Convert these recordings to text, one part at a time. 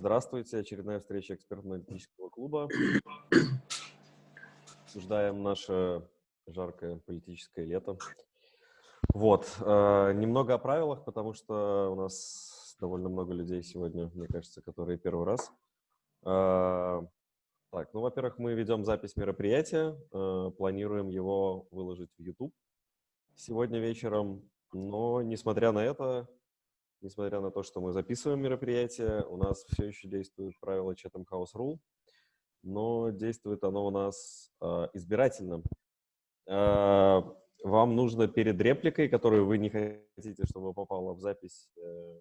Здравствуйте, очередная встреча экспертно-аналитического клуба. Обсуждаем наше жаркое политическое лето. Вот, э, немного о правилах, потому что у нас довольно много людей сегодня, мне кажется, которые первый раз. Э, так, ну, во-первых, мы ведем запись мероприятия, э, планируем его выложить в YouTube сегодня вечером, но, несмотря на это, несмотря на то, что мы записываем мероприятие, у нас все еще действует правило Chatham House Rule, но действует оно у нас э, избирательно. Э, вам нужно перед репликой, которую вы не хотите, чтобы попала в запись, э,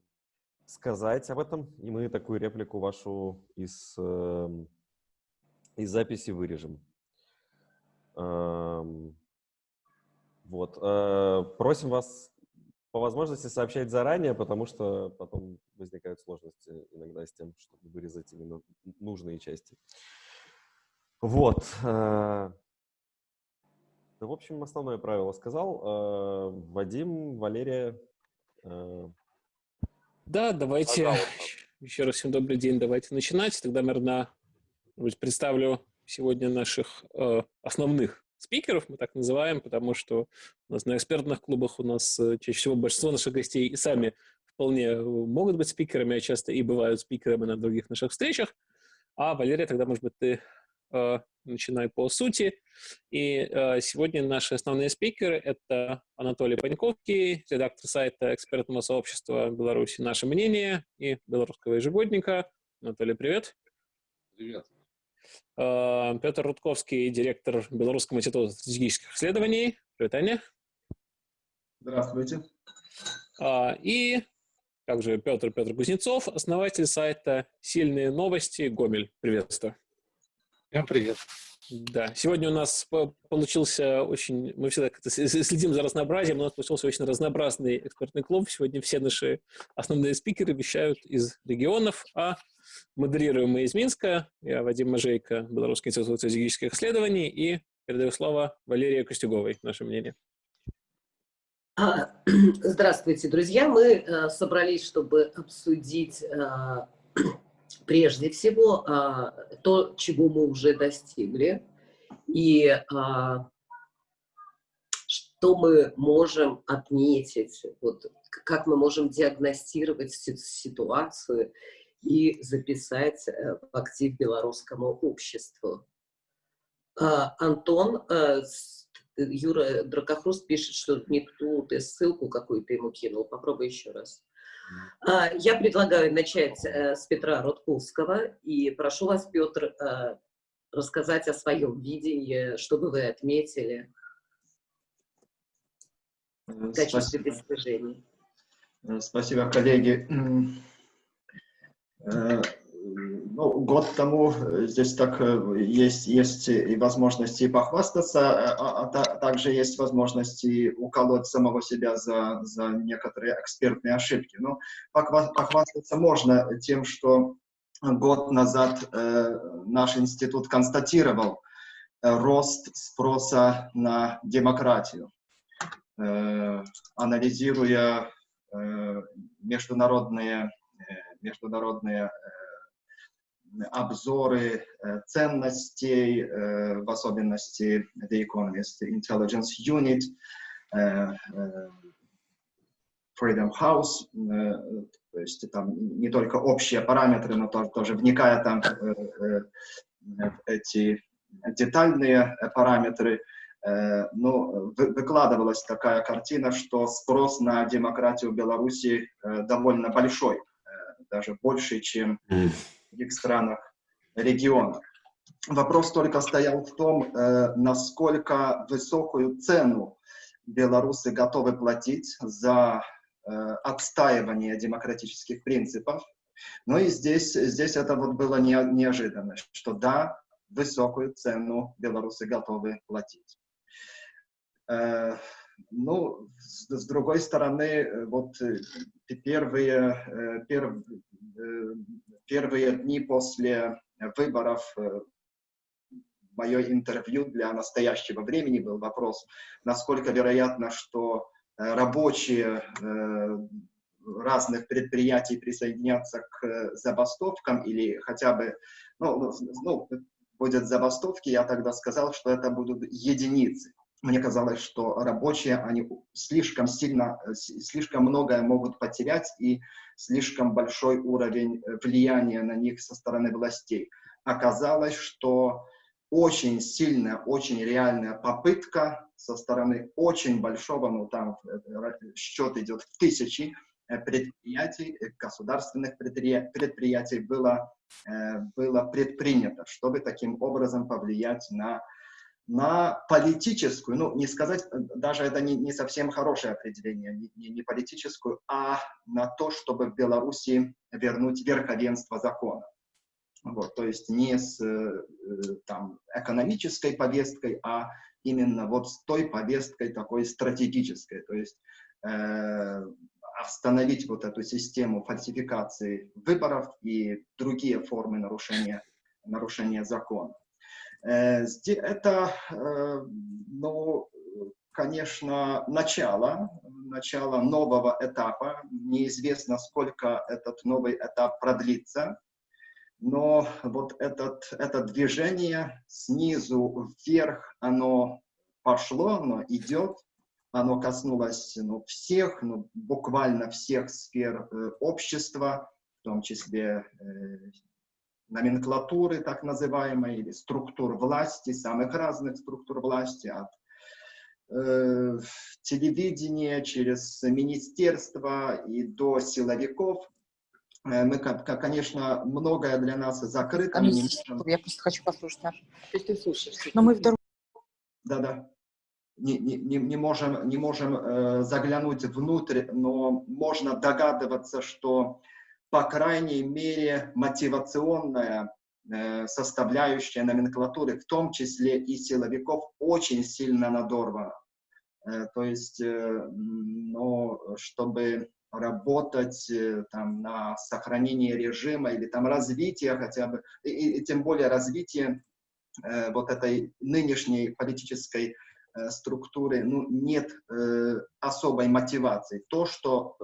сказать об этом, и мы такую реплику вашу из, э, из записи вырежем. Э, вот. Э, просим вас по возможности сообщать заранее, потому что потом возникают сложности иногда с тем, чтобы вырезать именно нужные части. Вот. Да, в общем, основное правило сказал. Э, Вадим, Валерия. Э, да, давайте пожалуйста. еще раз всем добрый день. Давайте начинать. Тогда, наверное, представлю сегодня наших основных спикеров, мы так называем, потому что у нас на экспертных клубах у нас э, чаще всего большинство наших гостей и сами вполне э, могут быть спикерами, а часто и бывают спикерами на других наших встречах. А, Валерия, тогда, может быть, ты э, начинай по сути. И э, сегодня наши основные спикеры — это Анатолий Паньковский, редактор сайта экспертного сообщества Беларуси «Наше мнение» и белорусского ежегодника. Анатолий, привет. Привет. Э, Петр Рудковский, директор Белорусского института стратегических исследований. Привет, Аня. Здравствуйте. Э, и также Петр Петр Кузнецов, основатель сайта «Сильные новости» Гомель. Приветствую. Всем привет. Да, сегодня у нас получился очень, мы всегда следим за разнообразием, у нас получился очень разнообразный экспертный клуб. Сегодня все наши основные спикеры вещают из регионов, а Модерируем мы из Минска. Я Вадим Мажейко, Белорусский институт стратегических исследований. И передаю слово Валерии Костюговой, наше мнение. А, здравствуйте, друзья. Мы э, собрались, чтобы обсудить э, прежде всего э, то, чего мы уже достигли, и что мы можем отметить, вот, как мы можем диагностировать ситуацию и записать э, в актив белорусскому обществу. А, Антон, э, Юра Дракохруст пишет, что не ту ты ссылку какую-то ему кинул. Попробуй еще раз. А, я предлагаю начать э, с Петра Рудковского. И прошу вас, Петр, рассказать о своем видении, что бы вы отметили в качестве достижений. Спасибо, коллеги. Э, ну, год тому э, здесь так э, есть, есть и возможности похвастаться, а, а также есть возможности уколоть самого себя за, за некоторые экспертные ошибки. Но похвастаться можно тем, что год назад э, наш институт констатировал э, рост спроса на демократию, э, анализируя э, международные международные э, обзоры э, ценностей, э, в особенности The Economist Intelligence Unit, Freedom House, то есть там не только общие параметры, но тоже вникая там в эти детальные параметры, ну, выкладывалась такая картина, что спрос на демократию в Беларуси довольно большой даже больше, чем в других странах региона. Вопрос только стоял в том, э, насколько высокую цену белорусы готовы платить за э, отстаивание демократических принципов. Ну и здесь, здесь это вот было не, неожиданно, что да, высокую цену белорусы готовы платить. Ну, с, с другой стороны, э, вот э, первые, э, пер, первые дни после выборов мое интервью для настоящего времени был вопрос, насколько вероятно, что рабочие разных предприятий присоединяться к забастовкам или хотя бы, ну, ну, будет забастовки, я тогда сказал, что это будут единицы. Мне казалось, что рабочие, они слишком сильно, слишком многое могут потерять и слишком большой уровень влияния на них со стороны властей. Оказалось, что очень сильная, очень реальная попытка со стороны очень большого, ну там э, счет идет в тысячи э, предприятий, э, государственных предприятий было, было предпринято, чтобы таким образом повлиять на, на политическую, ну не сказать, даже это не, не совсем хорошее определение, не, не политическую, а на то, чтобы в Беларуси вернуть верховенство закона. Вот, то есть не с э, там, экономической повесткой, а именно вот с той повесткой такой стратегической. То есть э, остановить вот эту систему фальсификации выборов и другие формы нарушения, нарушения закона. Э, это, э, ну, конечно, начало, начало нового этапа. Неизвестно, сколько этот новый этап продлится но вот этот, это движение снизу вверх, оно пошло, оно идет, оно коснулось ну, всех, ну, буквально всех сфер э, общества, в том числе э, номенклатуры так называемой, или структур власти, самых разных структур власти, от э, телевидения через министерства и до силовиков. Э, мы, конечно, многое для нас закрыто. не можем... Я просто хочу послушать наш. То есть ты слушаешь. Но мы вдруг... Да-да. Не, не, не можем, не можем э, заглянуть внутрь, но можно догадываться, что, по крайней мере, мотивационная э, составляющая номенклатуры, в том числе и силовиков, очень сильно надорвана. Э, то есть, но чтобы работать там, на сохранение режима или там развитие хотя бы, и, и тем более развитие э, вот этой нынешней политической структуры, ну, нет э, особой мотивации. То что,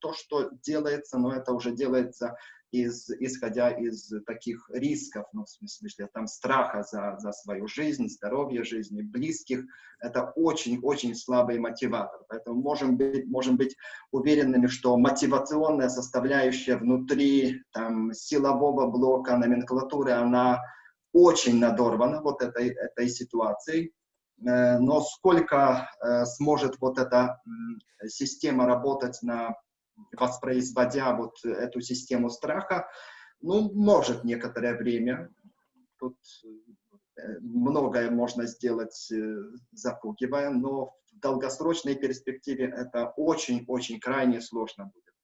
то, что делается, но это уже делается из, исходя из таких рисков, ну, в смысле, там, страха за, за свою жизнь, здоровье жизни, близких, это очень-очень слабый мотиватор. Поэтому можем быть, можем быть уверенными, что мотивационная составляющая внутри там, силового блока номенклатуры, она очень надорвана вот этой, этой ситуацией. Э, но сколько э, сможет вот эта система работать на воспроизводя вот эту систему страха, ну, может некоторое время. Тут э, многое можно сделать, запугивая, но в долгосрочной перспективе это очень-очень крайне сложно будет.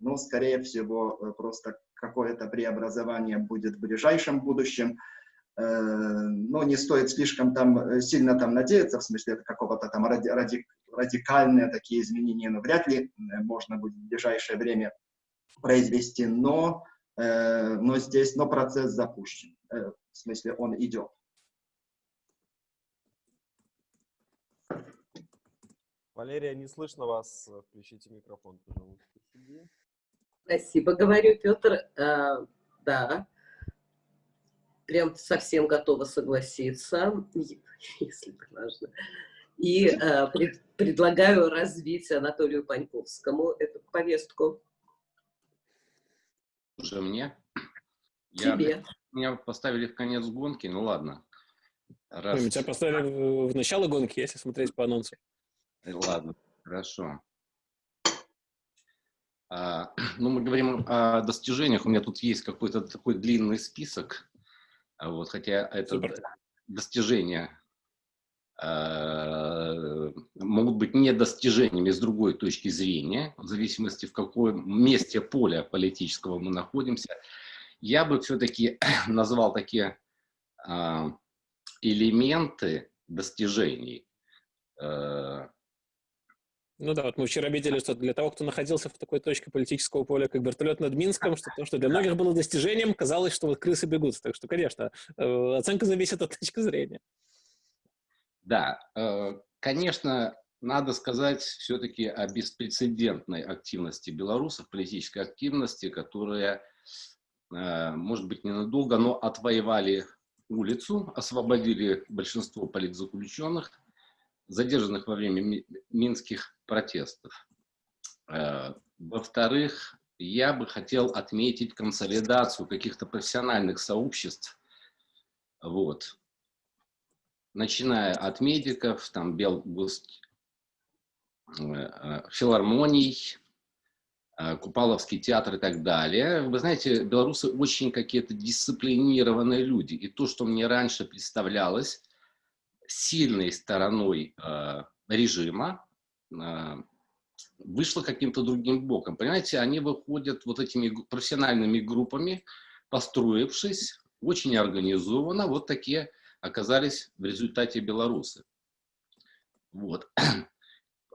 Но, скорее всего, просто какое-то преобразование будет в ближайшем будущем. Но не стоит слишком там сильно там надеяться, в смысле это какого-то там ради, ради, радикальные такие изменения, но вряд ли э, можно будет в ближайшее время произвести, но, э, но здесь, но процесс запущен, э, в смысле он идет. Валерия, не слышно вас. Включите микрофон, пожалуйста. Спасибо, говорю, Петр. А, да, прям совсем готова согласиться, если можно. И э, пред, предлагаю развить Анатолию Паньковскому эту повестку. Уже мне? Тебе. Я, меня поставили в конец гонки, ну ладно. Раз... Ой, тебя поставили в начало гонки, если смотреть по анонсу. Э, ладно, хорошо. А, ну, мы говорим о достижениях. У меня тут есть какой-то такой длинный список. А вот, хотя это Супер. достижения Э, могут быть недостижениями с другой точки зрения, в зависимости в каком месте поля политического мы находимся. Я бы все-таки назвал такие а, элементы достижений. Э, ну да, вот мы вчера видели, что для того, кто находился в такой точке политического поля, как вертолет над Минском, что то, что для многих было достижением, казалось, что вот крысы бегут. Так что, конечно, э, оценка зависит от точки зрения. Да, э, конечно, надо сказать все-таки о беспрецедентной активности белорусов, политической активности, которая, э, может быть, ненадолго, но отвоевали улицу, освободили большинство политзаключенных, задержанных во время минских протестов. Э, во-вторых, я бы хотел отметить консолидацию каких-то профессиональных сообществ, вот, начиная от медиков, там, Белгуст, э, э, филармоний, Купаловский театр и так далее. Вы знаете, белорусы очень какие-то дисциплинированные люди. И то, что мне раньше представлялось сильной стороной режима, вышло каким-то другим боком. Понимаете, они выходят вот этими профессиональными группами, построившись очень организованно, вот такие оказались в результате белорусы. Вот.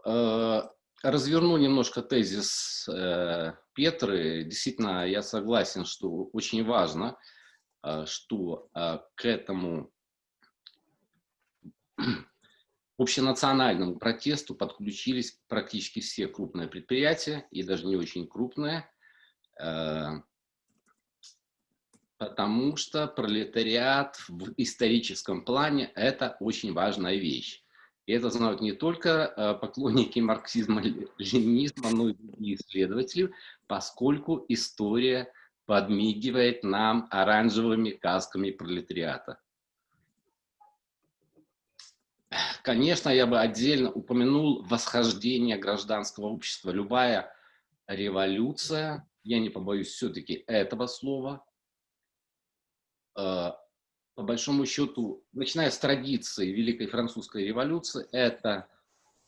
Э, разверну немножко тезис э, Петры. Действительно, я согласен, что очень важно, э, что к этому общенациональному протесту подключились практически все крупные предприятия, и даже не очень крупные, э, потому что пролетариат в историческом плане – это очень важная вещь. И это знают не только э, поклонники марксизма-ленинизма, но и другие исследователи, поскольку история подмигивает нам оранжевыми касками пролетариата. Конечно, я бы отдельно упомянул восхождение гражданского общества. Любая революция, я не побоюсь все-таки этого слова, э, по большому счету, начиная с традиции Великой Французской революции, это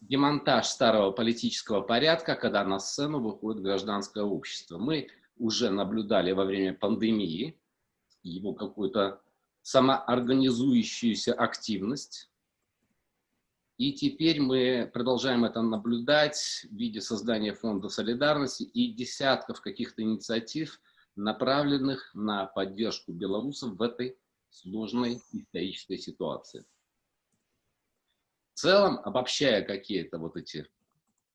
демонтаж старого политического порядка, когда на сцену выходит гражданское общество. Мы уже наблюдали во время пандемии его какую-то самоорганизующуюся активность, и теперь мы продолжаем это наблюдать в виде создания фонда солидарности и десятков каких-то инициатив, направленных на поддержку белорусов в этой сложной исторической ситуации. В целом, обобщая какие-то вот эти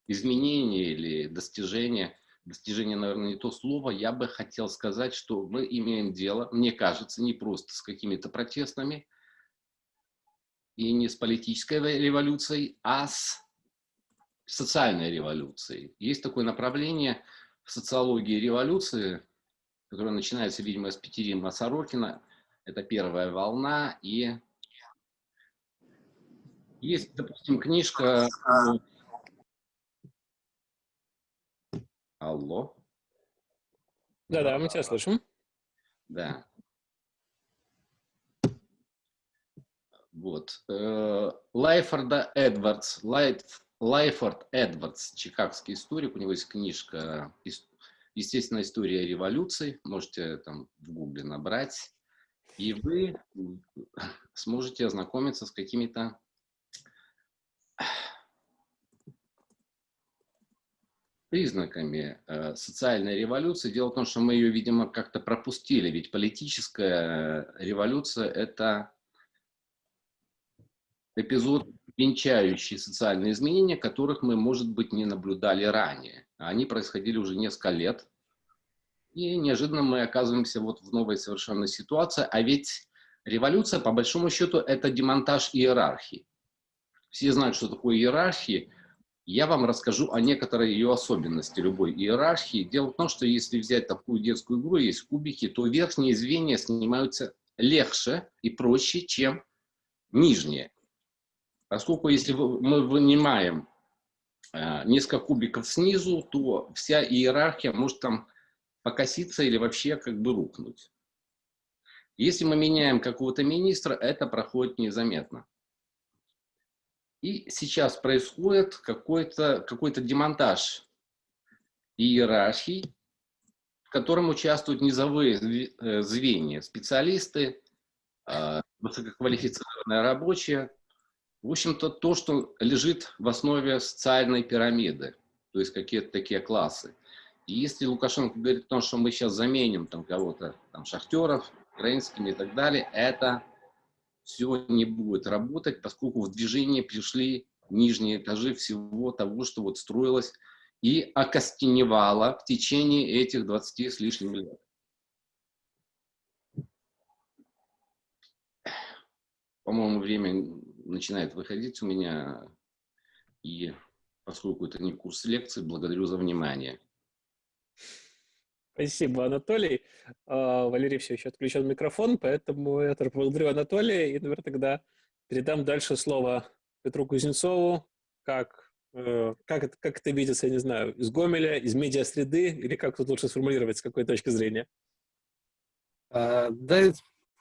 изменения или достижения, достижения, наверное, не то слово, я бы хотел сказать, что мы имеем дело, мне кажется, не просто с какими-то протестами, и не с политической революцией, а с социальной революцией. Есть такое направление в социологии революции, которое начинается, видимо, с Петерима Сорокина. Это первая волна. И есть, допустим, книжка... Алло. Да-да, мы тебя слышим. Да. Вот. Э, Лайфорда Эдвардс, Лайфорд Эдвардс, чикагский историк, у него есть книжка «Естественная история революции», можете там в гугле набрать, и вы сможете ознакомиться с какими-то признаками э, социальной революции. Дело в том, что мы ее, видимо, как-то пропустили, ведь политическая революция – это эпизод, венчающий социальные изменения, которых мы, может быть, не наблюдали ранее. Они происходили уже несколько лет. И неожиданно мы оказываемся вот в новой совершенно ситуации. А ведь революция, по большому счету, это демонтаж иерархии. Все знают, что такое иерархия. Я вам расскажу о некоторой ее особенности любой иерархии. Дело в том, что если взять такую детскую игру, есть кубики, то верхние звенья снимаются легче и проще, чем нижние. Поскольку если мы вынимаем э, несколько кубиков снизу, то вся иерархия может там покоситься или вообще как бы рухнуть. Если мы меняем какого-то министра, это проходит незаметно. И сейчас происходит какой-то какой, демонтаж иерархий, в котором участвуют низовые э, звенья, специалисты, э, высококвалифицированные рабочие, в общем-то, то, что лежит в основе социальной пирамиды, то есть какие-то такие классы. И если Лукашенко говорит о том, что мы сейчас заменим там кого-то, там, шахтеров, украинскими и так далее, это все не будет работать, поскольку в движение пришли нижние этажи всего того, что вот строилось и окостеневало в течение этих 20 с лишним лет. По-моему, время начинает выходить у меня, и поскольку это не курс лекции, благодарю за внимание. Спасибо, Анатолий. А, Валерий все еще отключен микрофон, поэтому я благодарю Анатолия и, наверное, тогда передам дальше слово Петру Кузнецову, как, э, как, это, как это видится, я не знаю, из Гомеля, из медиа-среды, или как тут лучше сформулировать, с какой точки зрения? А, да,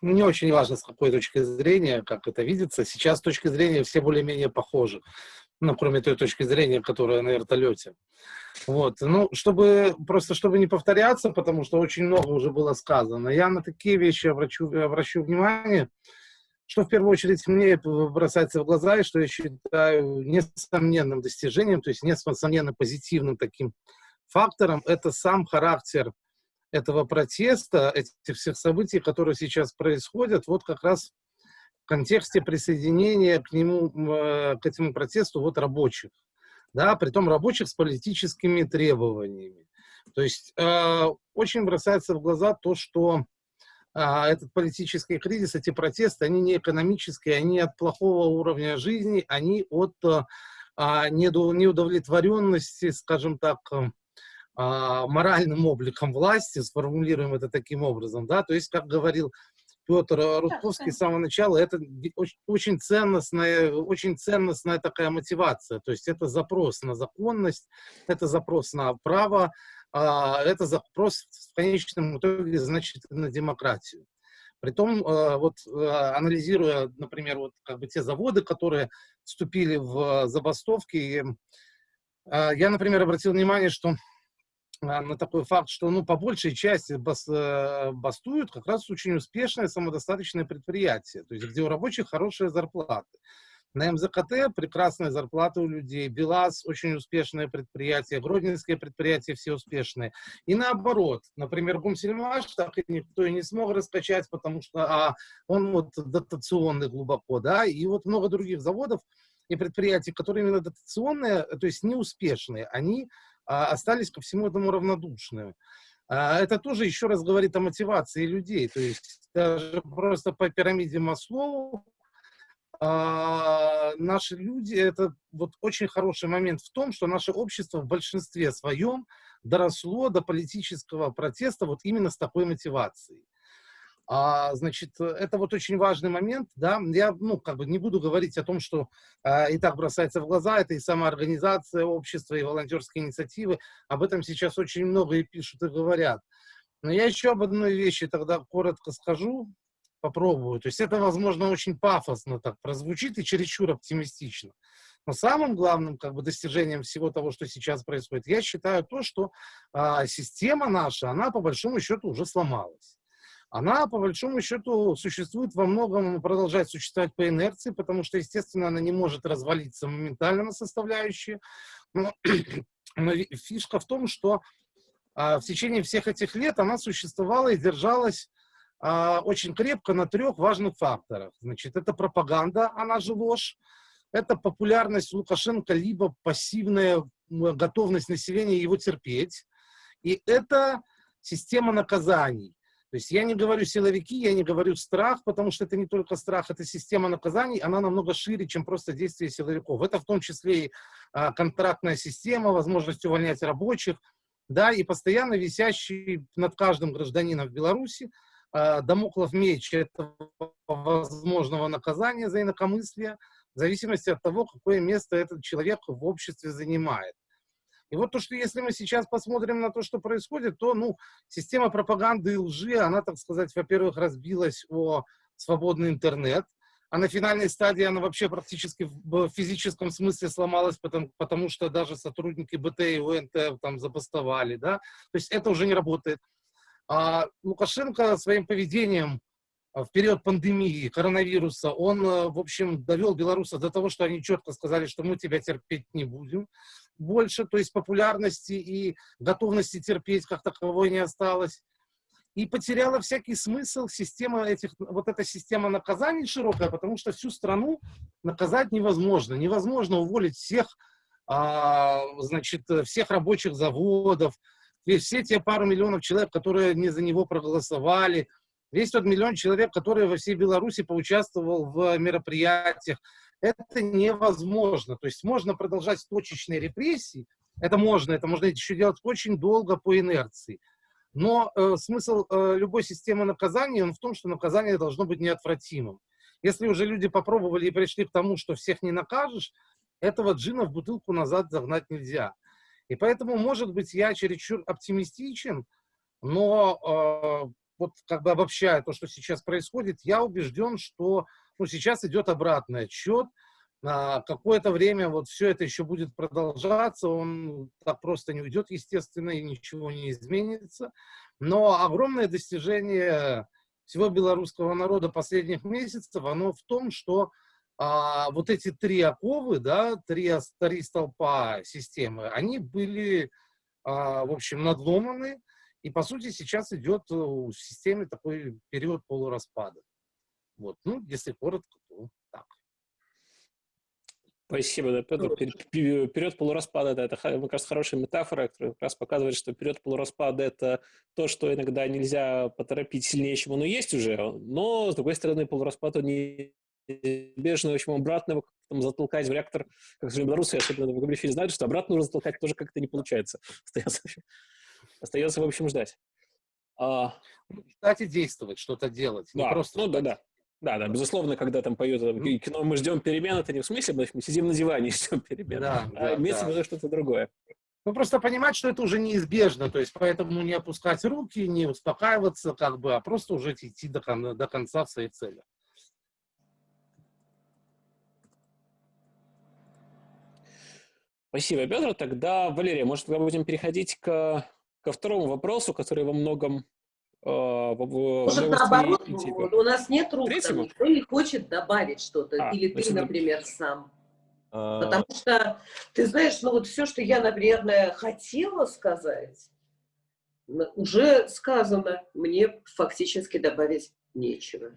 не очень важно, с какой точки зрения, как это видится. Сейчас точки зрения все более-менее похожи. Ну, кроме той точки зрения, которая на вертолете. Вот. Ну, чтобы, просто чтобы не повторяться, потому что очень много уже было сказано, я на такие вещи обращу, обращу внимание, что в первую очередь мне бросается в глаза, и что я считаю несомненным достижением, то есть несомненно позитивным таким фактором, это сам характер этого протеста, этих всех событий, которые сейчас происходят, вот как раз в контексте присоединения к нему, э, к этому протесту вот рабочих, да, притом рабочих с политическими требованиями. То есть э, очень бросается в глаза то, что э, этот политический кризис, эти протесты, они не экономические, они от плохого уровня жизни, они от э, неудовлетворенности, скажем так, э, моральным обликом власти, сформулируем это таким образом, да, то есть, как говорил Петр Рудковский с самого начала, это очень, очень ценностная, очень ценностная такая мотивация. То есть это запрос на законность, это запрос на право, а, это запрос в конечном итоге, значит, на демократию. Притом, а, вот а, анализируя, например, вот как бы те заводы, которые вступили в забастовки, я, например, обратил внимание, что а, на такой факт, что ну, по большей части бас, э, бастуют как раз очень успешные самодостаточные предприятия, то есть где у рабочих хорошие зарплаты. На МЗКТ прекрасные зарплаты у людей, БелАЗ очень успешное предприятие, Гродненские предприятия все успешные. И наоборот, например, Гумсельмаш так и никто и не смог раскачать, потому что а, он вот дотационный глубоко, да, и вот много других заводов и предприятий, которые именно дотационные, то есть неуспешные, они остались ко всему этому равнодушны. А, это тоже еще раз говорит о мотивации людей. То есть даже просто по пирамиде Маслоу а, наши люди, это вот очень хороший момент в том, что наше общество в большинстве своем доросло до политического протеста вот именно с такой мотивацией. А, значит, это вот очень важный момент, да, я, ну, как бы не буду говорить о том, что а, и так бросается в глаза, это и самоорганизация общества, и волонтерские инициативы, об этом сейчас очень много и пишут, и говорят. Но я еще об одной вещи тогда коротко скажу, попробую. То есть это, возможно, очень пафосно так прозвучит и чересчур оптимистично. Но самым главным как бы, достижением всего того, что сейчас происходит, я считаю то, что а, система наша, она по большому счету уже сломалась она, по большому счету, существует во многом, продолжает существовать по инерции, потому что, естественно, она не может развалиться моментально на составляющие. Но, но фишка в том, что а, в течение всех этих лет она существовала и держалась а, очень крепко на трех важных факторах. Значит, это пропаганда, она же ложь, это популярность Лукашенко, либо пассивная готовность населения его терпеть, и это система наказаний. То есть я не говорю силовики, я не говорю страх, потому что это не только страх, это система наказаний, она намного шире, чем просто действие силовиков. Это в том числе и а, контрактная система, возможность увольнять рабочих, да, и постоянно висящий над каждым гражданином в Беларуси а, домоклов меч этого возможного наказания за инакомыслие, в зависимости от того, какое место этот человек в обществе занимает. И вот то, что если мы сейчас посмотрим на то, что происходит, то, ну, система пропаганды и лжи, она, так сказать, во-первых, разбилась о свободный интернет, а на финальной стадии она вообще практически в физическом смысле сломалась, потому, потому что даже сотрудники БТ и УНТ там забастовали, да, то есть это уже не работает. А Лукашенко своим поведением в период пандемии коронавируса, он, в общем, довел белорусов до того, что они четко сказали, что мы тебя терпеть не будем больше, то есть популярности и готовности терпеть как таковой не осталось. и потеряла всякий смысл система этих, вот эта система наказаний широкая, потому что всю страну наказать невозможно. Невозможно уволить всех, а, значит, всех рабочих заводов, все те пару миллионов человек, которые не за него проголосовали, весь тот миллион человек, который во всей Беларуси поучаствовал в мероприятиях. Это невозможно. То есть можно продолжать точечные репрессии, это можно, это можно еще делать очень долго по инерции. Но э, смысл э, любой системы наказания он в том, что наказание должно быть неотвратимым. Если уже люди попробовали и пришли к тому, что всех не накажешь, этого джина в бутылку назад загнать нельзя. И поэтому, может быть, я чересчур оптимистичен, но э, вот как бы обобщая то, что сейчас происходит, я убежден, что ну, сейчас идет обратный отсчет, а, какое-то время вот все это еще будет продолжаться, он так просто не уйдет, естественно, и ничего не изменится. Но огромное достижение всего белорусского народа последних месяцев, оно в том, что а, вот эти три оковы, да, три, три столпа системы, они были, а, в общем, надломаны, и, по сути, сейчас идет в системе такой период полураспада. Вот, ну, если коротко, то так. Спасибо, да, Петр. Период полураспада, да, это, мне кажется, хорошая метафора, которая как раз показывает, что период полураспада – это то, что иногда нельзя поторопить сильнее, чем оно есть уже, но, с другой стороны, полураспад, он неизбежно, в общем, обратно там, затолкать в реактор, как сказали белорусы, особенно в Габрифиле, знают, что обратно нужно затолкать тоже как-то не получается. Остается, остается, в общем, ждать. А... Кстати, действовать, что-то делать. Да, просто ну да, да. Да, да, безусловно, когда там поют mm. кино «Мы ждем перемен», это не в смысле, мы сидим на диване и ждем перемен, да, а да, имеется да. в виду что-то другое. Ну, просто понимать, что это уже неизбежно, то есть поэтому не опускать руки, не успокаиваться, как бы, а просто уже идти до, кон до конца в своей цели. Спасибо, Петр. Тогда, Валерия, может, мы будем переходить к, ко второму вопросу, который во многом а, Может, наоборот, у нас нет рук, там, никто не хочет добавить что-то, а, или ты, например, сам. А... Потому что, ты знаешь, ну вот все, что я, наверное, хотела сказать, уже сказано, мне фактически добавить нечего.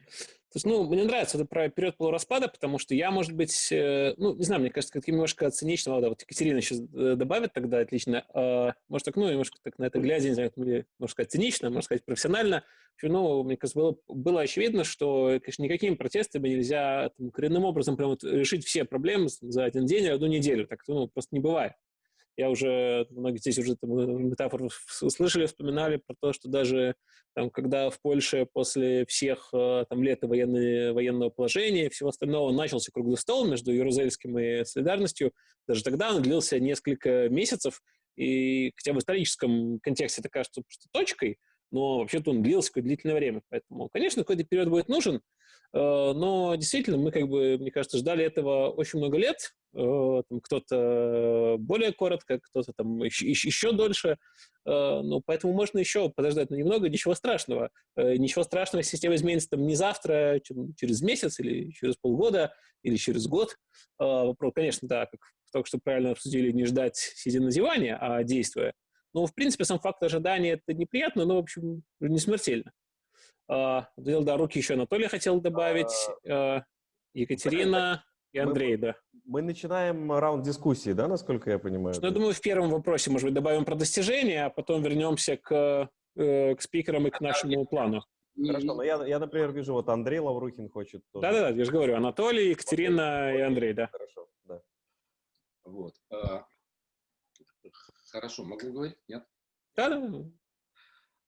То есть, ну, мне нравится это про период полураспада, потому что я, может быть, э, ну, не знаю, мне кажется, как немножко цинично, да, вот Екатерина сейчас э, добавит тогда отлично, э, может, так, ну, немножко так на это глядя, не знаю, можно сказать, цинично, можно сказать, профессионально, ну, мне кажется, было, было очевидно, что, конечно, никакими протестами нельзя там, коренным образом прям вот решить все проблемы за один день или одну неделю, так ну, просто не бывает. Я уже, многие здесь уже там, метафору услышали, вспоминали про то, что даже там, когда в Польше после всех э, там, лет военной, военного положения и всего остального начался круглый стол между Ярузельским и Солидарностью, даже тогда он длился несколько месяцев, и хотя в историческом контексте это кажется просто точкой, но вообще-то он длился какое-то длительное время. Поэтому, конечно, какой-то период будет нужен, э, но действительно мы, как бы, мне кажется, ждали этого очень много лет, Э, кто-то более коротко, кто-то там еще, еще дольше. Ну, поэтому можно еще подождать, но немного, ничего страшного. Ничего страшного, система изменится там не завтра, через месяц или через полгода, или через год. Вопрос, конечно, да, как только что правильно обсудили, не ждать, сидя на диване, а действуя. Но, в принципе, сам факт ожидания – это неприятно, но, в общем, не смертельно. Да, руки еще Анатолий хотел добавить. А, Екатерина и Андрей, мы, да. Мы начинаем раунд дискуссии, да, насколько я понимаю? Ну, я думаю, в первом вопросе, может быть, добавим про достижения, а потом вернемся к, э, к спикерам и к нашему плану. Хорошо, но я, я, например, вижу, вот Андрей Лаврухин хочет тоже. Да-да-да, я же говорю, Анатолий, Екатерина и Андрей, да. Хорошо, да. Вот. А, хорошо, могу говорить? Нет? Да-да.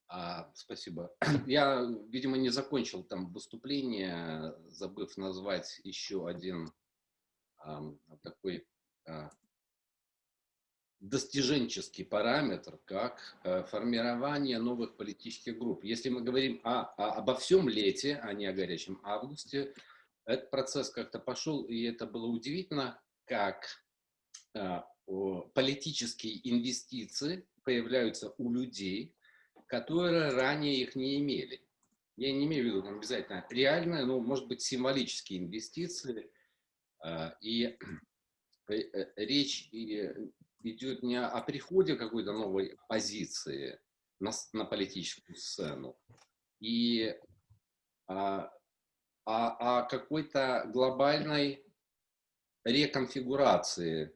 А, спасибо. Я, видимо, не закончил там выступление, забыв назвать еще один такой а, достиженческий параметр, как э, формирование новых политических групп. Если мы говорим о, о, обо всем лете, а не о горячем августе, этот процесс как-то пошел, и это было удивительно, как а, политические инвестиции появляются у людей, которые ранее их не имели. Я не имею в виду обязательно реальные, но, может быть, символические инвестиции – а, и э, э, речь идет не о приходе какой-то новой позиции, на, на политическую сцену. И а, а, о какой-то глобальной реконфигурации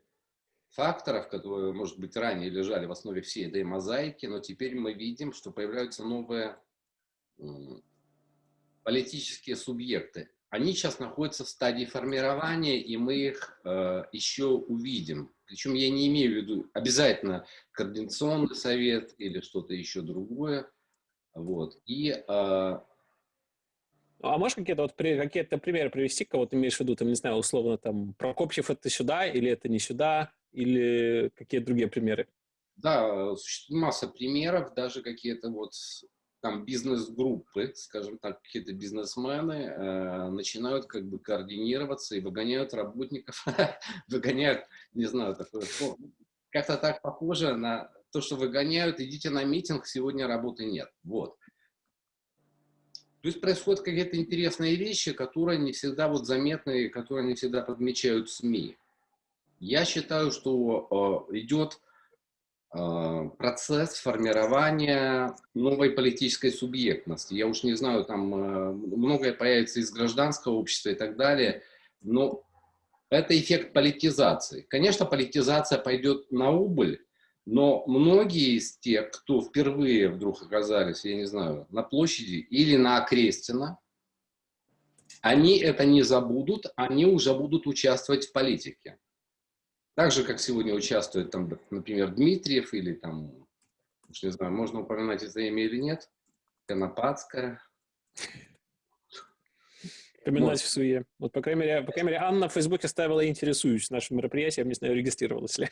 факторов, которые, может быть, ранее лежали в основе всей этой мозаики, но теперь мы видим, что появляются новые политические субъекты. Они сейчас находятся в стадии формирования, и мы их э, еще увидим. Причем я не имею в виду обязательно координационный совет или что-то еще другое. Вот. И э, а можешь какие-то вот какие-то примеры привести, кого ты имеешь в виду, там, не знаю, условно, там, Прокопьев это сюда, или это не сюда, или какие другие примеры? Да, существует масса примеров, даже какие-то вот там бизнес-группы, скажем так, какие-то бизнесмены э, начинают как бы координироваться и выгоняют работников, выгоняют, не знаю, такое, как-то так похоже на то, что выгоняют, идите на митинг, сегодня работы нет. Вот. То есть происходят какие-то интересные вещи, которые не всегда вот заметны, которые не всегда подмечают СМИ. Я считаю, что э, идет э, процесс формирования новой политической субъектности. Я уж не знаю, там э, многое появится из гражданского общества и так далее, но это эффект политизации. Конечно, политизация пойдет на убыль, но многие из тех, кто впервые вдруг оказались, я не знаю, на площади или на Окрестина, они это не забудут, они уже будут участвовать в политике. Так же, как сегодня участвует, там, например, Дмитриев или там, уж не знаю, можно упоминать это имя или нет, Конопадская. Поминать вот. в суе. Вот, по крайней, мере, по крайней мере, Анна в Фейсбуке ставила «интересуюсь» нашим мероприятием, не знаю, регистрировалась ли.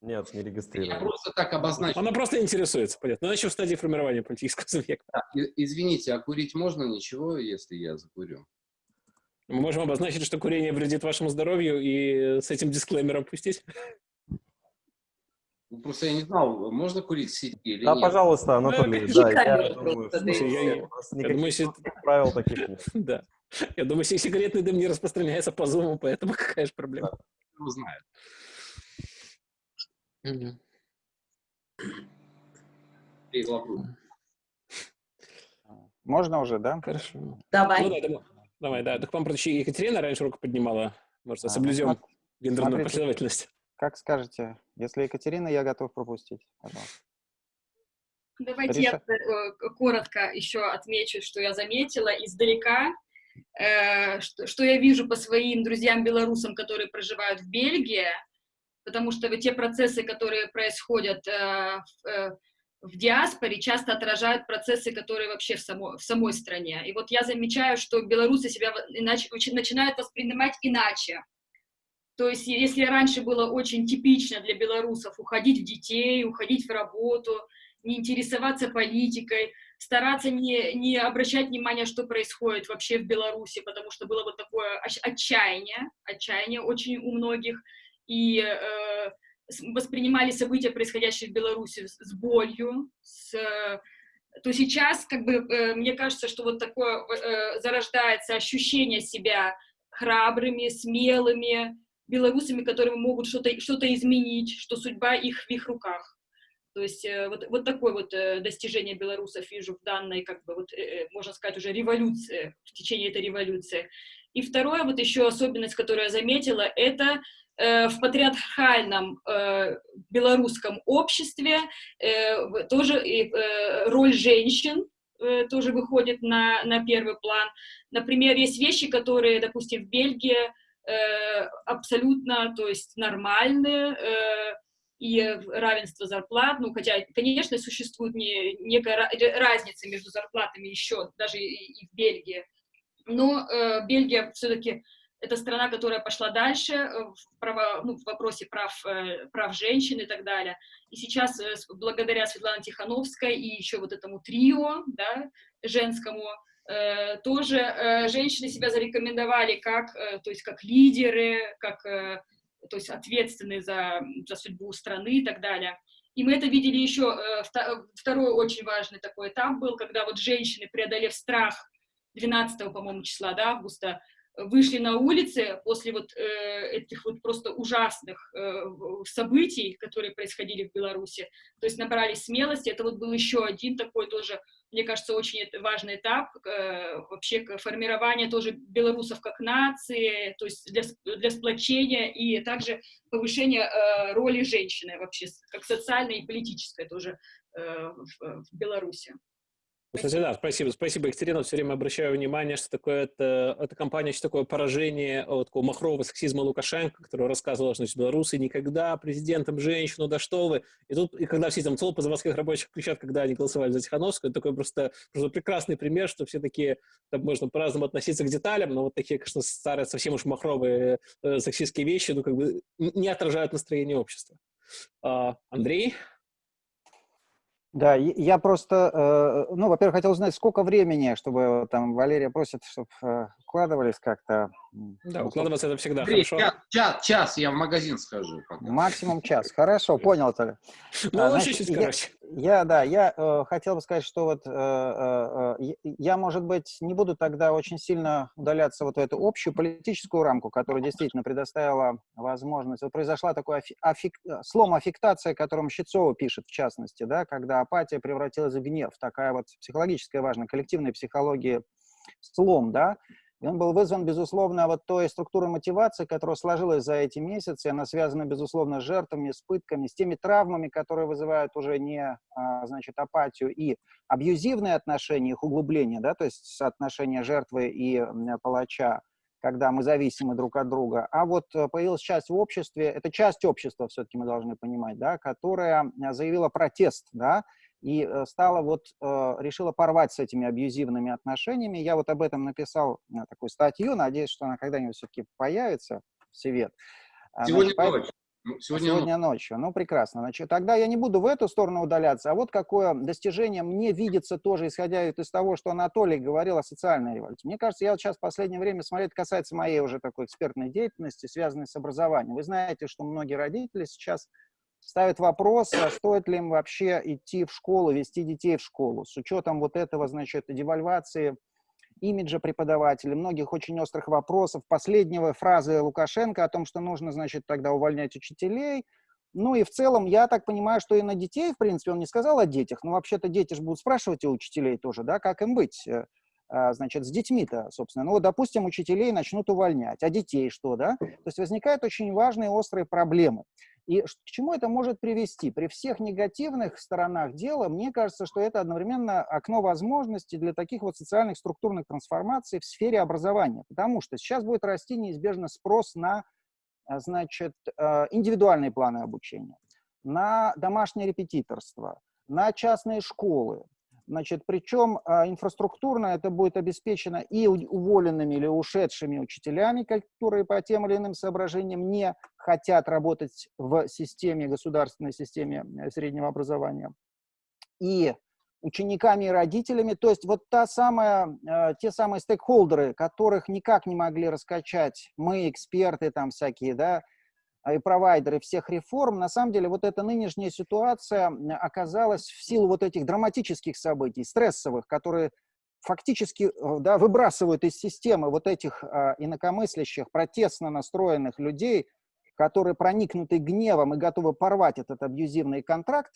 Нет, не регистрирован. Я просто так обозначил. Она просто интересуется, понятно. Но еще в стадии формирования политического субъекта. Да, извините, а курить можно ничего, если я закурю? Мы можем обозначить, что курение вредит вашему здоровью и с этим дисклеймером пустить? Ну, просто я не знал, можно курить сети или да, нет. пожалуйста, Анатолий, Ну, да, я думаю, да, я, думаю, если- правил таких нет. Да. Я думаю, если сигаретный дым не распространяется по зуму, поэтому какая же проблема? Кто знает. Мгм. Эй, вопрос. Можно уже, да? Хорошо. Ну Давай. да, давай, да. Так просто еще Екатерина раньше руку поднимала. Может, А, соблюдем ну, гендерную смотрите. последовательность. Как скажете. Если Екатерина, я готов пропустить. Пожалуйста. Давайте я э, коротко еще отмечу, что я заметила издалека, э, что, что я вижу по своим друзьям-белорусам, которые проживают в Бельгии, потому что вот те процессы, которые происходят э, в, э, в диаспоре, часто отражают процессы, которые вообще в, само, в самой стране. И вот я замечаю, что белорусы себя иначе, начинают воспринимать иначе. То есть если раньше было очень типично для белорусов уходить в детей, уходить в работу, не интересоваться политикой, стараться не, не обращать внимания, что происходит вообще в Беларуси, потому что было вот такое отчаяние, отчаяние очень у многих, и э, воспринимали события, происходящие в Беларуси, с, болью, с, то сейчас, как бы, э, мне кажется, что вот такое э, зарождается ощущение себя храбрыми, смелыми белорусами, которые могут что-то что изменить, что судьба их в их руках. То есть э, вот, вот такое вот достижение белорусов вижу в данной, как бы, вот, можно сказать, уже революции, в течение этой революции. И второе, вот еще особенность, которую я заметила, это в патриархальном э, белорусском обществе э, тоже э, роль женщин э, тоже выходит на, на первый план. Например, есть вещи, которые, допустим, в Бельгии э, абсолютно, то есть нормальные, э, и равенство зарплат, ну, хотя, конечно, существует не, некая ра- разница между зарплатами еще, даже и, и в Бельгии, но э, Бельгия все-таки это страна, которая пошла дальше э, в, право, ну, в вопросе прав, э, прав женщин и так далее. И сейчас, э, благодаря Светлане Тихановской и еще вот этому трио, да, женскому, тоже женщины себя зарекомендовали как, то есть как лидеры, как то есть ответственные за, за судьбу страны и так далее. И мы это видели еще, вто- второй очень важный такой этап был, когда вот женщины, преодолев страх 12, по-моему, числа, да, августа, вышли на улицы после вот э, этих вот просто ужасных э, событий, которые происходили в Беларуси, то есть набрались смелости, это вот был еще один такой тоже, мне кажется, очень важный этап э, вообще к формированию тоже белорусов как нации, то есть для, для сплочения и также повышения э, роли женщины вообще, как социальной и политической тоже э, в, в Беларуси. Кстати, да, спасибо. Спасибо, Екатерина. Все время обращаю внимание, что такое это, эта компания, что такое поражение от такого махрового сексизма Лукашенко, который рассказывал, что значит, белорусы никогда президентом женщину, да что вы. И тут, и когда все там толпы заводских рабочих кричат, когда они голосовали за Тихановскую, это такой просто, просто прекрасный пример, что все такие, там можно по-разному относиться к деталям, но вот такие, конечно, старые, совсем уж махровые э, сексистские вещи, ну, как бы не отражают настроение общества. А, Андрей? Да, я просто, э, ну, во-первых, хотел узнать, сколько времени, чтобы там Валерия просит, чтобы э, укладывались как-то. Да, укладываться это всегда Андрей, хорошо. Час, час, час, я в магазин схожу. Пока. Максимум час. Хорошо, понял тогда. Ну, А, лучше знаете, чуть я- короче. Я, да, я э, хотел бы сказать, что вот э, э, э, я- может быть, не буду тогда очень сильно удаляться вот в эту общую политическую рамку, которая действительно предоставила возможность. Вот произошла такой афи- аффек- э, слом аффектации, о котором Щецова пишет, в частности, да, когда апатия превратилась в гнев. Такая вот психологическая важная, коллективная психология слом, да, и он был вызван, безусловно, вот той структурой мотивации, которая сложилась за эти месяцы. Она связана, безусловно, с жертвами, с пытками, с теми травмами, которые вызывают уже не, а, значит, апатию и абьюзивные отношения, их углубление, да, то есть соотношение жертвы и палача, когда мы зависимы друг от друга. А вот э, появилась часть в обществе, это часть общества, все-таки мы должны понимать, да, которая заявила протест, да, и э, стала вот, э, решила порвать с этими абьюзивными отношениями. Я вот об этом написал э, такую статью, надеюсь, что она когда-нибудь все-таки появится в свет. А, Сегодня значит, ночью. Ну, Сегодня, Сегодня ночью. Ну, прекрасно. Значит, тогда я не буду в эту сторону удаляться, а вот какое достижение мне видится тоже, исходя из того, что Анатолий говорил о социальной революции. Мне кажется, я вот сейчас в последнее время смотрю, это касается моей уже такой экспертной деятельности, связанной с образованием. Вы знаете, что многие родители сейчас ставят вопрос, а стоит ли им вообще идти в школу, вести детей в школу, с учетом вот этого, значит, девальвации имиджа преподавателей, многих очень острых вопросов. Последнего фразы Лукашенко о том, что нужно, значит, тогда увольнять учителей. Ну и в целом, я так понимаю, что и на детей, в принципе, он не сказал о детях, но вообще-то дети же будут спрашивать у учителей тоже, да, как им быть, э, а, значит, с детьми-то, собственно. Ну вот, допустим, учителей начнут увольнять, а детей что, да? То есть возникают очень важные острые проблемы. И к чему это может привести? При всех негативных сторонах дела, мне кажется, что это одновременно окно возможностей для таких вот социальных структурных трансформаций в сфере образования. Потому что сейчас будет расти неизбежно спрос на а, значит, э, индивидуальные планы обучения, на домашнее репетиторство, на частные школы. Значит, причем а, инфраструктурно это будет обеспечено и уволенными или ушедшими учителями, которые по тем или иным соображениям не хотят работать в системе, государственной системе э, среднего образования, и учениками и родителями. То есть вот та самая, э, те самые стейкхолдеры, которых никак не могли раскачать мы, эксперты там всякие, да, а, и провайдеры всех реформ, на самом деле вот эта нынешняя ситуация оказалась в силу вот этих драматических событий, стрессовых, которые фактически э, да, выбрасывают из системы вот этих а, инакомыслящих, протестно настроенных людей, которые проникнуты гневом и готовы порвать этот абьюзивный контракт,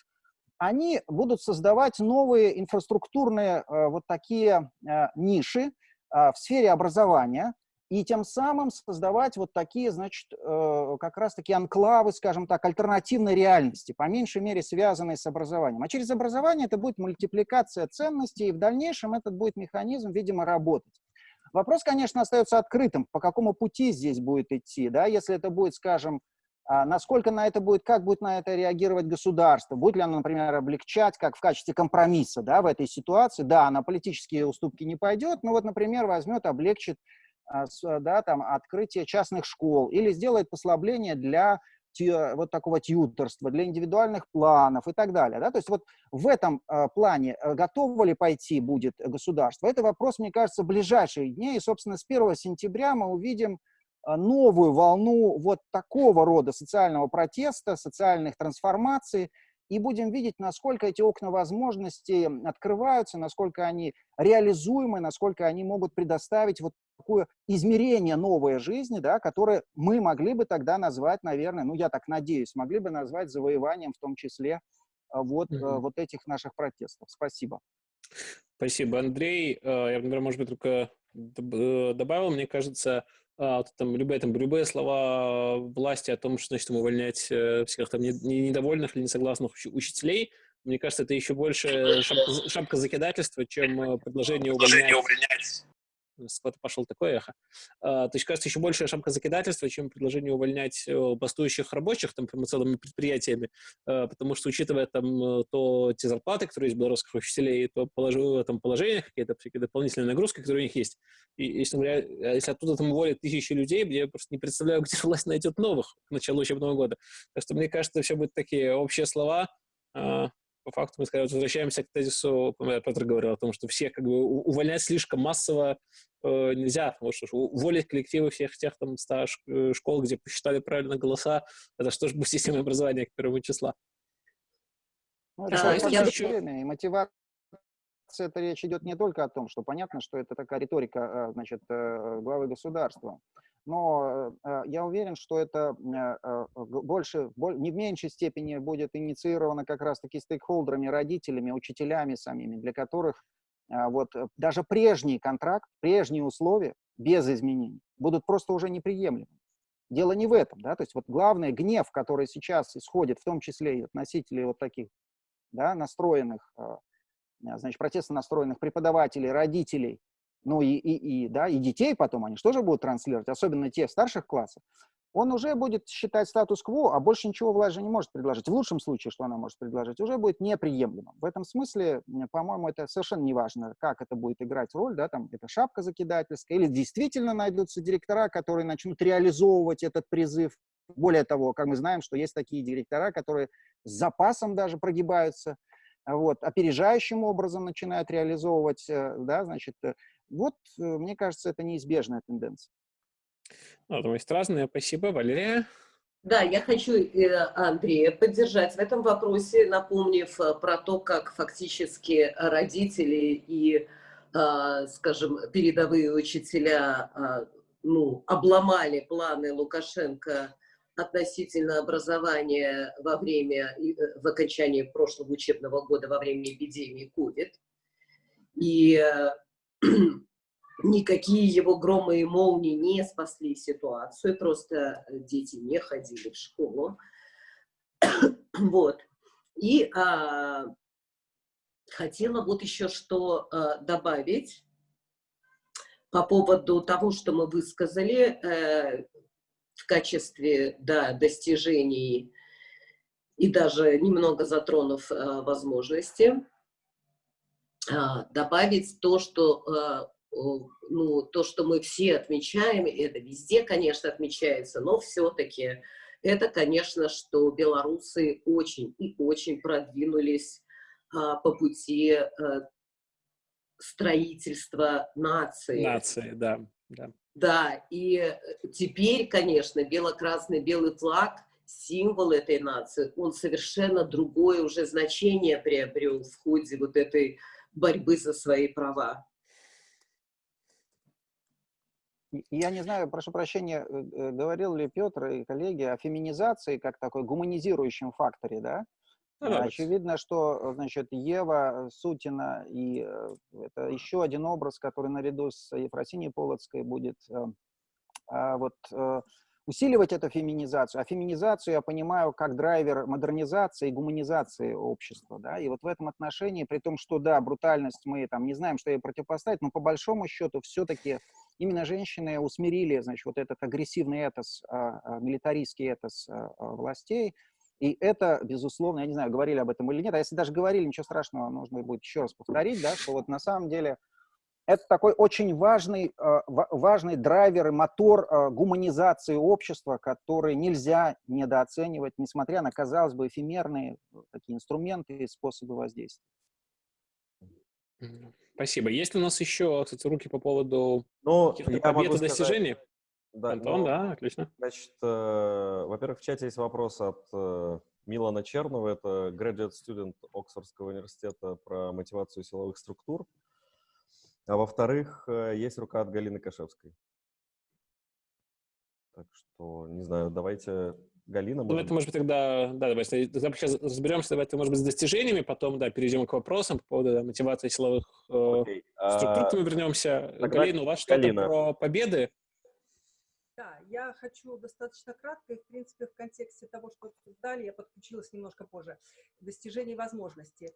они будут создавать новые инфраструктурные э, вот такие э, ниши э, в сфере образования, и тем самым создавать вот такие, значит, э, как раз-таки анклавы, скажем так, альтернативной реальности, по меньшей мере связанные с образованием. А через образование это будет мультипликация ценностей, и в дальнейшем этот будет механизм, видимо, работать. Вопрос, конечно, остается открытым, по какому пути здесь будет идти, да, если это будет, скажем, а, насколько на это будет, как будет на это реагировать государство, будет ли оно, например, облегчать, как в качестве компромисса, да, в этой ситуации, да, на политические уступки не пойдет, но вот, например, возьмет, облегчит да, там, открытие частных школ или сделает послабление для вот такого тьюторства, для индивидуальных планов и так далее. Да? То есть вот в этом а, плане а, готово ли пойти будет государство, это вопрос, мне кажется, ближайшие дни. И, собственно, с 1 сентября мы увидим а, новую волну вот такого рода социального протеста, социальных трансформаций, и будем видеть, насколько эти окна возможностей открываются, насколько они реализуемы, насколько они могут предоставить вот такое измерение новой жизни, да, которое мы могли бы тогда назвать, наверное, ну, я так надеюсь, могли бы назвать завоеванием в том числе а, вот, mm-hmm. вот этих наших протестов. Спасибо. Спасибо, Андрей. А, я, например, может быть, только э, добавил, мне кажется, а, там, любые, там, любые слова власти о том, что значит увольнять э, всех там недовольных или несогласных учителей, мне кажется, это еще больше шапка, шапка закидательства, чем предложение увольнять с кого-то пошел такое эхо. А, то есть, кажется, еще большая шапка закидательства, чем предложение увольнять э, бастующих рабочих там, целыми предприятиями, а, потому что, учитывая там э, то те зарплаты, которые есть белорусских учителей, то положу, там, положение, какие-то какие дополнительные нагрузки, которые у них есть. И, если, говоря, а если оттуда там уволят тысячи людей, я просто не представляю, где власть найдет новых к началу учебного года. Так что, мне кажется, все будут такие общие слова, по факту мы скорее возвращаемся к тезису, Петр говорил о том, что всех как бы увольнять слишком массово э, нельзя, потому что уволить коллективы всех тех там ста э, школ, где посчитали правильно голоса, это что же будет система образования к первому числа. Ну, это да, я... еще... и мотивация это речь идет не только о том, что понятно, что это такая риторика, э, значит, э, главы государства, но э, я уверен, что это больше, не в меньшей степени будет инициировано как раз-таки стейкхолдерами, родителями, учителями самими, для которых вот даже прежний контракт, прежние условия без изменений будут просто уже неприемлемы. Дело не в этом, да, то есть вот главный гнев, который сейчас исходит, в том числе и от носителей вот таких, да, настроенных Э, значит, протестно настроенных преподавателей, родителей, ну и, и, и, да, и детей потом, они же тоже будут транслировать, особенно те старших классов, он уже будет считать статус-кво, а больше ничего власть же не может предложить. В лучшем случае, что она может предложить, уже будет неприемлемым. В этом смысле, по-моему, это совершенно не важно, как это будет играть роль, да, там, это шапка закидательская, или действительно найдутся директора, которые начнут реализовывать этот призыв. Более того, как мы знаем, что есть такие директора, которые с запасом даже прогибаются, вот, опережающим образом начинают реализовывать, э, да, значит, э, вот, э, мне кажется, это неизбежная тенденция. Ну, то есть разные. Спасибо, Валерия. Да, я хочу Андрея поддержать в этом вопросе, напомнив про то, как фактически родители и, скажем, передовые учителя ну, обломали планы Лукашенко относительно образования во время, э, в окончании прошлого учебного года во время эпидемии COVID. И э, никакие его громы и молнии не спасли ситуацию, просто дети не ходили в школу. вот. И а, хотела вот еще что а, добавить по поводу того, что мы высказали. А, в качестве да, достижений и даже немного затронув э, возможности, э, добавить то, что, э, ну, то, что мы все отмечаем, это везде, конечно, отмечается, но все-таки это, конечно, что белорусы очень и очень продвинулись э, по пути э, строительства нации. Нации, да. да. Да, и теперь, конечно, бело-красный белый флаг, символ этой нации, он совершенно другое уже значение приобрел в ходе вот этой борьбы за свои права. Я не знаю, прошу прощения, э, э, говорил ли Петр и коллеги о феминизации как такой гуманизирующем факторе, да? Ну, Очевидно, что, значит, Ева Сутина и это еще один образ, который наряду с Ефросиньей Полоцкой будет а, вот усиливать эту феминизацию. А феминизацию я понимаю как драйвер модернизации и гуманизации общества. Да? И вот в этом отношении, при том, что, да, брутальность мы там не знаем, что ей противопоставить, но по большому счету все-таки именно женщины усмирили, значит, вот этот агрессивный этос, а, а, милитаристский этос властей, и это, безусловно, я не знаю, говорили об этом или нет, а если даже говорили, ничего страшного, нужно будет еще раз повторить, да, что вот на самом деле это такой очень важный, э, важный драйвер и мотор э, гуманизации общества, который нельзя недооценивать, несмотря на, казалось бы, эфемерные э, такие инструменты и способы воздействия. Спасибо. Есть ли у нас еще, кстати, руки по поводу ну, побед и достижений? Да, Антон, ну, да, отлично. Значит, э, во-первых, в чате есть вопрос от э, Милана Чернова, это graduate student Оксфордского университета про мотивацию силовых структур. А во-вторых, э, есть рука от Галины Кашевской. Так что, не знаю, давайте Галина. Ну, это, может быть, тогда, да, давайте, сейчас разберемся, давайте, может быть, с достижениями, потом, да, перейдем к вопросам по поводу да, мотивации силовых э, Окей. структур, А, мы вернемся. тогда Галина, у вас что-то про победы? Да, я хочу достаточно кратко, и, в принципе, в контексте того, что обсуждали, я подключилась немножко позже, достижений возможностей.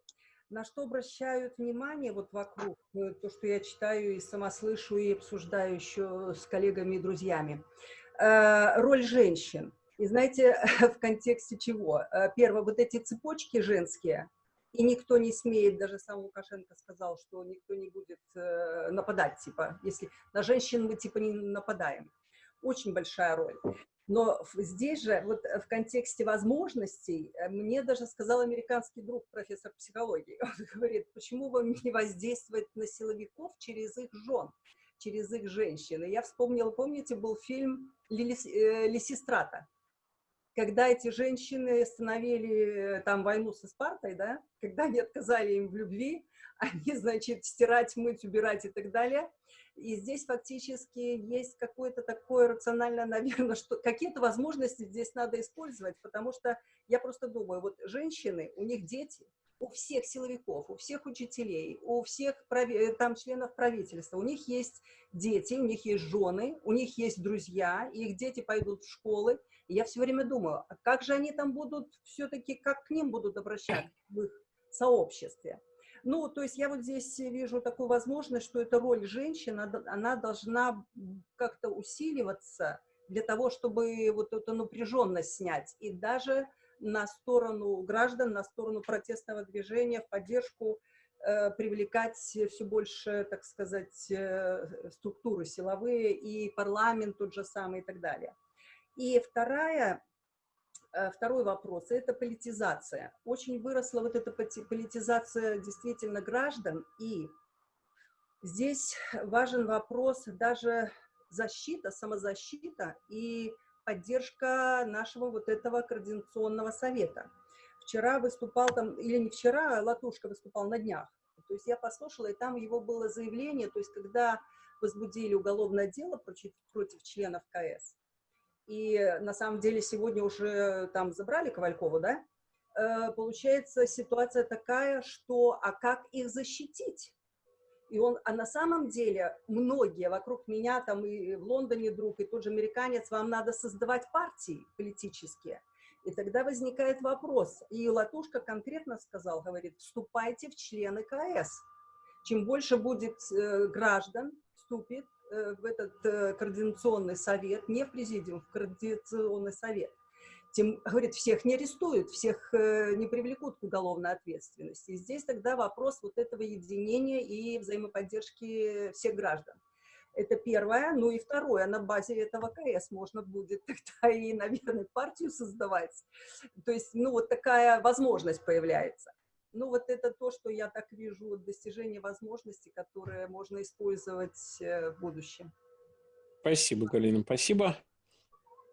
На что обращают внимание вот вокруг, э, то, что я читаю и сама слышу, и обсуждаю еще с коллегами и друзьями. Э, Роль женщин. И знаете, в контексте чего? Э, Первое, вот эти цепочки женские, и никто не смеет, даже сам Лукашенко сказал, что никто не будет нападать, типа, если на женщин мы, типа, не нападаем очень большая роль. Но здесь же, вот э, в контексте возможностей, э, мне даже сказал американский друг, профессор психологии, он говорит, почему вам не воздействовать на силовиков через их жен, через их женщин. И я вспомнила, помните, был фильм «Лилис- э, когда эти женщины остановили э, там войну со Спартой, да, когда они отказали им в любви, они, значит, стирать, мыть, убирать и так далее. И здесь фактически есть какое-то такое рациональное, наверное, что какие-то возможности здесь надо использовать, потому что я просто думаю, вот женщины, у них дети, у всех силовиков, у всех учителей, у всех прави- там членов правительства, у них есть дети, у них есть жены, у них есть друзья, их дети пойдут в школы. И я все время думаю, а как же они там будут все-таки, как к ним будут обращаться в их сообществе? Ну, то есть я вот здесь вижу такую возможность, что эта роль женщин, она, должна как-то усиливаться для того, чтобы вот эту напряженность снять. И даже на сторону граждан, на сторону протестного движения, в поддержку э, привлекать все больше, так сказать, э, структуры силовые и парламент тот же самый и так далее. И вторая Второй вопрос – это политизация. Очень выросла вот эта политизация действительно граждан, и здесь важен вопрос даже защита, самозащита и поддержка нашего вот этого координационного совета. Вчера выступал там, или не вчера, а Латушка выступал на днях. То есть я послушала, и там его было заявление, то есть когда возбудили уголовное дело против, против членов КС, и на самом деле сегодня уже там забрали Ковалькову, да, Э, получается ситуация такая, что а как их защитить? И он, а на самом деле многие вокруг меня, там и в Лондоне друг, и тот же американец, вам надо создавать партии политические. И тогда возникает вопрос, и Латушка конкретно сказал, говорит, вступайте в члены КС. Чем больше будет э, граждан, вступит в этот э, координационный совет, не в президиум, в координационный совет, тем, говорит, всех не арестуют, всех э, не привлекут к уголовной ответственности. Здесь тогда вопрос вот этого единения и взаимоподдержки всех граждан. Это первое. Ну и второе, на базе этого КС можно будет тогда и, наверное, партию создавать. То есть, ну, вот такая возможность появляется. Ну, вот это то, что я так вижу, достижение возможностей, которые можно использовать э, в будущем. Спасибо, Галина, спасибо.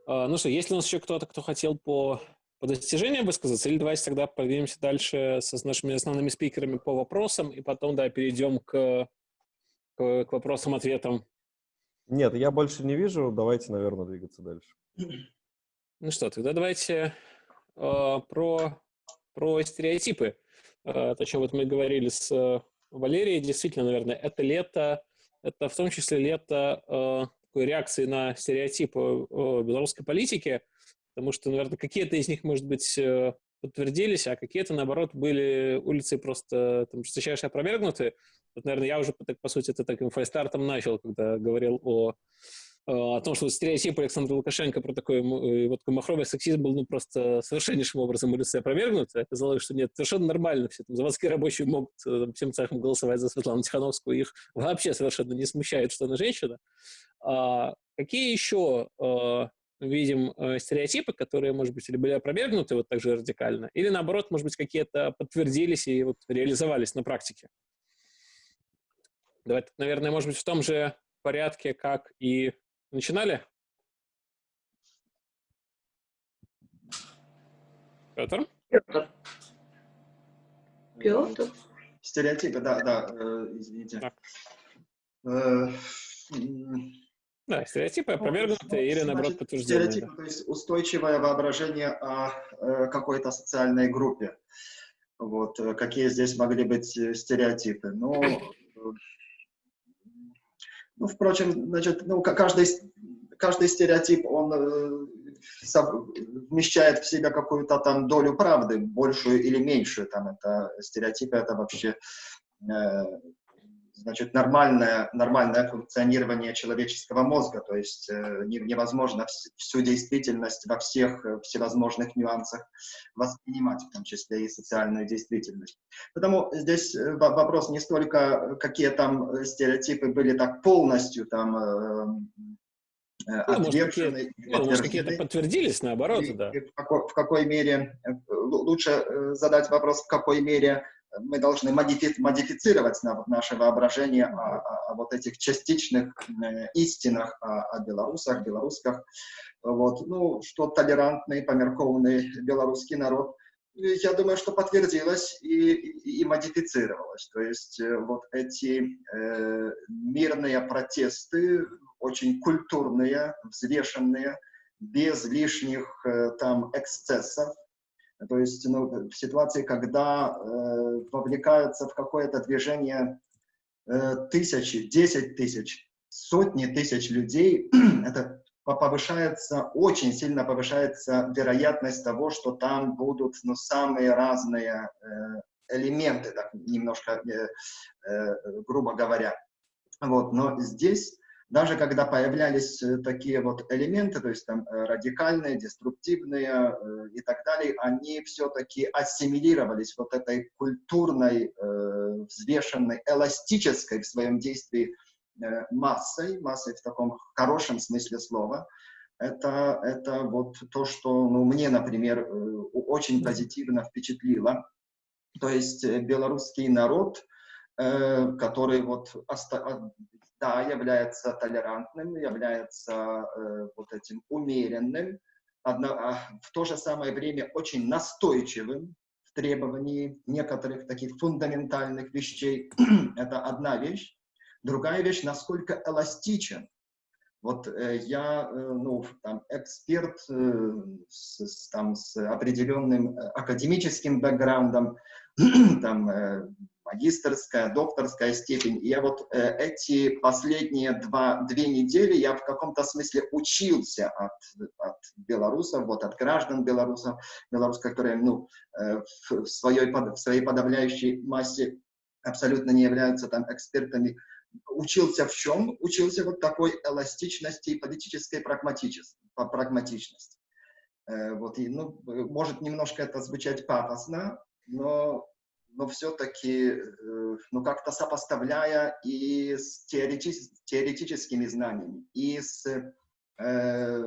А, Ну что, есть ли у нас еще кто-то, кто хотел по, по достижениям высказаться, или давайте тогда продвинемся дальше со, с нашими основными спикерами по вопросам, и потом, да, перейдем к, к, к вопросам-ответам. Нет, я больше не вижу. Давайте, наверное, двигаться дальше. Ну что, тогда давайте э, про, про стереотипы. Э, о чем вот мы говорили с э, Валерией, действительно, наверное, это лето, это в том числе лето э, такой реакции на стереотипы белорусской политики, потому что, наверное, какие-то из них, может быть, подтвердились, а какие-то, наоборот, были улицы просто там, жесточайше опровергнуты. Вот, наверное, я уже, так, по сути, это таким фальстартом начал, когда говорил о о том, что стереотип Александра Лукашенко про такой э, вот махровый сексизм был ну, просто совершеннейшим образом улицы опровергнут. Оказалось, что нет, совершенно нормально. Все там, заводские рабочие могут э, там, всем цехом голосовать за Светлану Тихановскую. Их вообще совершенно не смущает, что она женщина. А какие еще э, видим э, стереотипы, которые, может быть, или были опровергнуты вот так же радикально, или, наоборот, может быть, какие-то подтвердились и вот реализовались на практике? Давайте, наверное, может быть, в том же порядке, как и Начинали? Петр? Петр. Петр. Стереотипы, да, да, э, извините. Да. Э, да, стереотипы опровергнутые или, наоборот, подтвержденные. Стереотипы, да. то есть устойчивое воображение о э, какой-то социальной группе. Вот, э, какие здесь могли быть стереотипы. Ну, ну впрочем, значит, ну, каждый, каждый стереотип, он вмещает в себя какую-то там долю правды, большую или меньшую. Там это стереотипы, это вообще значит, нормальное, нормальное функционирование человеческого мозга, то есть э, невозможно всю действительность во всех э, всевозможных нюансах воспринимать, в том числе и социальную действительность. Поэтому здесь э, вопрос не столько, какие там стереотипы были так полностью там ну, отвержены. Может, какие-то подтвердились, наоборот, и, да. В, какой, в какой мере, лучше задать вопрос, в какой мере мы должны модифи модифицировать на, наше воображение о, о, вот этих частичных истинах о, о белорусах, белорусках. Вот. Ну, что толерантный, померкованный белорусский народ, я думаю, что подтвердилось и, и, и модифицировалось. То есть э, вот эти э, мирные протесты, очень культурные, взвешенные, без лишних э, там эксцессов, то есть ну, в ситуации, когда э, вовлекаются в какое-то движение э, тысячи, десять тысяч, сотни тысяч людей, это повышается, очень сильно повышается вероятность того, что там будут ну, самые разные э, элементы, так, немножко э, э, грубо говоря. Вот, но здесь даже когда появлялись э, такие вот элементы, то есть там э, радикальные, деструктивные э, и так далее, они все-таки ассимилировались вот этой культурной, взвешенной, эластической в своем действии массой, массой в таком хорошем смысле слова. Это, это вот то, что ну, мне, например, очень позитивно впечатлило. То есть белорусский народ, который вот да, является толерантным, является э, вот этим умеренным, одно, а в то же самое время очень настойчивым в требовании некоторых таких фундаментальных вещей. Это одна вещь. Другая вещь, насколько эластичен. Вот э, я, э, ну, там, эксперт э, с, там, с определенным э, академическим бэкграундом, там, э, магистрская, докторская степень. И я вот э, эти последние два, две недели я в каком-то смысле учился от, от белорусов, вот от граждан белорусов, белорусов, которые ну, э, в, своей, в своей подавляющей массе абсолютно не являются там экспертами. Учился в чем? Учился вот такой эластичности и политической прагматичности. Э, вот, и, ну, может немножко это звучать пафосно, но но все-таки, э, ну, как-то сопоставляя и с теоретическими, теоретическими знаниями, и с э,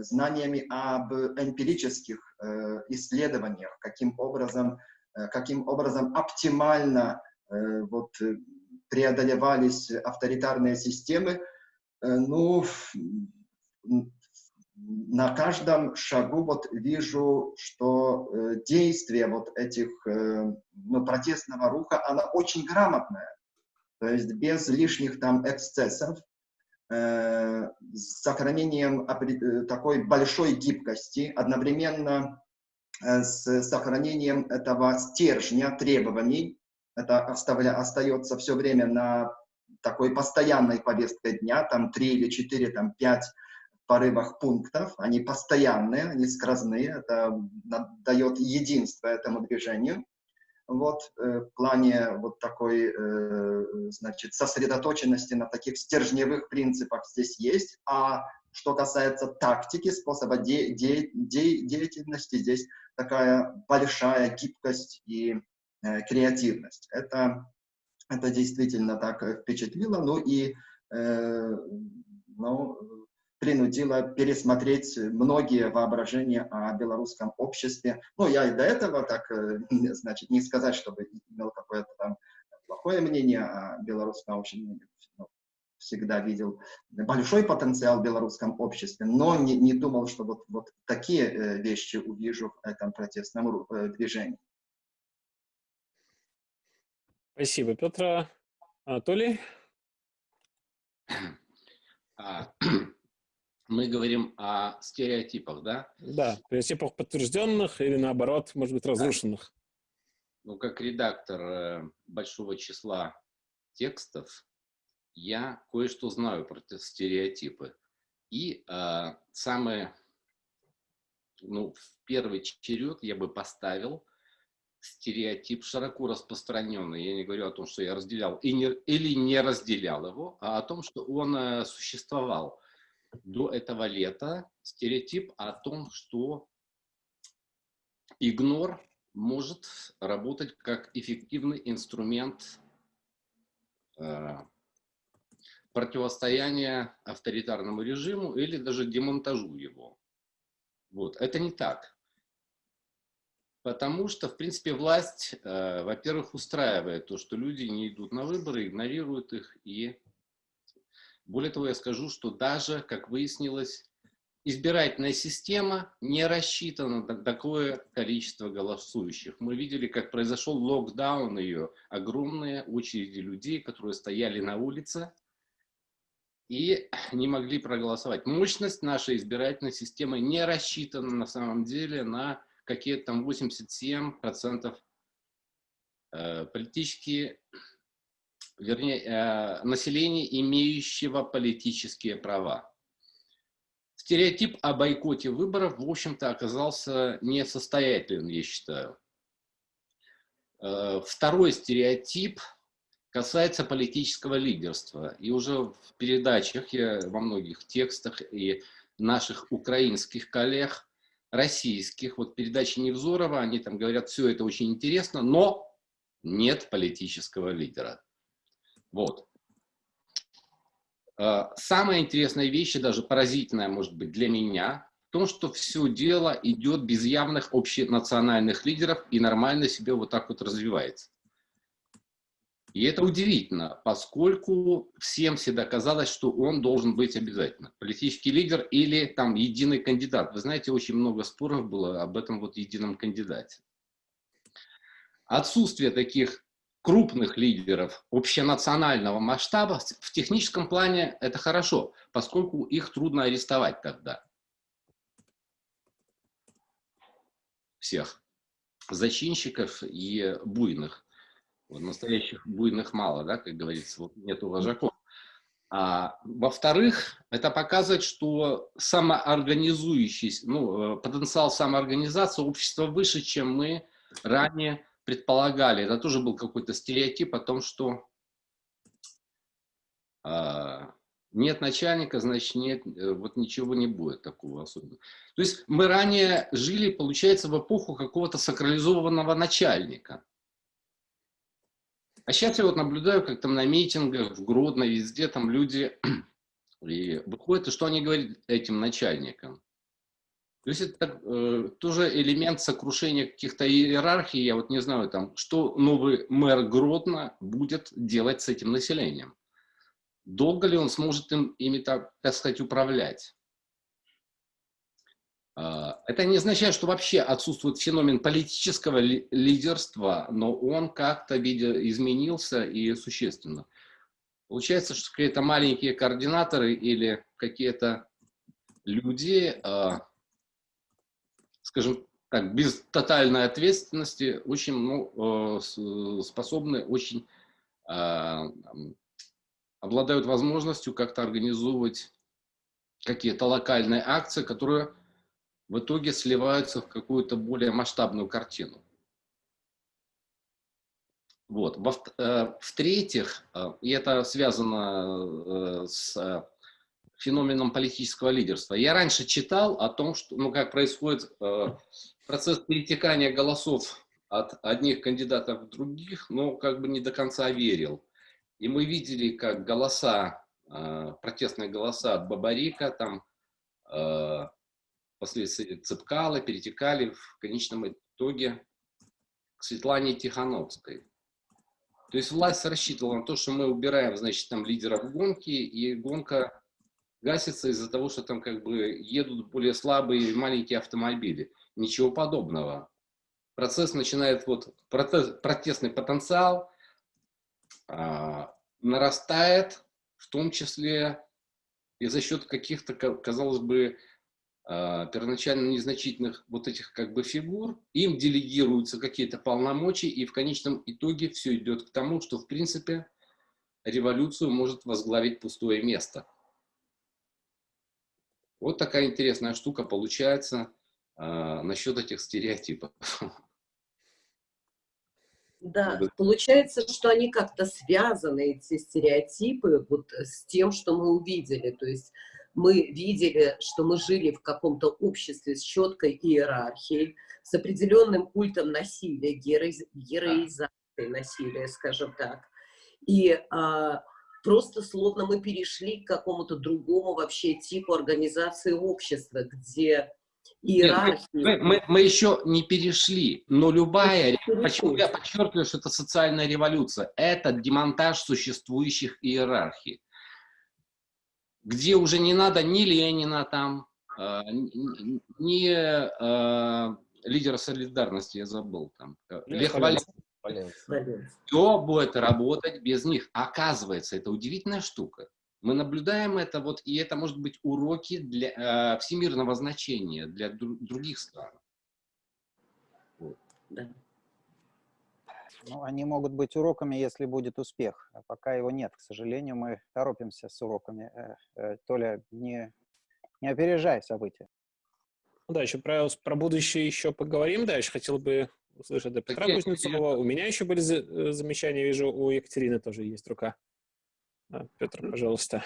знаниями об эмпирических э, исследованиях, каким образом, э, каким образом оптимально э, вот, преодолевались авторитарные системы, э, ну, на каждом шагу вот вижу, что э, действие вот этих, э, ну, протестного руха, она очень грамотная. То есть без лишних там эксцессов, э, с сохранением э, такой большой гибкости, одновременно э, с сохранением этого стержня требований. Это оставля, остается все время на такой постоянной повестке дня, там три или четыре, там пять порывах пунктов, они постоянные, они скоростные, это дает единство этому движению. Вот, э, в плане вот такой, э, значит, сосредоточенности на таких стержневых принципах здесь есть, а что касается тактики, способа де де де деятельности, здесь такая большая гибкость и э, креативность. Это, это действительно так впечатлило. Ну и э, ну, принудило пересмотреть многие воображения о белорусском обществе. Ну, я и до этого так, э, значит, не сказать, чтобы имел какое-то там плохое мнение о белорусском обществе, ну, всегда видел большой потенциал в белорусском обществе, но не, не думал, что вот, вот такие э, вещи увижу в этом протестном э, движении. Спасибо, Петр. Анатолий? мы говорим о стереотипах, да? Да, стереотипах подтвержденных или наоборот, может быть, разрушенных. Ну, как редактор э, большого числа текстов, я кое-что знаю про стереотипы. И э, самое, ну, в первый черед я бы поставил стереотип широко распространенный. Я не говорю о том, что я разделял и не, или не разделял его, а о том, что он э, существовал до этого лета. Стереотип о том, что игнор может работать как эффективный инструмент э, противостояния авторитарному режиму или даже демонтажу его. Вот. Это не так. Потому что, в принципе, власть, э, во-первых, устраивает то, что люди не идут на выборы, игнорируют их. И более того, я скажу, что даже, как выяснилось, избирательная система не рассчитана на такое количество голосующих. Мы видели, как произошел локдаун ее, огромные очереди людей, которые стояли на улице и не могли проголосовать. Мощность нашей избирательной системы не рассчитана на самом деле на какие-то там 87% э, политические, вернее, э, населения, имеющего политические права. Стереотип о бойкоте выборов, в общем-то, оказался несостоятельным, я считаю. Э, второй стереотип касается политического лидерства. И уже в передачах, я во многих текстах и наших украинских коллег российских, вот передачи Невзорова, они там говорят, все это очень интересно, но нет политического лидера. Вот. А, самая интересная вещь, и даже поразительная, может быть, для меня, в том, что все дело идет без явных общенациональных лидеров и нормально себе вот так вот развивается. И это удивительно, поскольку всем всегда казалось, что он должен быть обязательно. Политический лидер или там единый кандидат. Вы знаете, очень много споров было об этом вот едином кандидате. Отсутствие таких крупных лидеров общенационального масштаба в техническом плане это хорошо, поскольку их трудно арестовать тогда. Всех зачинщиков и буйных. Вот, настоящих буйных мало, да, как говорится, вот нету вожаков. А, Во-вторых, это показывает, что самоорганизующийся, ну, э, потенциал самоорганизации общества выше, чем мы ранее предполагали. Это тоже был какой-то стереотип о том, что а, нет начальника, значит, нет, э, вот ничего не будет такого особенного. То есть мы ранее жили, получается, в эпоху какого-то сакрализованного начальника. А сейчас я вот наблюдаю, как там на митингах, в Гродно, везде там люди и выходят, и что они говорят этим начальникам. То есть это э, тоже элемент сокрушения каких-то иерархий. Я вот не знаю, там, что новый мэр Гродно будет делать с этим населением. Долго ли он сможет им, ими, так, так сказать, управлять? А, это не означает, что вообще отсутствует феномен политического лидерства, но он как-то изменился и существенно. Получается, что какие-то маленькие координаторы или какие-то люди, а, скажем так, без тотальной ответственности, очень ну, а, способны, очень обладают возможностью как-то организовывать какие-то локальные акции, которые в итоге сливаются в какую-то более масштабную картину. Вот. Э, В-третьих, э, и это связано э, с феноменом политического лидерства. Я раньше читал о том, что, ну, как происходит процесс перетекания голосов от одних кандидатов к других, но как бы не до конца верил. И мы видели, как голоса, протестные голоса от Бабарика, там, впоследствии Цепкала перетекали в конечном итоге к Светлане Тихановской. То есть власть рассчитывала на то, что мы убираем, значит, там лидеров гонки, и гонка гасится из-за того, что там как бы едут более слабые маленькие автомобили. Ничего подобного. Процесс начинает, вот, протест, протестный потенциал а, нарастает, в том числе и за счет каких-то, казалось бы, а, первоначально незначительных вот этих как бы фигур, им делегируются какие-то полномочия, и в конечном итоге все идет к тому, что, в принципе, революцию может возглавить пустое место. Вот такая интересная штука получается э, насчет этих стереотипов. Да, получается, что они как-то связаны, эти стереотипы, вот с тем, что мы увидели. То есть мы видели, что мы жили в каком-то обществе с четкой иерархией, с определенным культом насилия, героизацией насилия, скажем так. И а, просто словно мы перешли к какому-то другому вообще типу организации общества, где иерархии... Нет, мы, мы, мы еще не перешли, но любая... Почему я подчеркиваю, что это социальная революция? Это демонтаж существующих иерархий где уже не надо ни Ленина там, э, ни э, лидера солидарности, я забыл там, э, Лех Валенсов. Все будет работать без них. Оказывается, это удивительная штука. Мы наблюдаем это, вот, и это может быть уроки для э, всемирного значения для дру других стран. Вот. Да. Ну, они могут быть уроками, если будет успех. А пока его нет, к сожалению, мы торопимся с уроками. Э, э, Толя, не, не опережай события. Ну да, еще про, про будущее еще поговорим. Да, еще хотел бы услышать от Петра Кузнецова. У меня еще были э, замечания, вижу, у Екатерины тоже есть рука. Да, Петр, пожалуйста.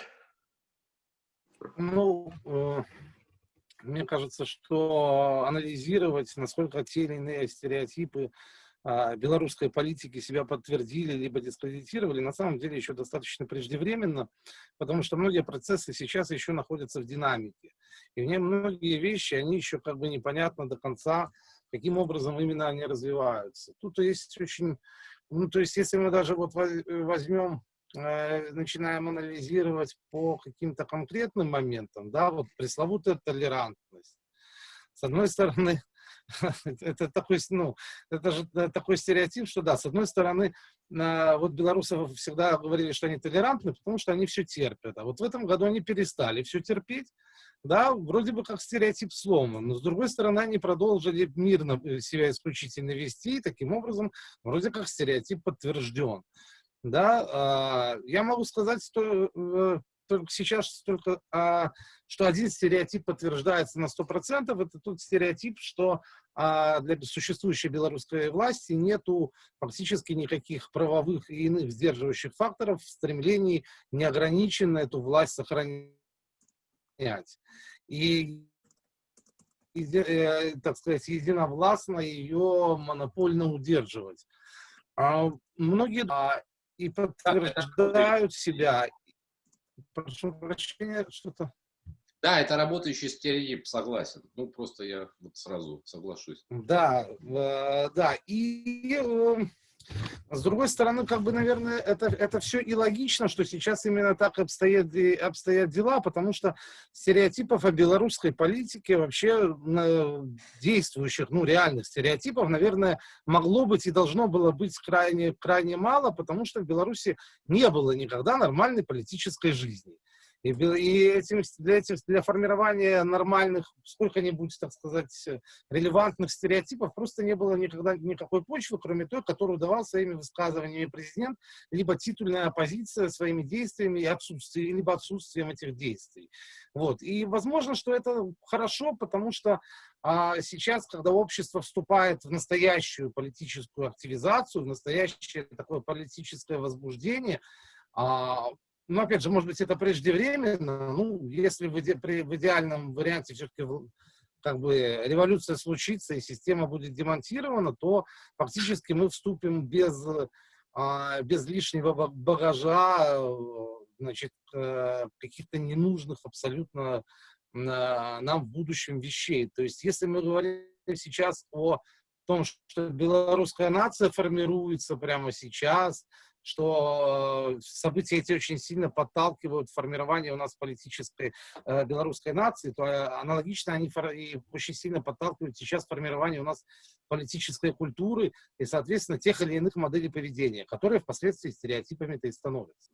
Ну, мне кажется, что анализировать, насколько те или иные стереотипы а, белорусской политики себя подтвердили либо дискредитировали, на самом деле еще достаточно преждевременно, потому что многие процессы сейчас еще находятся в динамике. И в ней многие вещи, они еще как бы непонятно до конца, каким образом именно они развиваются. Тут есть очень, ну то есть если мы даже вот возьмем э, начинаем анализировать по каким-то конкретным моментам, да, вот пресловутая толерантность. С одной стороны, это такой, ну, это же э, такой стереотип, что да, с одной стороны, вот белорусов всегда говорили, что они толерантны, потому что они все терпят. А вот в этом году они перестали все терпеть, да, вроде бы как стереотип сломан, но с другой стороны они продолжили мирно э, себя исключительно вести, и таким образом вроде как стереотип подтвержден. Да, а, я могу сказать, что э, только сейчас только, а, что один стереотип подтверждается на 100%, это тот стереотип, что а, для существующей белорусской власти нету фактически никаких правовых и иных сдерживающих факторов в стремлении неограниченно эту власть сохранять. И, и э, так сказать, единовластно ее монопольно удерживать. А, многие и подтверждают себя, Прошу прощения, что-то... Да, это работающий стереотип, согласен. Ну, просто я вот сразу соглашусь. Да, э, да. И э, с другой стороны, как бы, наверное, это, это все и логично, что сейчас именно так обстоят, обстоят дела, потому что стереотипов о белорусской политике, вообще действующих, ну, реальных стереотипов, наверное, могло быть и должно было быть крайне, крайне мало, потому что в Беларуси не было никогда нормальной политической жизни. И, и этим, для, этих, для формирования нормальных, сколько-нибудь, так сказать, релевантных стереотипов просто не было никогда никакой почвы, кроме той, которую давал своими высказываниями президент, либо титульная оппозиция своими действиями и отсутствием, либо отсутствием этих действий. Вот. И возможно, что это хорошо, потому что а сейчас, когда общество вступает в настоящую политическую активизацию, в настоящее такое политическое возбуждение, а, ну, опять же, может быть, это преждевременно, ну, если в, иде, в идеальном варианте все-таки как бы революция случится и система будет демонтирована, то фактически мы вступим без, а, без лишнего багажа, значит, э, каких-то ненужных абсолютно нам в будущем вещей. То есть, если мы говорим сейчас о том, что белорусская нация формируется прямо сейчас, что э, события эти очень сильно подталкивают формирование у нас политической э, белорусской нации, то э, аналогично они и очень сильно подталкивают сейчас формирование у нас политической культуры и, соответственно, тех или иных моделей поведения, которые впоследствии стереотипами-то и становятся.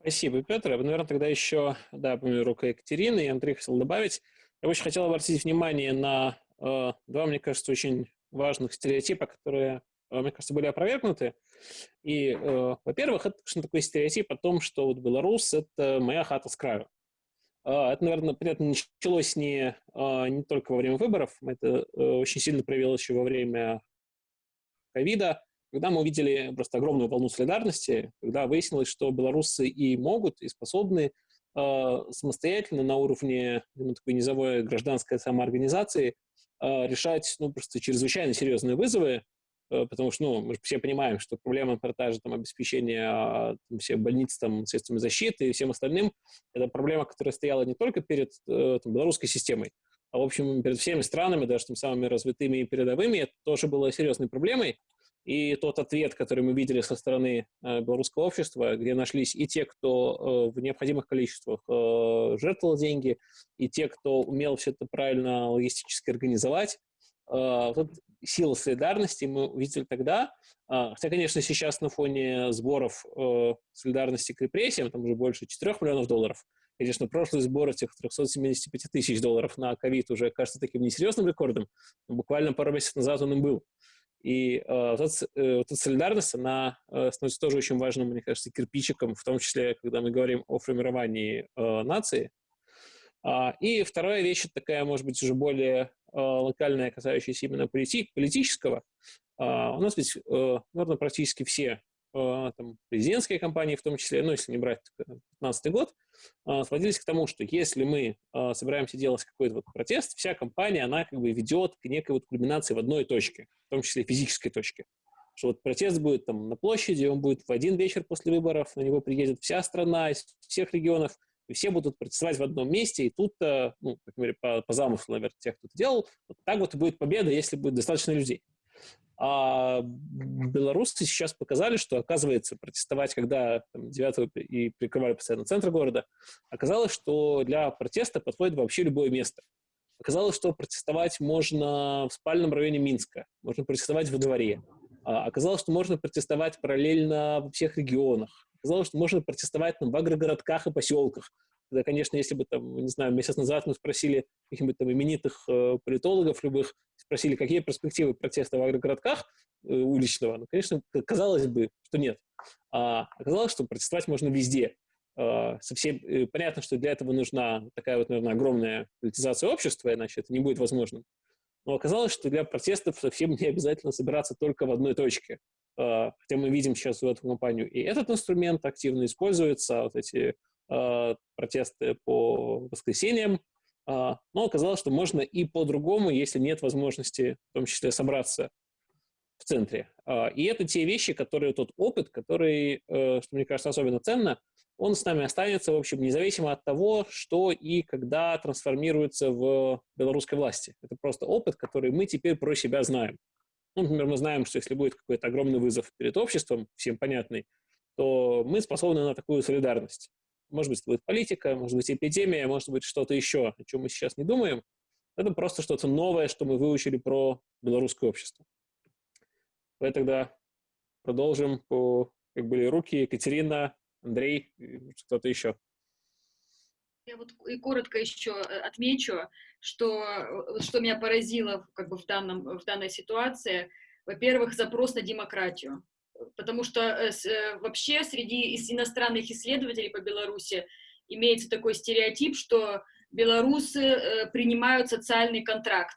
Спасибо, Петр. Я бы, наверное, тогда еще, да, помимо рука Екатерины, и Андрей хотел добавить. Я очень хотел обратить внимание на э, два, мне кажется, очень важных стереотипа, которые, мне кажется, были опровергнуты. И, э, во-первых, это, конечно, такой стереотип о том, что вот Беларусь — это моя хата с краю. Э, это, наверное, понятно, началось не, э, не только во время выборов, это э, очень сильно проявилось еще во время ковида, когда мы увидели просто огромную волну солидарности, когда выяснилось, что белорусы и могут, и способны э, самостоятельно на уровне ну, такой низовой гражданской самоорганизации э, решать ну, просто чрезвычайно серьезные вызовы, э, потому что ну, мы же все понимаем, что проблема продажи там, обеспечения там, всех больниц там, средствами защиты и всем остальным – это проблема, которая стояла не только перед э, там, белорусской системой, а, в общем, перед всеми странами, даже тем самыми развитыми и передовыми, это тоже было серьезной проблемой. И тот ответ, который мы видели со стороны э, белорусского общества, где нашлись и те, кто э, в необходимых количествах э, жертвовал деньги, и те, кто умел все это правильно логистически организовать, э, вот сила солидарности мы увидели тогда. Э, хотя, конечно, сейчас на фоне сборов э, солидарности к репрессиям, там уже больше 4 миллионов долларов, Конечно, прошлый сбор этих 375 тысяч долларов на ковид уже кажется таким несерьезным рекордом, но буквально пару месяцев назад он им был. И э, вот, эта, э, вот эта солидарность, она э, становится тоже очень важным, мне кажется, кирпичиком, в том числе, когда мы говорим о формировании э, нации. А, и вторая вещь, такая, может быть, уже более э, локальная, касающаяся именно полити политического. А, у нас ведь, э, наверное, практически все э, там, президентские кампании, в том числе, ну, если не брать 2015 год, э, сводились к тому, что если мы э, собираемся делать какой-то вот протест, вся компания, она как бы ведет к некой вот кульминации в одной точке, в том числе физической точке. Что вот протест будет там на площади, он будет в один вечер после выборов, на него приедет вся страна из всех регионов, и все будут протестовать в одном месте, и тут, ну, как говоря, по, по замыслу, наверное, тех, кто это делал, вот так вот и будет победа, если будет достаточно людей. А белорусы сейчас показали, что, оказывается, протестовать, когда там, 9 и прикрывали постоянно центр города, оказалось, что для протеста подходит вообще любое место. Оказалось, что протестовать можно в спальном районе Минска, можно протестовать во дворе. А оказалось, что можно протестовать параллельно во всех регионах. Оказалось, что можно протестовать там, в агрогородках и поселках. Да, конечно, если бы, там, не знаю, месяц назад мы спросили каких-нибудь там именитых э, политологов любых, спросили, какие перспективы протеста в агрогородках э, уличного, ну, конечно, казалось бы, что нет. А оказалось, что протестовать можно везде. Э, совсем э, понятно, что для этого нужна такая вот, наверное, огромная политизация общества, иначе это не будет возможным. Но оказалось, что для протестов совсем не обязательно собираться только в одной точке. Э, хотя мы видим сейчас в эту компанию и этот инструмент активно используется, вот эти Э, протесты по воскресеньям, а, но оказалось, что можно и по-другому, если нет возможности, в том числе, собраться в центре. А, и это те вещи, которые, тот опыт, который, э, что мне кажется особенно ценно, он с нами останется, в общем, независимо от того, что и когда трансформируется в белорусской власти. Это просто опыт, который мы теперь про себя знаем. Ну, например, мы знаем, что если будет какой-то огромный вызов перед обществом, всем понятный, то мы способны на такую солидарность. Может быть, это будет политика, может быть, эпидемия, может быть, что-то еще, о чем мы сейчас не думаем. Это просто что-то новое, что мы выучили про белорусское общество. Давай тогда продолжим по, как были руки, Екатерина, Андрей, кто-то еще. Я вот и коротко еще э, отмечу, что, э, что меня поразило как бы в, данном, в данной ситуации. Во-первых, запрос на демократию потому что э, вообще среди иностранных исследователей по Беларуси имеется такой стереотип, что белорусы принимают социальный контракт,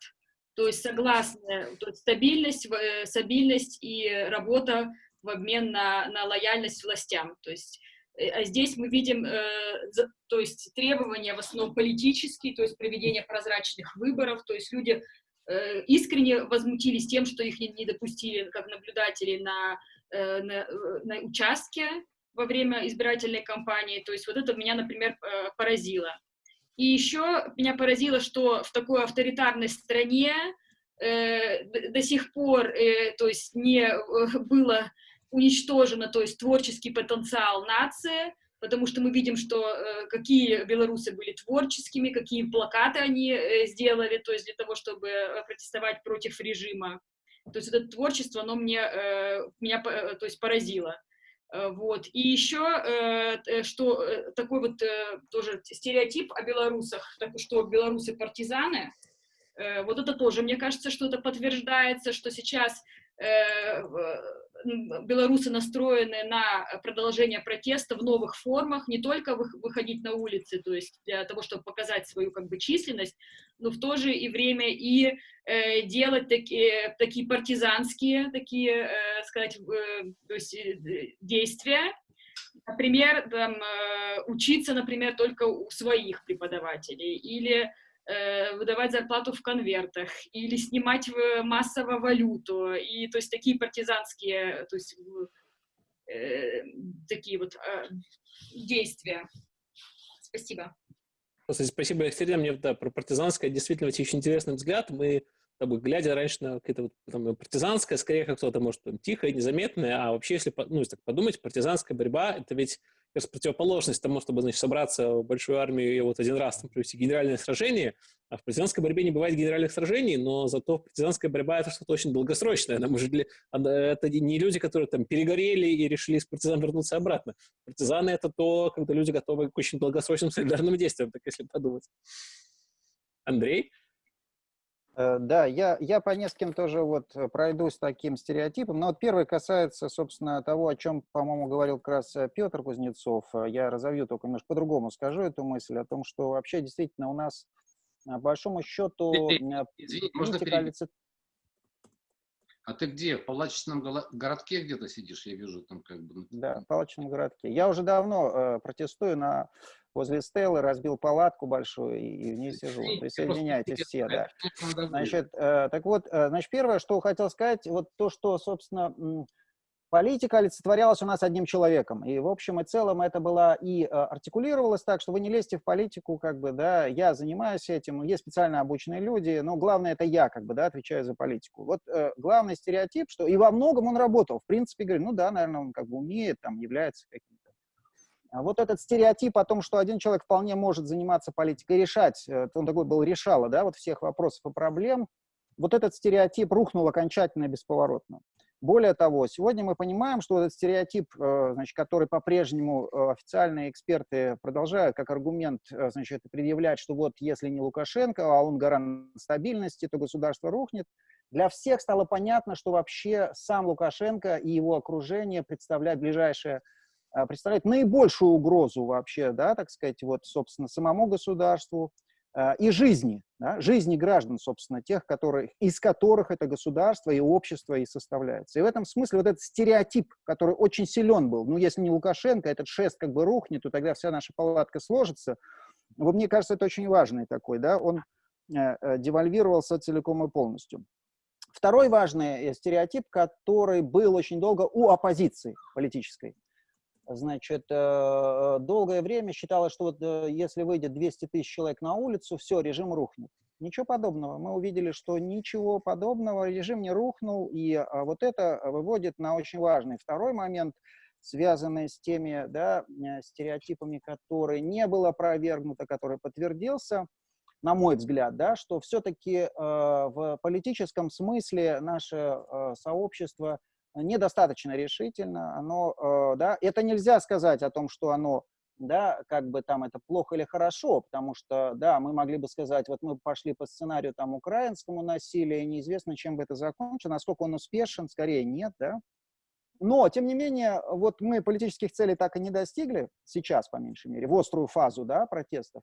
то есть согласны, то есть стабильность, стабильность и работа в обмен на, на лояльность властям. То есть, а здесь мы видим то есть требования в основном политические, то есть проведение прозрачных выборов, то есть люди искренне возмутились тем, что их не, не допустили как наблюдателей на Э, на, э, на участке во время избирательной кампании. То есть вот это меня, например, э, поразило. И еще меня поразило, что в такой авторитарной стране э, до сих пор э, то есть не было уничтожено то есть творческий потенциал нации, потому что мы видим, что э, какие белорусы были творческими, какие плакаты они э, сделали, то есть для того, чтобы протестовать против режима. То есть это творчество, оно мне, э, меня э, то есть поразило. Э, вот. И еще, э, что такой вот тоже стереотип о белорусах, что белорусы партизаны, вот это тоже, мне кажется, что это подтверждается, что сейчас белорусы настроены на продолжение протеста в новых формах, не только выходить на улицы, то есть для того, чтобы показать свою как бы численность, но в то же и время и э, делать такие, такие партизанские, такие, э, сказать, э, то есть, э, действия, Например, там, э, учиться, например, только у своих преподавателей, или выдавать зарплату в конвертах или снимать массово валюту. И то есть такие партизанские, то есть э, такие вот э, действия. Спасибо. Спасибо, Екатерина. Мне да, про партизанское действительно очень интересный взгляд. Мы, как глядя раньше на какое-то вот, там, партизанское, скорее как кто-то может там, тихое, незаметное, а вообще, если, ну, если так подумать, партизанская борьба — это ведь как противоположность тому, чтобы значит, собраться в большую армию и вот один раз там, провести генеральное сражение. А в партизанской борьбе не бывает генеральных сражений, но зато партизанская борьба — это что-то очень долгосрочное. Она может для... Это не люди, которые там перегорели и решили из партизан вернуться обратно. Партизаны — это то, когда люди готовы к очень долгосрочным солидарным действиям, так если подумать. Андрей? Э, да, я, я по нескольким тоже вот э, пройдусь таким стереотипом. Но вот первый касается, собственно, того, о чем, по-моему, говорил как раз э, Петр Кузнецов. Я разовью только немножко по-другому скажу эту мысль, о том, что вообще действительно у нас, по большому счету, Извини, можно перебить? А ты где? В палачном городке где-то сидишь? Я вижу там как бы... Да, в палачном городке. Я уже давно э, протестую на возле Стеллы, разбил палатку большую и, в ней сижу. Присоединяйтесь все, да. Значит, э, так вот, э, значит, первое, что хотел сказать, вот то, что, собственно, политика олицетворялась у нас одним человеком. И в общем и целом это было и э, артикулировалось так, что вы не лезьте в политику, как бы, да, я занимаюсь этим, есть специально обученные люди, но главное это я, как бы, да, отвечаю за политику. Вот э, главный стереотип, что и во многом он работал. В принципе, говорю, ну да, наверное, он как бы умеет, там, является каким-то а вот этот стереотип о том, что один человек вполне может заниматься политикой, решать, э, он такой был решало, да, вот всех вопросов и проблем, вот этот стереотип рухнул окончательно и бесповоротно. Более того, сегодня мы понимаем, что этот стереотип, э, значит, который по-прежнему э, официальные эксперты продолжают как аргумент значит, предъявлять, что вот если не Лукашенко, а он гарант стабильности, то государство рухнет, для всех стало понятно, что вообще сам Лукашенко и его окружение представляют ближайшее представляет наибольшую угрозу вообще, да, так сказать, вот, собственно, самому государству. э, и жизни, да, жизни граждан, собственно, тех, которые, из которых это государство и общество и составляется. И в этом смысле вот этот стереотип, который очень силен был, ну, если не Лукашенко, этот шест как бы рухнет, то тогда вся наша палатка сложится. Вот мне кажется, это очень важный такой, да, он э, э, девальвировался целиком и полностью. Второй важный стереотип, который был очень долго у оппозиции политической, Значит, э, долгое время считалось, что вот э, если выйдет 200 тысяч человек на улицу, все, режим рухнет. Ничего подобного. Мы увидели, что ничего подобного, режим не рухнул, и а, вот это выводит на очень важный второй момент, связанный с теми да, э, стереотипами, которые не было опровергнуто, который подтвердился, на мой взгляд, да, что все-таки э, в политическом смысле наше э, сообщество недостаточно решительно, оно, э, да, это нельзя сказать о том, что оно, да, как бы там это плохо или хорошо, потому что, да, мы могли бы сказать, вот мы пошли по сценарию там украинскому насилию, и неизвестно, чем бы это закончилось, насколько он успешен, скорее нет, да, но, тем не менее, вот мы политических целей так и не достигли, сейчас, по меньшей мере, в острую фазу, да, протестов,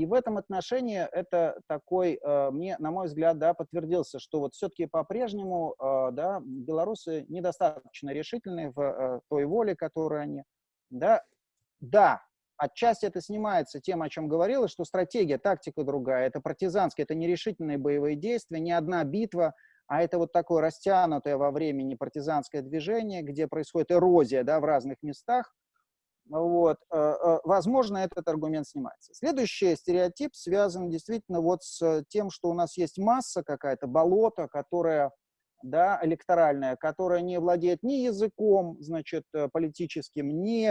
и в этом отношении это такой, э, мне, на мой взгляд, да, подтвердился, что вот все-таки по-прежнему э, да, белорусы недостаточно решительны в э, той воле, которую они... Да, да, отчасти это снимается тем, о чем говорилось, что стратегия, тактика другая, это партизанские, это нерешительные боевые действия, не одна битва, а это вот такое растянутое во времени партизанское движение, где происходит эрозия да, в разных местах, вот, э, э, возможно, этот аргумент снимается. Следующий стереотип связан действительно вот с тем, что у нас есть масса какая-то, болото, которая, да, электоральная, которая не владеет ни языком, значит, э, политическим, ни,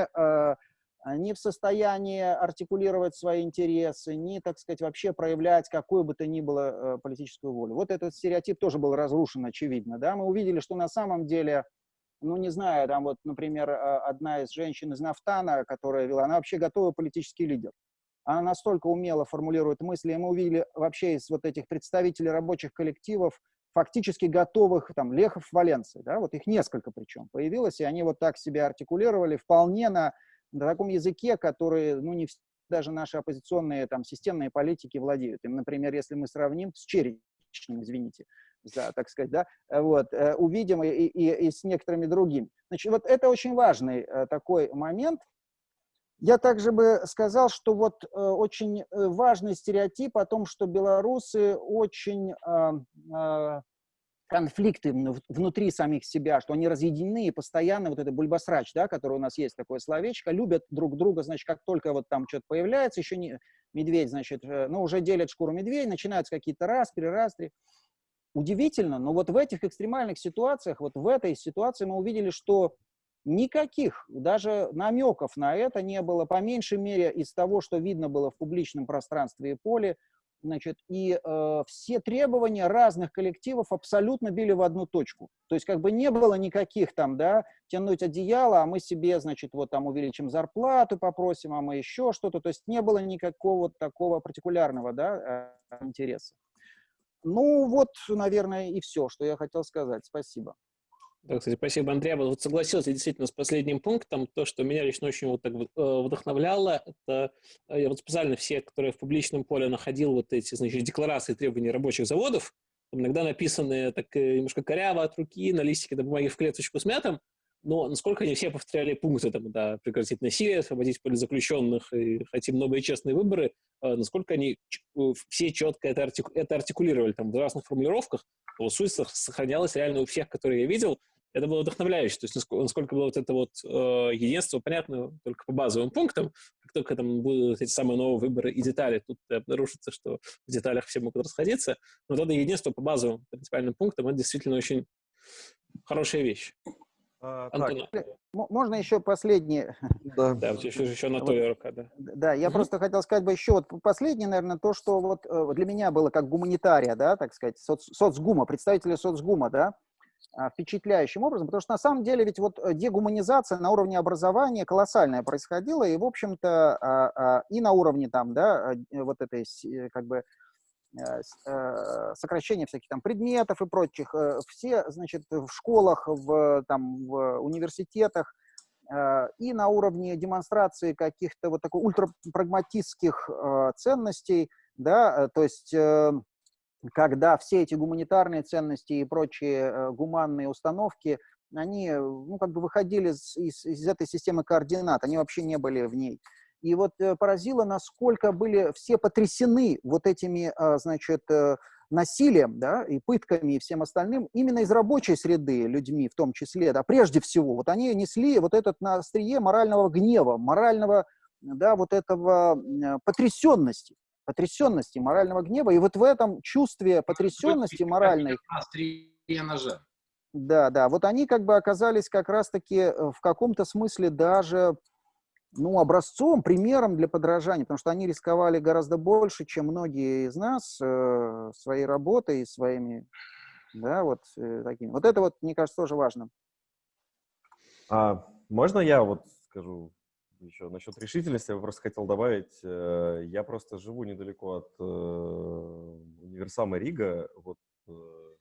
не в состоянии артикулировать свои интересы, ни, так сказать, вообще проявлять какую бы то ни было политическую волю. Вот этот стереотип тоже был разрушен, очевидно, да. Мы увидели, что на самом деле ну, не знаю, там вот, например, а, одна из женщин из Нафтана, которая вела, она вообще готовый политический лидер. Она настолько умело формулирует мысли, и мы увидели вообще из вот этих представителей рабочих коллективов, фактически готовых, там, Лехов, Валенции, да, вот их несколько причем появилось, и они вот так себя артикулировали вполне на, на таком языке, который, ну, не даже наши оппозиционные, там, системные политики владеют. Им, например, если мы сравним с Черечным, извините, за, так сказать, да, вот, э, увидим и, и, и с некоторыми другими. Значит, вот это очень важный э, такой момент. Я также бы сказал, что вот э, очень важный стереотип о том, что белорусы очень конфликты внутри самих себя, что они разъединены и постоянно вот это бульбасрач, да, который у нас есть такое словечко, любят друг друга, значит, как только вот там что-то появляется, еще не медведь, значит, ну, уже делят шкуру медведя, начинаются какие-то распри, растри. Удивительно, но вот в этих экстремальных ситуациях, вот в этой ситуации мы увидели, что никаких даже намеков на это не было, по меньшей мере из того, что видно было в публичном пространстве и поле, значит, и э, все требования разных коллективов абсолютно били в одну точку. То есть как бы не было никаких там, да, тянуть одеяло, а мы себе, значит, вот там увеличим зарплату, попросим, а мы еще что-то. То есть не было никакого такого партикулярного, да, э, интереса. Ну, вот, наверное, и все, что я хотел сказать. Спасибо. Да, кстати, спасибо, Андрей. Вот согласился действительно с последним пунктом. То, что меня лично очень вот так э, вдохновляло, это э, я вот специально все, которые в публичном поле находил вот эти, значит, декларации требований рабочих заводов, иногда написанные так э, немножко коряво от руки, на листике до бумаги в клеточку с мятом, но насколько они все повторяли пункты, там, да, прекратить насилие, освободить политзаключенных и хотим новые честные выборы, э, насколько они все четко это, артику, это артикулировали там, в разных формулировках, то суть сохранялась реально у всех, которые я видел. Это было вдохновляюще, то есть насколько, насколько было вот это вот э, единство понятно только по базовым пунктам, как только там будут эти самые новые выборы и детали, тут обнаружится, что в деталях все могут расходиться, но вот это единство по базовым принципиальным пунктам, это действительно очень хорошая вещь. А, так. Можно еще последнее? Да, да еще, еще Анатолий вот, рука, да. Да, я угу. просто хотел сказать бы еще вот последнее, наверное, то, что вот э, для меня было как гуманитария, да, так сказать, соц, соцгума, представители соцгума, да, а, впечатляющим образом, потому что на самом деле ведь вот э, дегуманизация на уровне образования колоссальная происходила, и, в общем-то, а, и на уровне там, да, э, вот этой, как бы, сокращение всяких там предметов и прочих. Э, все, значит, в школах, в, там, в университетах и на уровне демонстрации каких-то вот такой ультрапрагматистских ценностей, да, то есть когда все эти гуманитарные ценности и прочие гуманные установки, они, ну, как бы выходили из, из, из этой системы координат, они вообще не были в ней. И вот э, поразило, насколько были все потрясены вот этими, а, значит, э, насилием, да, и пытками, и всем остальным, именно из рабочей среды людьми в том числе, да, прежде всего, вот они несли вот этот на острие морального гнева, морального, да, вот этого потрясенности, потрясенности, морального гнева, и вот в этом чувстве потрясенности моральной... Острие ножа. Да, да, вот они как бы оказались как раз-таки э, в каком-то смысле даже ну, образцом, примером для подражания, потому что они рисковали гораздо больше, чем многие из нас э, своей работой своими, да, вот э, такими. Вот это вот, мне кажется, тоже важно. А, можно я вот скажу еще насчет решительности? Я просто хотел добавить. Э, я просто живу недалеко от э, универсама Рига. Вот э,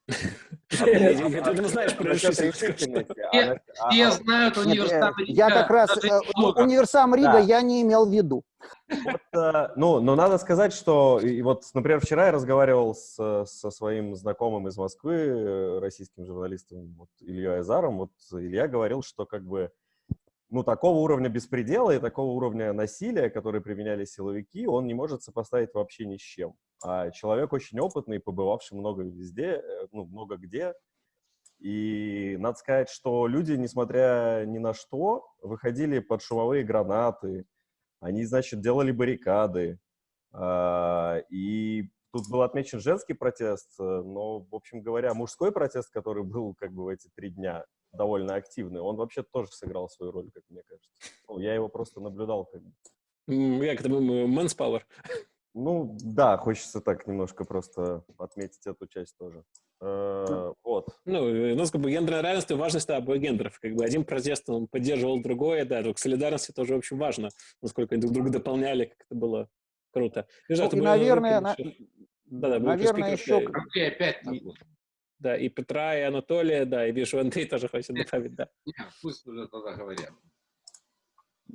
ты знаешь про Все знают универсам Рига. Я как раз универсам Рига я не имел в виду. Э, ну, но надо сказать, что вот, например, вчера я разговаривал со своим знакомым из Москвы, э, российским журналистом Ильей Азаром. Вот Илья говорил, что как бы ну, такого уровня беспредела и такого уровня насилия, который применяли силовики, он не может сопоставить вообще ни с чем. А человек очень опытный, побывавший много везде, э, ну, много где. И надо сказать, что люди, несмотря ни на что, выходили под шумовые гранаты, они, значит, делали баррикады. А, и тут был отмечен женский протест, э, но, в общем говоря, мужской протест, который был как бы в эти три дня, довольно активный, он вообще тоже сыграл свою роль, как мне кажется. Ну, я его просто наблюдал. Как бы. Как это был? Man's power. Ну, да, хочется так немножко просто отметить эту часть тоже. Э, вот. Ну, э, у нас как бы гендерное равенство и важность да, обоих гендеров. Как бы один протест, он поддерживал другое, да, только солидарность тоже очень важно, насколько они друг друга дополняли, как это было круто. Вижу, Ну, и, наверное, на- Да, да, наверное, еще... опять И- такой. Да, и Петра, и Анатолия, да, и вижу, Андрей тоже хочет добавить, да. Не, Пусть уже тогда говорят.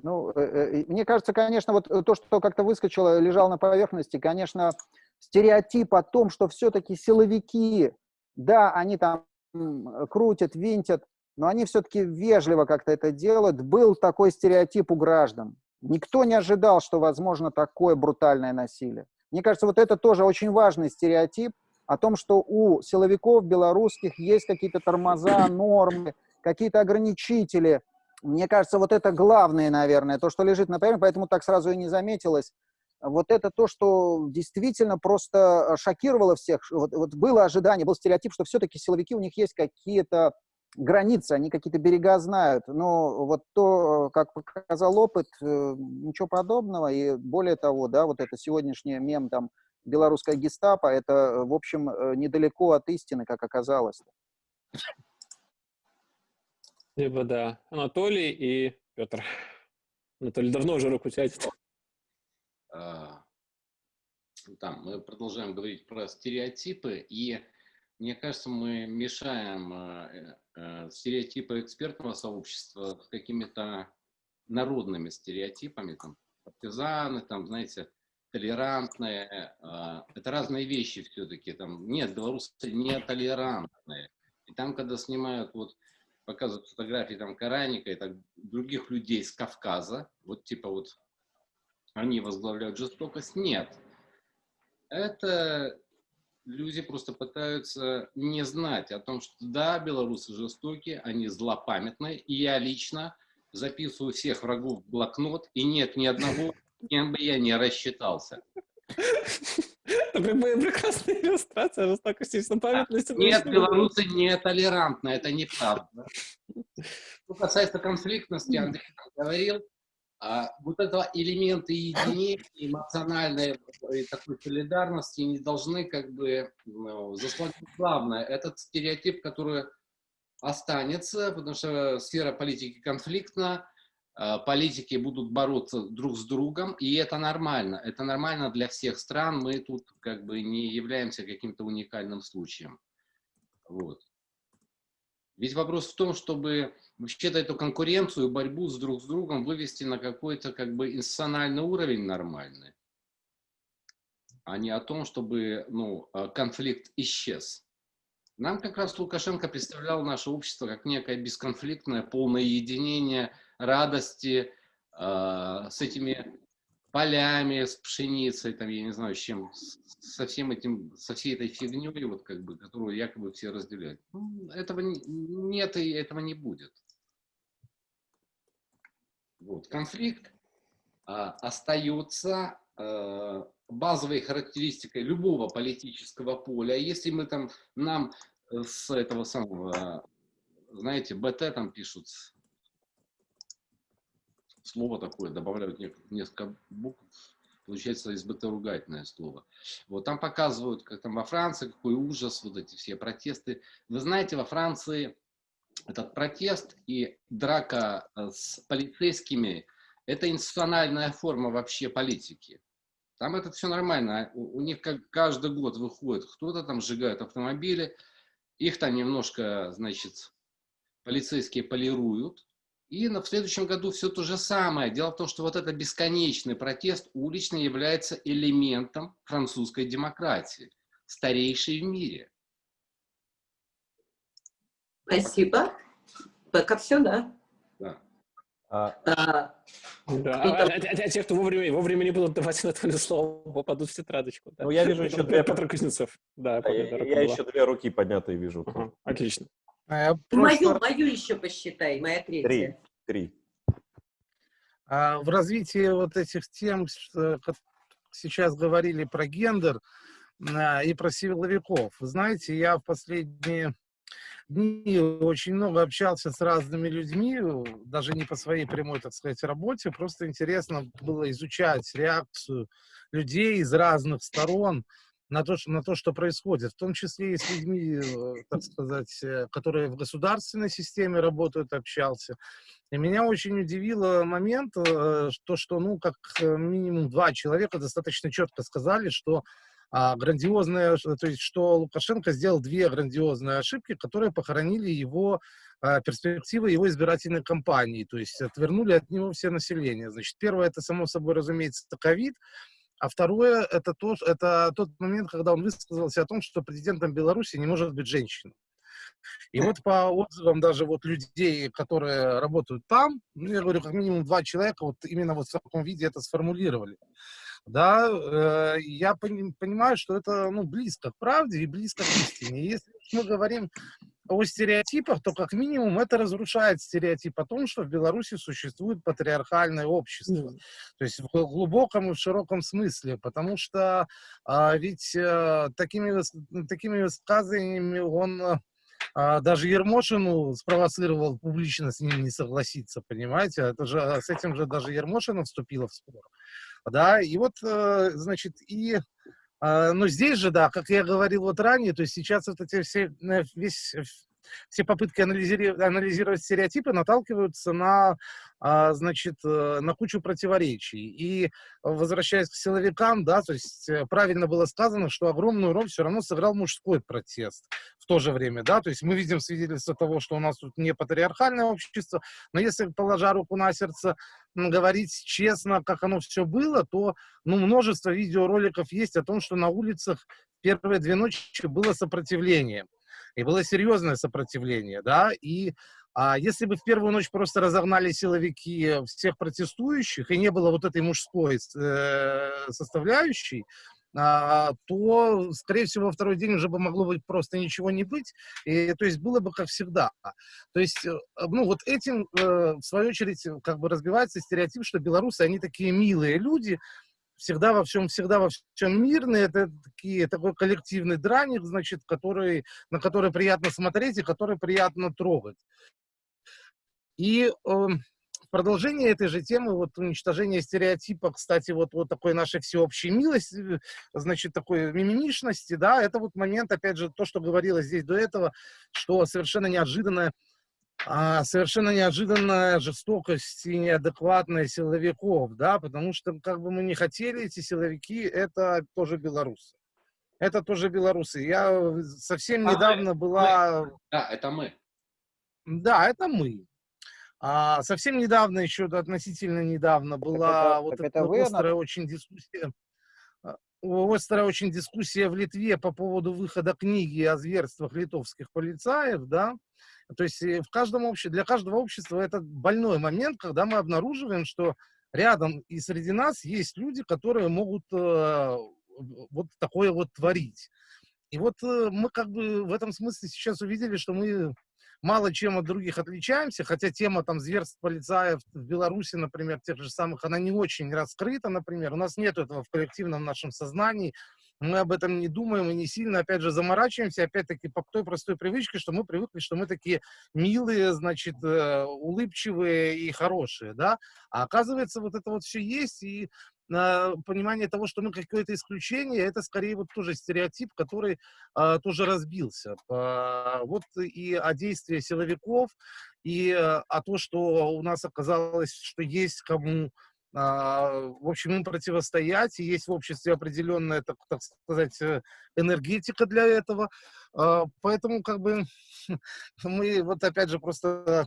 Ну, э, э, мне кажется, конечно, вот э, то, что как-то выскочило, лежало на поверхности, конечно, стереотип о том, что все-таки силовики, да, они там крутят, винтят, но они все-таки вежливо как-то это делают. Был такой стереотип у граждан. Никто не ожидал, что возможно такое брутальное насилие. Мне кажется, вот это тоже очень важный стереотип о том, что у силовиков белорусских есть какие-то тормоза, нормы, какие-то ограничители. Мне кажется, вот это главное, наверное, то, что лежит на поверхности, поэтому так сразу и не заметилось. Вот это то, что действительно просто шокировало всех. Вот, вот было ожидание, был стереотип, что все-таки силовики, у них есть какие-то границы, они какие-то берега знают. Но вот то, как показал опыт, э, ничего подобного. И более того, да, вот это сегодняшний мем там белорусская гестапо, это, в общем, э, недалеко от истины, как оказалось. Либо, да, Анатолий и Петр. Анатолий давно уже руку тянет. А, Там мы продолжаем говорить про стереотипы, и мне кажется, мы мешаем э, э, стереотипы экспертного сообщества с какими-то народными стереотипами, там, партизаны, там, знаете, толерантные. а, Это разные вещи все-таки. Там, нет, белорусы не толерантные. И там, когда снимают, вот, показывают фотографии там Караника и так, других людей с Кавказа, вот типа вот они возглавляют жестокость. Нет. Это люди просто пытаются не знать о том, что да, белорусы жестокие, они злопамятные, и я лично записываю всех врагов в блокнот, и нет ни одного, кем бы я не рассчитался. Прекрасная иллюстрация жестокости и злопамятности. Нет, белорусы не толерантны, это неправда. Что касается конфликтности, Андрей говорил, а, вот этого элемента единения, эмоциональной такой солидарности не должны как бы ну, заслонить главное. Этот стереотип, который останется, потому что сфера политики конфликтна, политики будут бороться друг с другом, и это нормально. Это нормально для всех стран. Мы тут как бы не являемся каким-то уникальным случаем. Вот. Ведь вопрос в том, чтобы вообще-то эту конкуренцию, борьбу с друг с другом вывести на какой-то как бы институциональный уровень нормальный, а не о том, чтобы ну, э, конфликт исчез. Нам как раз Лукашенко представлял наше общество как некое бесконфликтное, полное единение, радости э, с этими полями, с пшеницей, там, я не знаю, с чем, со всем этим, со всей этой фигней, вот как бы, которую якобы все разделяют. Ну, Этого не- нет и этого не будет. Вот. Конфликт а, остается э, базовой характеристикой любого политического поля. Если мы там, нам э, с этого самого, знаете, БТ там пишут, слово такое, добавляют несколько букв, получается из БТ ругательное слово. Вот там показывают, как там во Франции, какой ужас, вот эти все протесты. Вы знаете, во Франции этот протест и драка э, с полицейскими – это институциональная форма вообще политики. Там это все нормально. У, у них как каждый год выходит, кто-то там сжигает автомобили, их там немножко, значит, полицейские полируют. И на, в следующем году все то же самое. Дело в том, что вот этот бесконечный протест уличный является элементом французской демократии, старейшей в мире. Спасибо. Пока все, да? Да. А, А, Да, а, а- а- а те, кто вовремя, вовремя не будут давать Анатолию слово, попадут в тетрадочку. Да. Ну, я вижу еще две- Петр Кузнецов. Да, я, помню, я была. еще две руки поднятые вижу. Ага, отлично. А я мою, мою еще посчитай, моя Три. третья. Три. а, в развитии вот этих тем, что сейчас говорили про гендер а, и про силовиков. Вы знаете, я в последние дни очень много общался с разными людьми, даже не по своей прямой, так сказать, работе, просто интересно было изучать реакцию людей из разных сторон на то, на то, что происходит, в том числе и с людьми, э, так сказать, э, которые в государственной системе работают, общался. И меня очень удивило момент, э, то, что, ну, как минимум два человека достаточно четко сказали, что а, грандиозная, то есть, что Лукашенко сделал две грандиозные ошибки, которые похоронили его а, перспективы его избирательной кампании, то есть отвернули от него все население. Значит, первое, это, само собой, разумеется, ковид, а второе, это, то, это тот момент, когда он высказался о том, что президентом Беларуси не может быть женщина. И вот по отзывам даже вот людей, которые работают там, ну, я говорю, как минимум два человека вот именно вот в таком виде это сформулировали. Да, э, я пони понимаю, что это ну, близко к правде и близко к истине. Если мы говорим о стереотипах, то как минимум это разрушает стереотип о том, что в Беларуси существует патриархальное общество. Mm. То есть в глубоком и в широком смысле, потому что а, ведь а, такими, такими высказываниями он а, даже Ермошину спровоцировал публично с ним не согласиться, понимаете? Это же, с этим же даже Ермошина вступила в спор. Да, и вот, э, значит, и а, но здесь же, да, как я говорил вот ранее, то есть сейчас вот эти все, э, весь, все попытки анализировать, анализировать стереотипы наталкиваются на, а, значит, э, на кучу противоречий. И возвращаясь к силовикам, да, то есть э, правильно было сказано, что огромную роль все равно сыграл мужской протест в то же время, да, то есть мы видим свидетельство того, что у нас тут не патриархальное общество, но если, положа руку на сердце, говорить честно, как оно все было, то, ну, множество видеороликов есть о том, что на улицах первые две ночи было сопротивление, и было серьезное сопротивление, да, и а если бы в первую ночь просто разогнали силовики всех протестующих, и не было вот этой мужской э, составляющей, а, то, скорее всего, во второй день уже бы могло быть просто ничего не быть, и, то есть было бы как всегда. То есть, э, ну, вот этим, э, в свою очередь, как бы разбивается стереотип, что белорусы, они такие милые люди, всегда во всем, всегда во всем мирные, это такие, такой коллективный драник, значит, который, на который приятно смотреть и который приятно трогать. И э, продолжение этой же темы, вот уничтожение стереотипа, кстати, вот, вот такой нашей всеобщей милости, значит, такой мимимишности, да, это вот момент, опять же, то, что говорилось здесь до этого, что совершенно неожиданная а, совершенно неожиданная жестокость и неадекватность силовиков, да, потому что, как бы мы ни хотели, эти силовики, это тоже белорусы. Это тоже белорусы. Я совсем а недавно мы, была... Мы. Да, это мы. Да, это мы. А, совсем недавно, еще относительно недавно, была это, вот эта это острая очень дискуссия, острая очень дискуссия в Литве по поводу выхода книги о зверствах литовских полицаев, да, то есть э, в каждом обще... для каждого общества это больной момент, когда мы обнаруживаем, что рядом и среди нас есть люди, которые могут э, вот такое вот творить. И вот э, мы как бы в этом смысле сейчас увидели, что мы мало чем от других отличаемся, хотя тема там зверств полицаев в Беларуси, например, тех же самых, она не очень раскрыта, например. У нас нет этого в коллективном нашем сознании. Мы об этом не думаем и не сильно, опять же, заморачиваемся, опять-таки, по той простой привычке, что мы привыкли, что мы такие милые, значит, э, улыбчивые и хорошие, да. А оказывается, вот это вот все есть, и на понимание того, что мы какое-то исключение, это скорее вот тоже стереотип, который а, тоже разбился. А, вот и о действии силовиков, и а, о том, что у нас оказалось, что есть кому а, в общем, им противостоять, и есть в обществе определенная, так, так сказать, э, энергетика для этого. А, поэтому, как бы, мы вот опять же просто Э,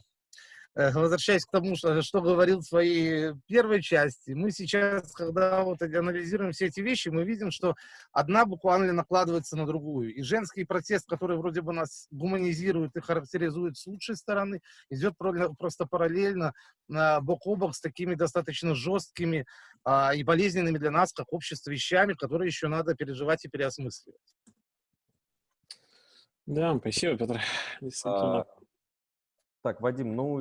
возвращаясь к тому, что, что говорил в своей первой части, мы сейчас, когда вот анализируем все эти вещи, мы видим, что одна буквально накладывается на другую. И женский протест, который вроде бы нас гуманизирует и характеризует с лучшей стороны, идет просто параллельно, бок о бок с такими достаточно жесткими а, и болезненными для нас, как общество, вещами, которые еще надо переживать и переосмысливать. Да, спасибо, Петр. Так, Вадим, ну,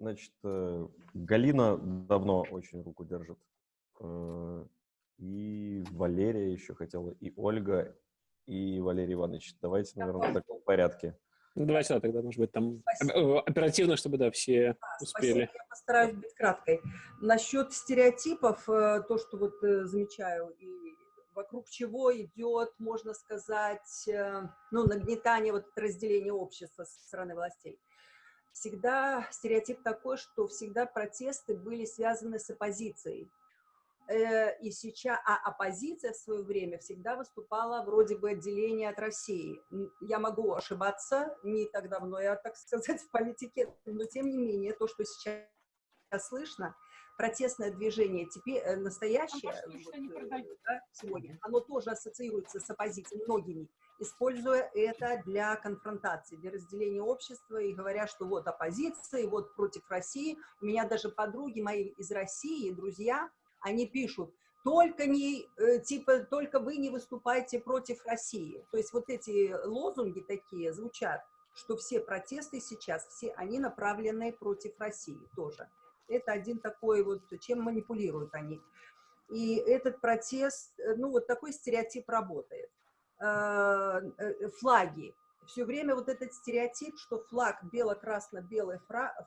значит, э, Галина давно очень руку держит. Э, и Валерия еще хотела, и Ольга, и Валерий Иванович. Давайте, наверное, в таком порядке. Ну, давайте, да, тогда, может быть, там Спасибо. оперативно, чтобы, да, все да, успели. Спасибо. Я постараюсь быть краткой. Насчет стереотипов, э, то, что вот э, замечаю, и вокруг чего идет, можно сказать, э, ну, нагнетание, вот разделения общества со стороны властей. Всегда стереотип такой, что всегда протесты были связаны с оппозицией. Э, и сейчас, а оппозиция в свое время всегда выступала вроде бы отделение от России. Я могу ошибаться, не так давно я, так сказать, в политике, но тем не менее, то, что сейчас слышно, протестное движение теперь э, настоящее, а вот, э, да, сегодня, оно тоже ассоциируется с оппозицией многими, используя это для конфронтации, для разделения общества и говоря, что вот оппозиция, вот против России. У меня даже подруги мои из России, друзья, они пишут, только не, э, типа, только вы не выступайте против России. То есть вот эти лозунги такие звучат, что все протесты сейчас, все они направлены против России тоже. Это один такой вот, чем манипулируют они. И этот протест, э, ну вот такой стереотип работает. Э, флаги все время вот этот стереотип, что флаг, бело-красно-белый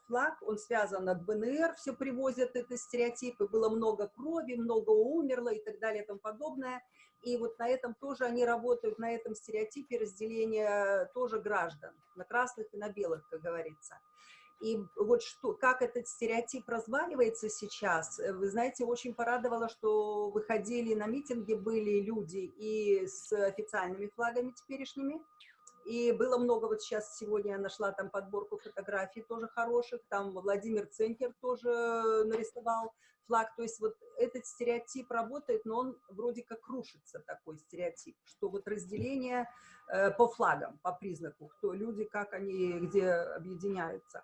флаг, он связан от БНР, все привозят это стереотипы, было много крови, много умерло и так далее и тому подобное. И вот на этом тоже они работают, на этом стереотипе разделения тоже граждан, на красных и на белых, как говорится. И вот что, как этот стереотип разваливается сейчас, вы знаете, очень порадовало, что выходили на митинги, были люди и с официальными флагами теперешними, и было много, вот сейчас сегодня я нашла там подборку фотографий тоже хороших, там Владимир Ценкер тоже нарисовал флаг, то есть вот этот стереотип работает, но он вроде как рушится, такой стереотип, что вот разделение э, по флагам, по признаку, кто люди, как они, где объединяются.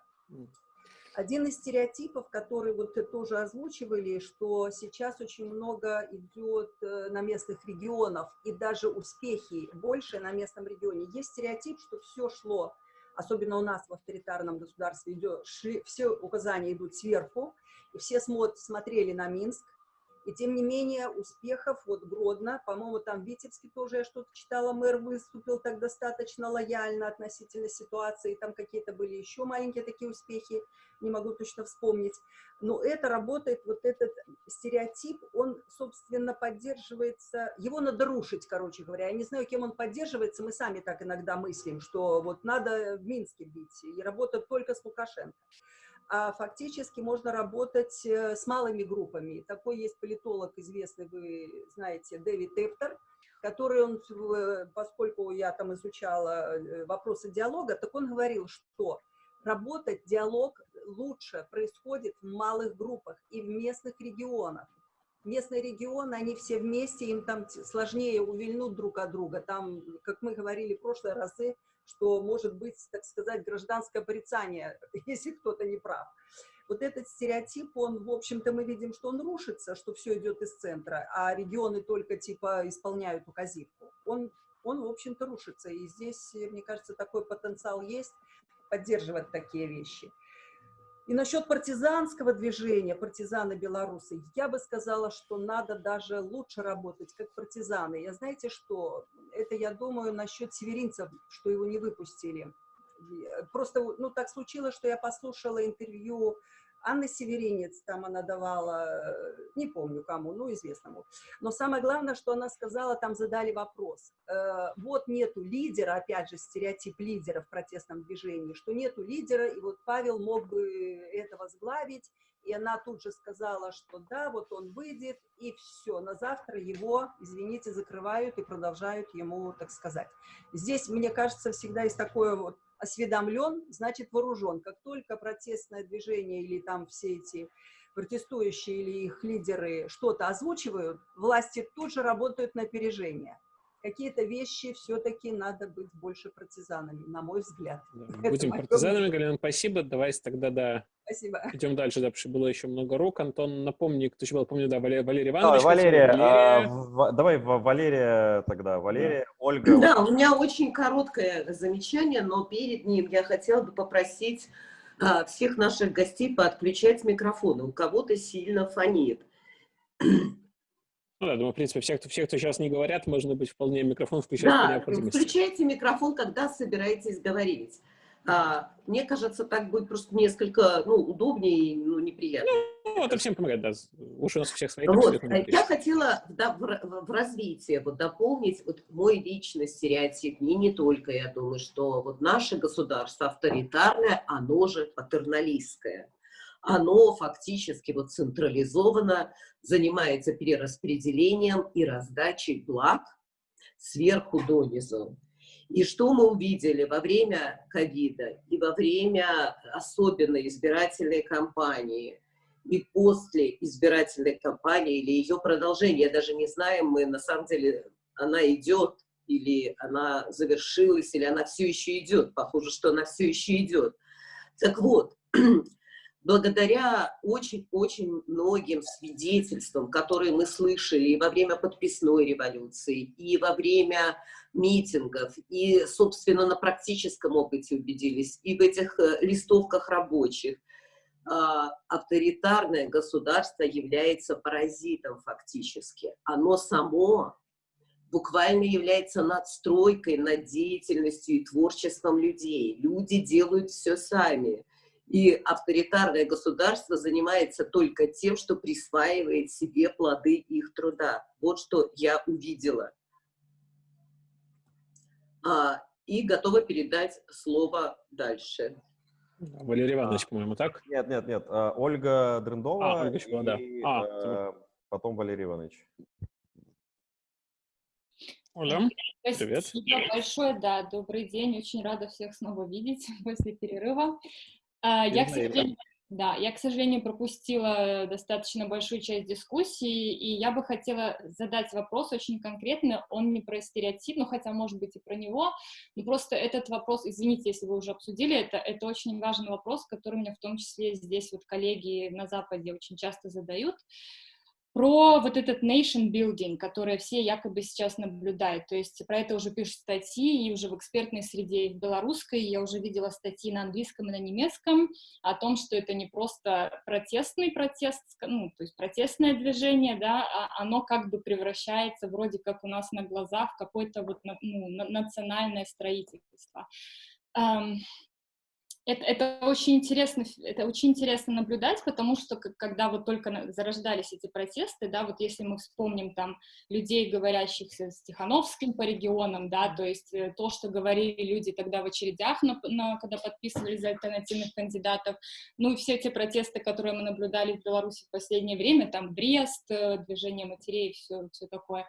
Один из стереотипов, который вот тоже озвучивали, что сейчас очень много идет э, на местных регионов, и даже успехи больше на местном регионе. Есть стереотип, что все шло, особенно у нас в авторитарном государстве, идет, все указания идут сверху, и все смотр, смотрели на Минск, и тем не менее успехов, вот Гродно, по-моему, там Витебске тоже я что-то читала, мэр выступил так достаточно лояльно относительно ситуации, там какие-то были еще маленькие такие успехи, не могу точно вспомнить. Но это работает, вот этот стереотип, он, собственно, поддерживается, его надо рушить, короче говоря. Я не знаю, кем он поддерживается, мы сами так иногда мыслим, что вот надо в Минске бить и работать только с Лукашенко а фактически можно работать э, с малыми группами. Такой есть политолог известный, вы знаете, Дэвид Эптер, который, он, поскольку я там изучала э, вопросы диалога, так он говорил, что работать диалог лучше происходит в малых группах и в местных регионах. Местные регионы, они все вместе, им там сложнее увильнуть друг от друга. Там, как мы говорили в прошлые разы, что может быть, так сказать, гражданское порицание, если кто-то не прав. Вот этот стереотип, он, в общем-то, мы видим, что он рушится, что все идет из центра, а регионы только, типа, исполняют указивку. Он, он в общем-то, рушится. И здесь, мне кажется, такой потенциал есть поддерживать такие вещи. И насчет партизанского движения, партизаны белорусы, я бы сказала, что надо даже лучше работать, как партизаны. Я знаете что, это я думаю насчет северинцев, что его не выпустили. Просто, ну, так случилось, что я послушала интервью Анна Северинец, там она давала, э, не помню кому, ну, известному. Но самое главное, что она сказала, там задали вопрос. Э, вот нету лидера, опять же, стереотип лидера в протестном движении, что нету лидера, и вот Павел мог бы это возглавить, и она тут же сказала, что да, вот он выйдет, и все, на завтра его, извините, закрывают и продолжают ему, так сказать. Здесь, мне кажется, всегда есть такое вот осведомлен, значит вооружен. Как только протестное движение или там все эти протестующие или их лидеры что-то озвучивают, власти тут же работают на опережение какие-то вещи все-таки надо быть больше партизанами, на мой взгляд. Да, будем партизанами, Галина, спасибо. Давайте тогда, да, спасибо. идем дальше, да, потому что было еще много рук. Антон, напомни, кто еще был, помню, да, Валерий, Валерий Иванович. Давай, Валерия, Валерия. А, в, давай Валерия тогда, Валерия, да. Ольга. Да, у меня очень короткое замечание, но перед ним я хотела бы попросить а, всех наших гостей подключать микрофоны. У кого-то сильно фонит. Ну да, думаю, в принципе, все, кто, все, кто сейчас не говорят, можно быть вполне микрофон включать Да, включайте микрофон, когда собираетесь говорить. А, мне кажется, так будет просто несколько ну, удобнее и ну, неприятно. Ну, это всем помогает, да. Уши у нас всех свои. Вот, я хотела да, в, в развитии вот, дополнить вот мой личный стереотип, и не только, я думаю, что вот наше государство авторитарное, оно же патерналистское. Оно фактически вот централизованно занимается перераспределением и раздачей благ сверху донизу. И что мы увидели во время ковида и во время особенно избирательной кампании, и после избирательной кампании или ее продолжения, даже не знаем мы, на самом деле, она идет или она завершилась, или она все еще идет. Похоже, что она все еще идет. Так вот, благодаря очень-очень многим свидетельствам, которые мы слышали и во время подписной революции, и во время митингов, и, собственно, на практическом опыте убедились, и в этих э, листовках рабочих, а, авторитарное государство является паразитом фактически. Оно само буквально является надстройкой над деятельностью и творчеством людей. Люди делают все сами. И авторитарное государство занимается только тем, что присваивает себе плоды их труда. Вот что я увидела. А, и готова передать слово дальше. Да, Валерий Иванович, по-моему, так? Нет, нет, нет. а, Ольга Дрындова А, Ольга еще была, да. и А, э, потом Валерий Иванович. Оля, привет. Спасибо большое, да, добрый день, очень рада всех снова видеть после перерыва. А, Я, к сожалению, да, я, к сожалению, пропустила достаточно большую часть дискуссии, и я бы хотела задать вопрос очень конкретно, он не про стереотип, ну, хотя, может быть, и про него, но просто этот вопрос, извините, если вы уже обсудили это, это очень важный вопрос, который мне в том числе здесь вот коллеги на Западе очень часто задают, про вот этот nation building, который все якобы сейчас наблюдают. То есть про это уже пишут статьи, и уже в экспертной среде, и в белорусской, я уже видела статьи на английском и на немецком о том, что это не просто протестный протест, ну, то есть протестное движение, да, а оно как бы превращается вроде как у нас на глазах в какое-то вот ну, на- национальное строительство. Это, это очень интересно, это очень интересно наблюдать, потому что когда вот только зарождались эти протесты, да, вот если мы вспомним там людей, говорящих с Тихановским по регионам, да, то есть э, то, что говорили люди тогда в очередях, на, на- когда подписывались за альтернативных кандидатов, ну и все эти протесты, которые мы наблюдали в Беларуси в последнее время, там Брест, э, движение матерей, все, все такое,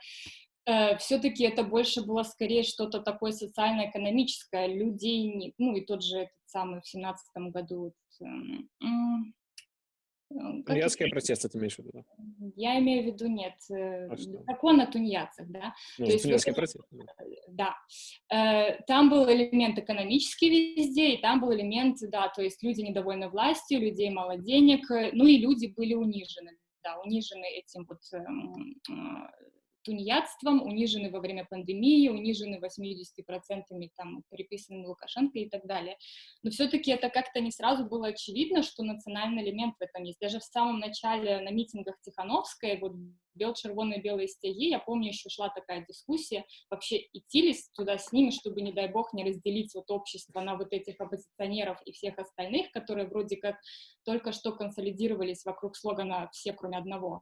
все-таки это больше было скорее что-то такое социально-экономическое. Людей, не, ну и тот же этот самый в семнадцатом году. эм, э, Тунеядские это? протесты ты имеешь в виду? да? Я имею в виду, нет, э, А что? закон о тунеядцах, да. Ну, То есть вот это- протесты. да. да. Э, Там был элемент экономический везде, и там был элемент, да, то есть люди недовольны властью, людей мало денег, э, ну и люди были унижены, да, унижены этим вот эм, э, тунеядством, унижены во время пандемии, унижены 80% там приписанными Лукашенко и так далее. Но все-таки это как-то не сразу было очевидно, что национальный элемент в этом есть. Даже в самом начале на митингах Тихановской, вот бел червоные белые стяги, я помню, еще шла такая дискуссия, вообще идти ли туда с ними, чтобы, не дай бог, не разделить вот общество на вот этих оппозиционеров и всех остальных, которые вроде как только что консолидировались вокруг слогана «все, кроме одного».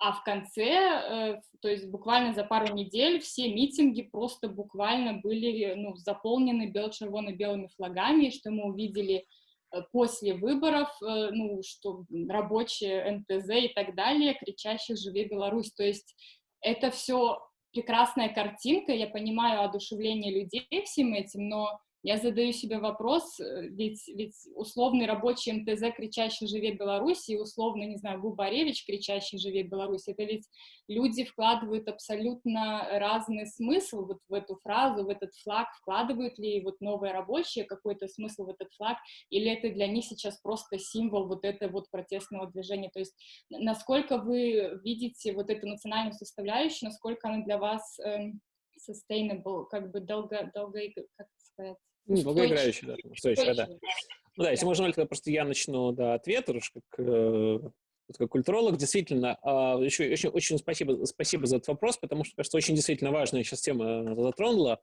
А в конце, э, то есть буквально за пару недель, все митинги просто буквально были ну, заполнены бело-червоно-белыми флагами, что мы увидели э, после выборов, э, ну, что рабочие НТЗ и так далее, кричащих «Живи Беларусь!». То есть это все прекрасная картинка, я понимаю одушевление людей всем этим, но я задаю себе вопрос, э, ведь, ведь условный рабочий МТЗ, кричащий «Живе Беларусь!» и условный, не знаю, Губаревич, кричащий «Живе Беларусь!» это ведь люди вкладывают абсолютно разный смысл вот в эту фразу, в этот флаг, вкладывают ли вот новые рабочие какой-то смысл в этот флаг, или это для них сейчас просто символ вот этого вот протестного движения, то есть насколько вы видите вот эту национальную составляющую, насколько она для вас эм, sustainable, как бы долго, долго, как сказать, Ну, долгоиграющий, да, устойчивый, да. Ну да, если можно, тогда просто я начну, да, ответ, уж как э, как культуролог, действительно, еще, еще очень спасибо, спасибо за этот вопрос, потому что, кажется, очень действительно важная сейчас тема затронула.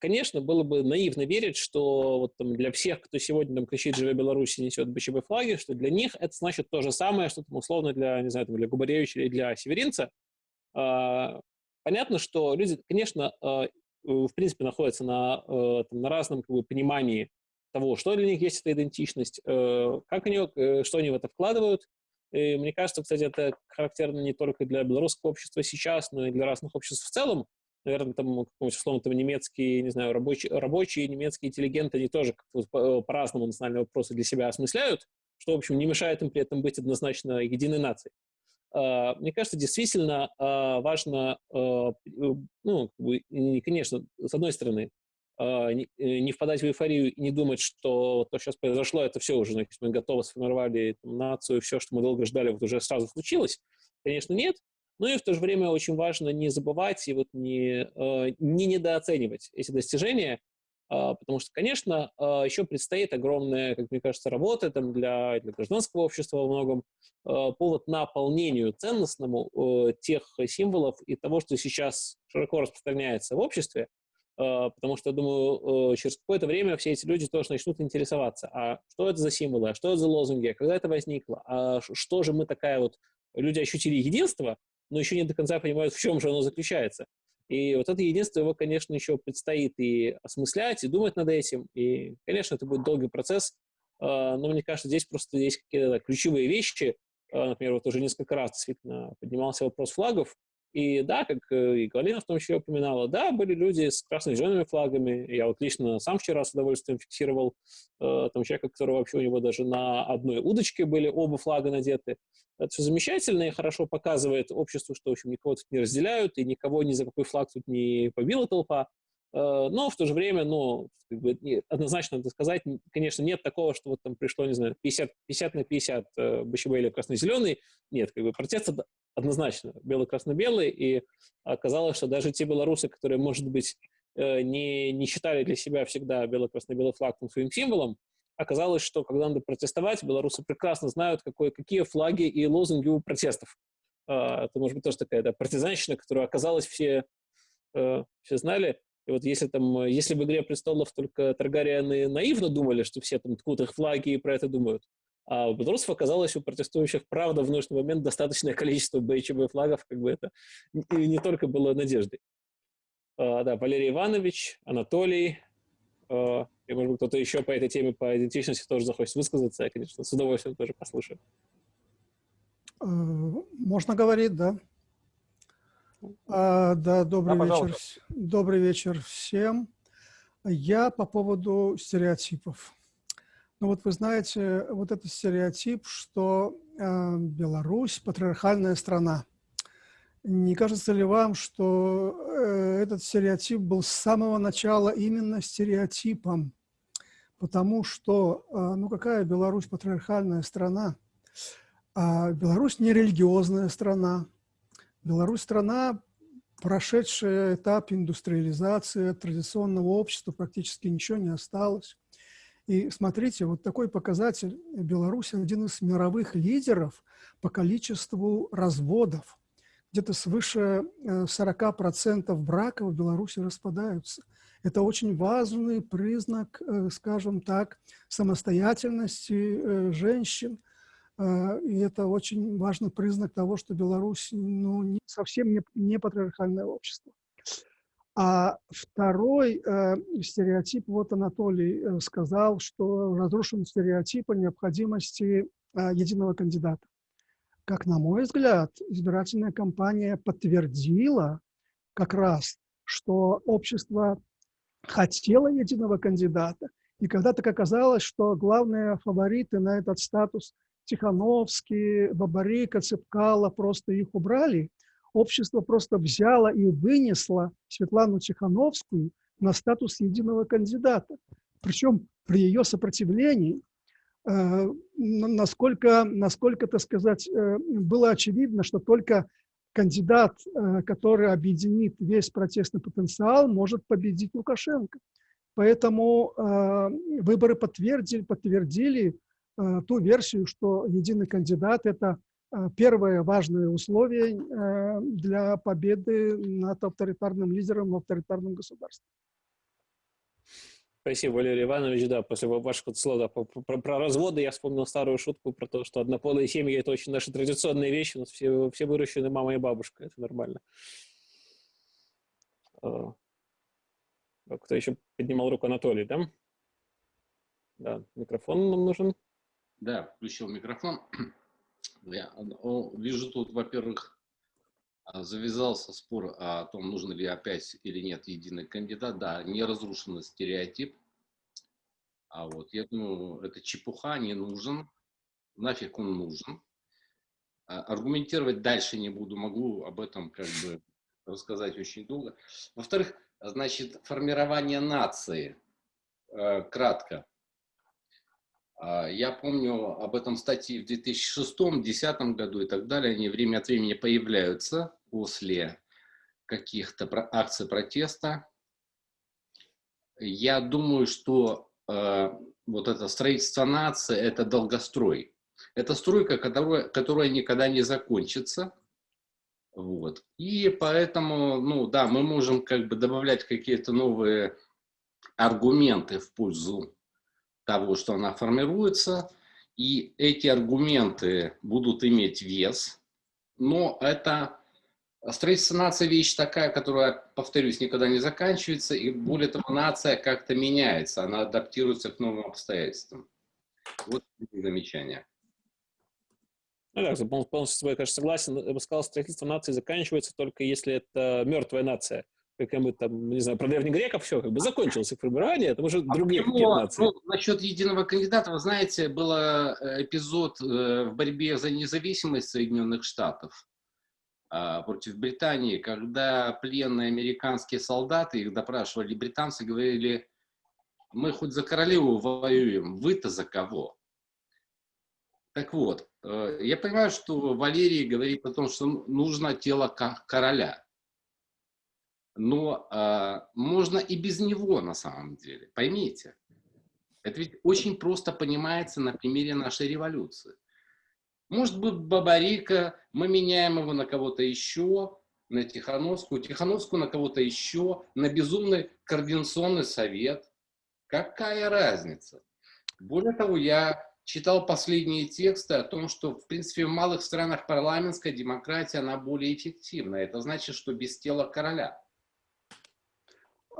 Конечно, было бы наивно верить, что вот там для всех, кто сегодня там кричит «Живе Беларусь» и несет БЧБ флаги, что для них это значит то же самое, что там условно для, не знаю, там, для Губаревича или для Северинца. Понятно, что люди, конечно, в принципе, находятся на, там, на разном как бы, понимании того, что для них есть эта идентичность, э, как они, э, что они в это вкладывают. И мне кажется, кстати, это характерно не только для белорусского общества сейчас, но и для разных обществ в целом. Наверное, там, условно, там немецкие, не знаю, рабочие, рабочие немецкие интеллигенты, они тоже по- по-разному национальные вопросы для себя осмысляют, что, в общем, не мешает им при этом быть однозначно единой нацией. А, мне кажется, действительно а, важно, а, ну, конечно, с одной стороны, э, не впадать в эйфорию и не думать, что то, сейчас произошло, это все уже, значит, мы готовы сформировали там, нацию, все, что мы долго ждали, вот уже сразу случилось. Конечно, нет. Но и в то же время очень важно не забывать и вот не, не недооценивать эти достижения, потому что, конечно, а, еще предстоит огромная, как мне кажется, работа там, для, для гражданского общества во многом, повод наполнению ценностному э, тех символов и того, что сейчас широко распространяется в обществе, потому что, думаю, э, через какое-то время все эти люди тоже начнут интересоваться, а что это за символы, а что это за лозунги, а когда это возникло, а что же мы такая вот... Люди ощутили единство, но еще не до конца понимают, в чем же оно заключается. И вот это единство его, конечно, еще предстоит и осмыслять, и думать над этим. И, конечно, это будет долгий процесс, э, но мне кажется, здесь просто есть какие-то ключевые вещи. Например, вот уже несколько раз действительно поднимался вопрос флагов, и да, как э, и Галина в том числе упоминала, да, были люди с красно-зелеными флагами. Я вот лично сам вчера с удовольствием фиксировал э, там человека, который вообще у него даже на одной удочке были оба флага надеты. Это все замечательно и хорошо показывает обществу, что, в общем, никого тут не разделяют, и никого ни за какой флаг тут не побила толпа. Э, но в то же время, ну, как бы, однозначно надо сказать, конечно, нет такого, что вот там пришло, не знаю, 50, 50 на 50 э, или красно-зеленый. Нет, как бы протест однозначно бело-красно-белый, и оказалось, что даже те белорусы, которые, может быть, э, не, не считали для себя всегда бело-красно-белый флаг своим символом, оказалось, что когда надо протестовать, белорусы прекрасно знают, какой, какие флаги и лозунги у протестов. Это, может быть, тоже такая да, партизанщина, которую оказалось все, все знали. И вот если там, если в «Игре престолов» только Таргариены наивно думали, что все там ткут их флаги и про это думают, а у белорусов оказалось у протестующих, правда, в нужный момент достаточное количество БЧБ флагов, как бы это и не только было надеждой. А, да, Валерий Иванович, Анатолий, а, и, может быть, кто-то еще по этой теме, по идентичности тоже захочет высказаться, я, конечно, с удовольствием тоже послушаю. Э, можно говорить, да. А, да, добрый да, вечер. Добрый вечер всем. Я по поводу стереотипов. Ну вот вы знаете, вот этот стереотип, что э, Беларусь – патриархальная страна. Не кажется ли вам, что э, этот стереотип был с самого начала именно стереотипом? Потому что, э, ну какая Беларусь патриархальная страна? А Беларусь не религиозная страна, Беларусь – страна, прошедшая этап индустриализации, от традиционного общества практически ничего не осталось. И смотрите, вот такой показатель. Беларусь – один из мировых лидеров по количеству разводов. Где-то свыше 40% э, браков в Беларуси распадаются. Это очень важный признак, э, скажем так, самостоятельности э, женщин, и это очень важный признак того, что Беларусь ну, не, совсем не, не патриархальное общество. А второй э, стереотип, вот Анатолий э, сказал, что разрушен стереотип о необходимости э, единого кандидата. Как на мой взгляд, избирательная кампания подтвердила как раз, что общество хотело единого кандидата, и когда так оказалось, что главные фавориты на этот статус – Тихановский, Бабарика, Цепкало, просто их убрали. Общество просто взяло и вынесло Светлану Тихановскую на статус единого кандидата. Причем при ее сопротивлении, э, насколько, насколько, так сказать, э, было очевидно, что только кандидат, э, который объединит весь протестный потенциал, может победить Лукашенко. Поэтому выборы подтвердили, подтвердили ту версию, что единый кандидат – это э, первое важное условие э, для победы над авторитарным лидером в авторитарном государстве. Спасибо, Валерий Иванович. Да, после вашего слова про, про, про разводы я вспомнил старую шутку про то, что однополые семьи – это очень наша традиционная вещь. У нас все, все выращены мама и бабушка. Это нормально. А, кто еще поднимал руку? Анатолий, да? Да, микрофон нам нужен. Да, включил микрофон. Я вижу тут, во-первых, а, завязался спор о том, нужно ли опять или нет единый кандидат. Да, не разрушен стереотип. А вот я думаю, это чепуха, не нужен. Нафиг он нужен. А, аргументировать дальше не буду, могу об этом как бы рассказать очень долго. Во-вторых, значит, формирование нации, э, кратко. А, я помню об этом статье в 2006-2010 году и так далее. Они время от времени появляются после каких-то акций протеста. Я думаю, что э, вот это строительство нации – это долгострой. Это стройка, которая, которая никогда не закончится. Вот. И поэтому, ну да, мы можем как бы добавлять какие-то новые аргументы в пользу того, что она формируется, и эти аргументы будут иметь вес, но это строительство нации вещь такая, которая, повторюсь, никогда не заканчивается, и более того, нация как-то меняется, она адаптируется к новым обстоятельствам. Вот замечание. Ну да, полностью с тобой, конечно, согласен. Я бы сказал, строительство нации заканчивается только если это мертвая нация как мы там, не знаю, про древних греков все как бы закончилось их формирование, это уже а другие почему, нации. Ну, насчет единого кандидата, вы знаете, был э, эпизод э, в борьбе за независимость Соединенных Штатов а, против Британии, когда пленные американские солдаты, их допрашивали британцы, говорили, мы хоть за королеву воюем, вы-то за кого? Так вот, э, я понимаю, что Валерий говорит о том, что нужно тело короля но э, можно и без него на самом деле, поймите. Это ведь очень просто понимается на примере нашей революции. Может быть, Бабарика, мы меняем его на кого-то еще, на Тихановскую, Тихановскую на кого-то еще, на безумный координационный совет. Какая разница? Более того, я читал последние тексты о том, что, в принципе, в малых странах парламентская демократия, она более эффективна. Это значит, что без тела короля.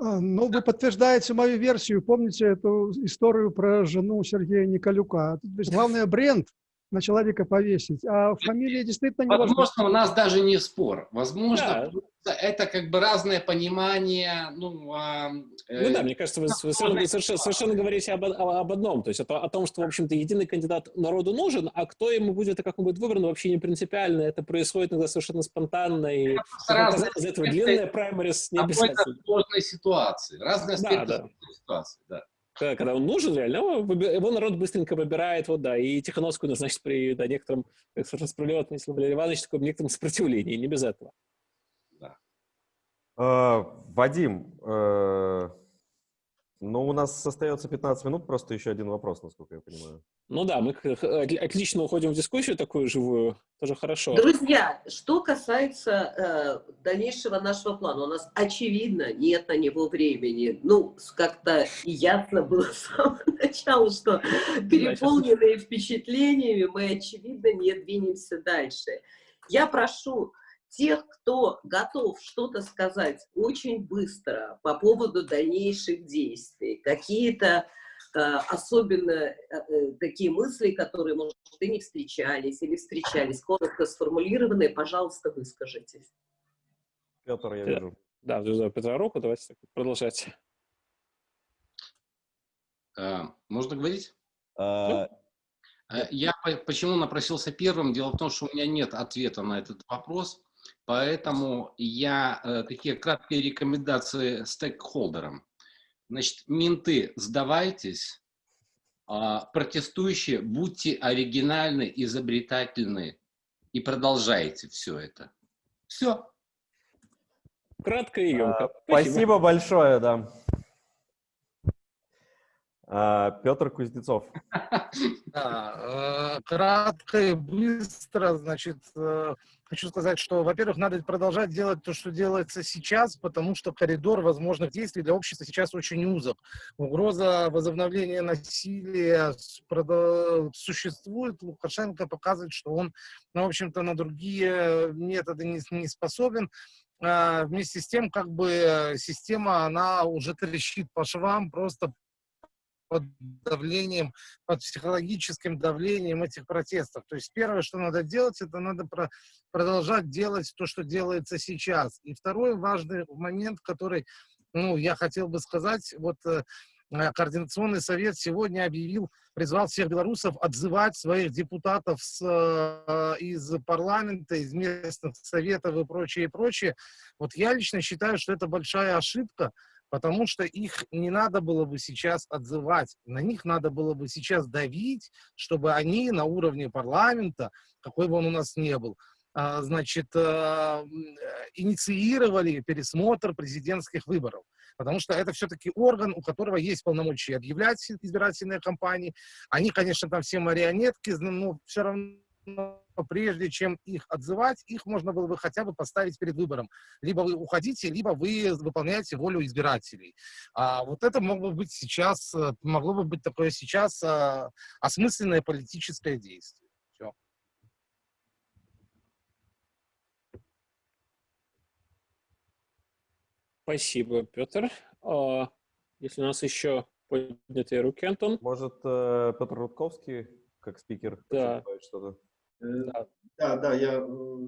А, ну, вы подтверждаете мою версию. Помните эту историю про жену Сергея Николюка? Главное, бренд на человека повесить, а фамилия действительно не Возможно, важна. у нас даже не спор. Возможно, да. это как бы разное понимание. Ну, а, э, ну да, мне кажется, вы, вы совершенно, совершенно, совершенно говорите об, об одном. То есть о, о том, что, в общем-то, единый кандидат народу нужен, а кто ему будет и как он будет выбран, вообще не принципиально. Это происходит иногда совершенно спонтанно. И из этого длинная праймерис не обязательно. сложной ситуации. Разные аспекты да, да. ситуации, да когда он нужен реально, его народ быстренько выбирает, вот да, и Тихановскую назначит при да, некотором, как совершенно справедливо отметил Валерий Иванович, таком некотором сопротивлении, не без этого. Да. А, Вадим, э, ну, у нас остается 15 минут, просто еще один вопрос, насколько я понимаю. Ну да, мы отлично уходим в дискуссию такую живую, тоже хорошо. Друзья, что касается э, дальнейшего нашего плана, у нас очевидно нет на него времени. Ну, как-то ясно было с самого начала, что переполненные впечатлениями мы, очевидно, не двинемся дальше. Я прошу тех, кто готов что-то сказать очень быстро по поводу дальнейших действий, какие-то э, особенно э, э, такие мысли, которые, может, и не встречались или встречались, коротко сформулированные, пожалуйста, выскажитесь. Петр, я вижу. Да, вижу Петра руку, давайте продолжать. А, можно говорить? А... Я почему напросился первым? Дело в том, что у меня нет ответа на этот вопрос. Поэтому я э, такие краткие рекомендации стейкхолдерам. Значит, менты, сдавайтесь, э, протестующие, будьте оригинальны, изобретательны и продолжайте все это. Все. Кратко и емко. А, спасибо. спасибо большое, да. А, Петр Кузнецов. Да, э, кратко и быстро, значит, э, хочу сказать, что, во-первых, надо продолжать делать то, что делается сейчас, потому что коридор возможных действий для общества сейчас очень узок. Угроза возобновления насилия существует. Лукашенко показывает, что он, ну, в общем-то, на другие методы не, не способен. А, вместе с тем, как бы система, она уже трещит по швам, просто под давлением, под психологическим давлением этих протестов. То есть первое, что надо делать, это надо про продолжать делать то, что делается сейчас. И второй важный момент, который, ну, я хотел бы сказать, вот э, Координационный совет сегодня объявил, призвал всех белорусов отзывать своих депутатов с, э, из парламента, из местных советов и прочее, и прочее. Вот я лично считаю, что это большая ошибка, потому что их не надо было бы сейчас отзывать, на них надо было бы сейчас давить, чтобы они на уровне парламента, какой бы он у нас ни был, а, значит, э, инициировали пересмотр президентских выборов. Потому что это все-таки орган, у которого есть полномочия объявлять избирательные кампании. Они, конечно, там все марионетки, но все равно прежде чем их отзывать, их можно было бы хотя бы поставить перед выбором. Либо вы уходите, либо вы выполняете волю избирателей. А вот это могло быть сейчас, э, могло бы быть такое сейчас а, осмысленное политическое действие. Все. Спасибо, Петр. А, если у нас еще поднятые руки, Антон? Может, э, Петр Рудковский, как спикер, да. что-то? Да. да, да, я э,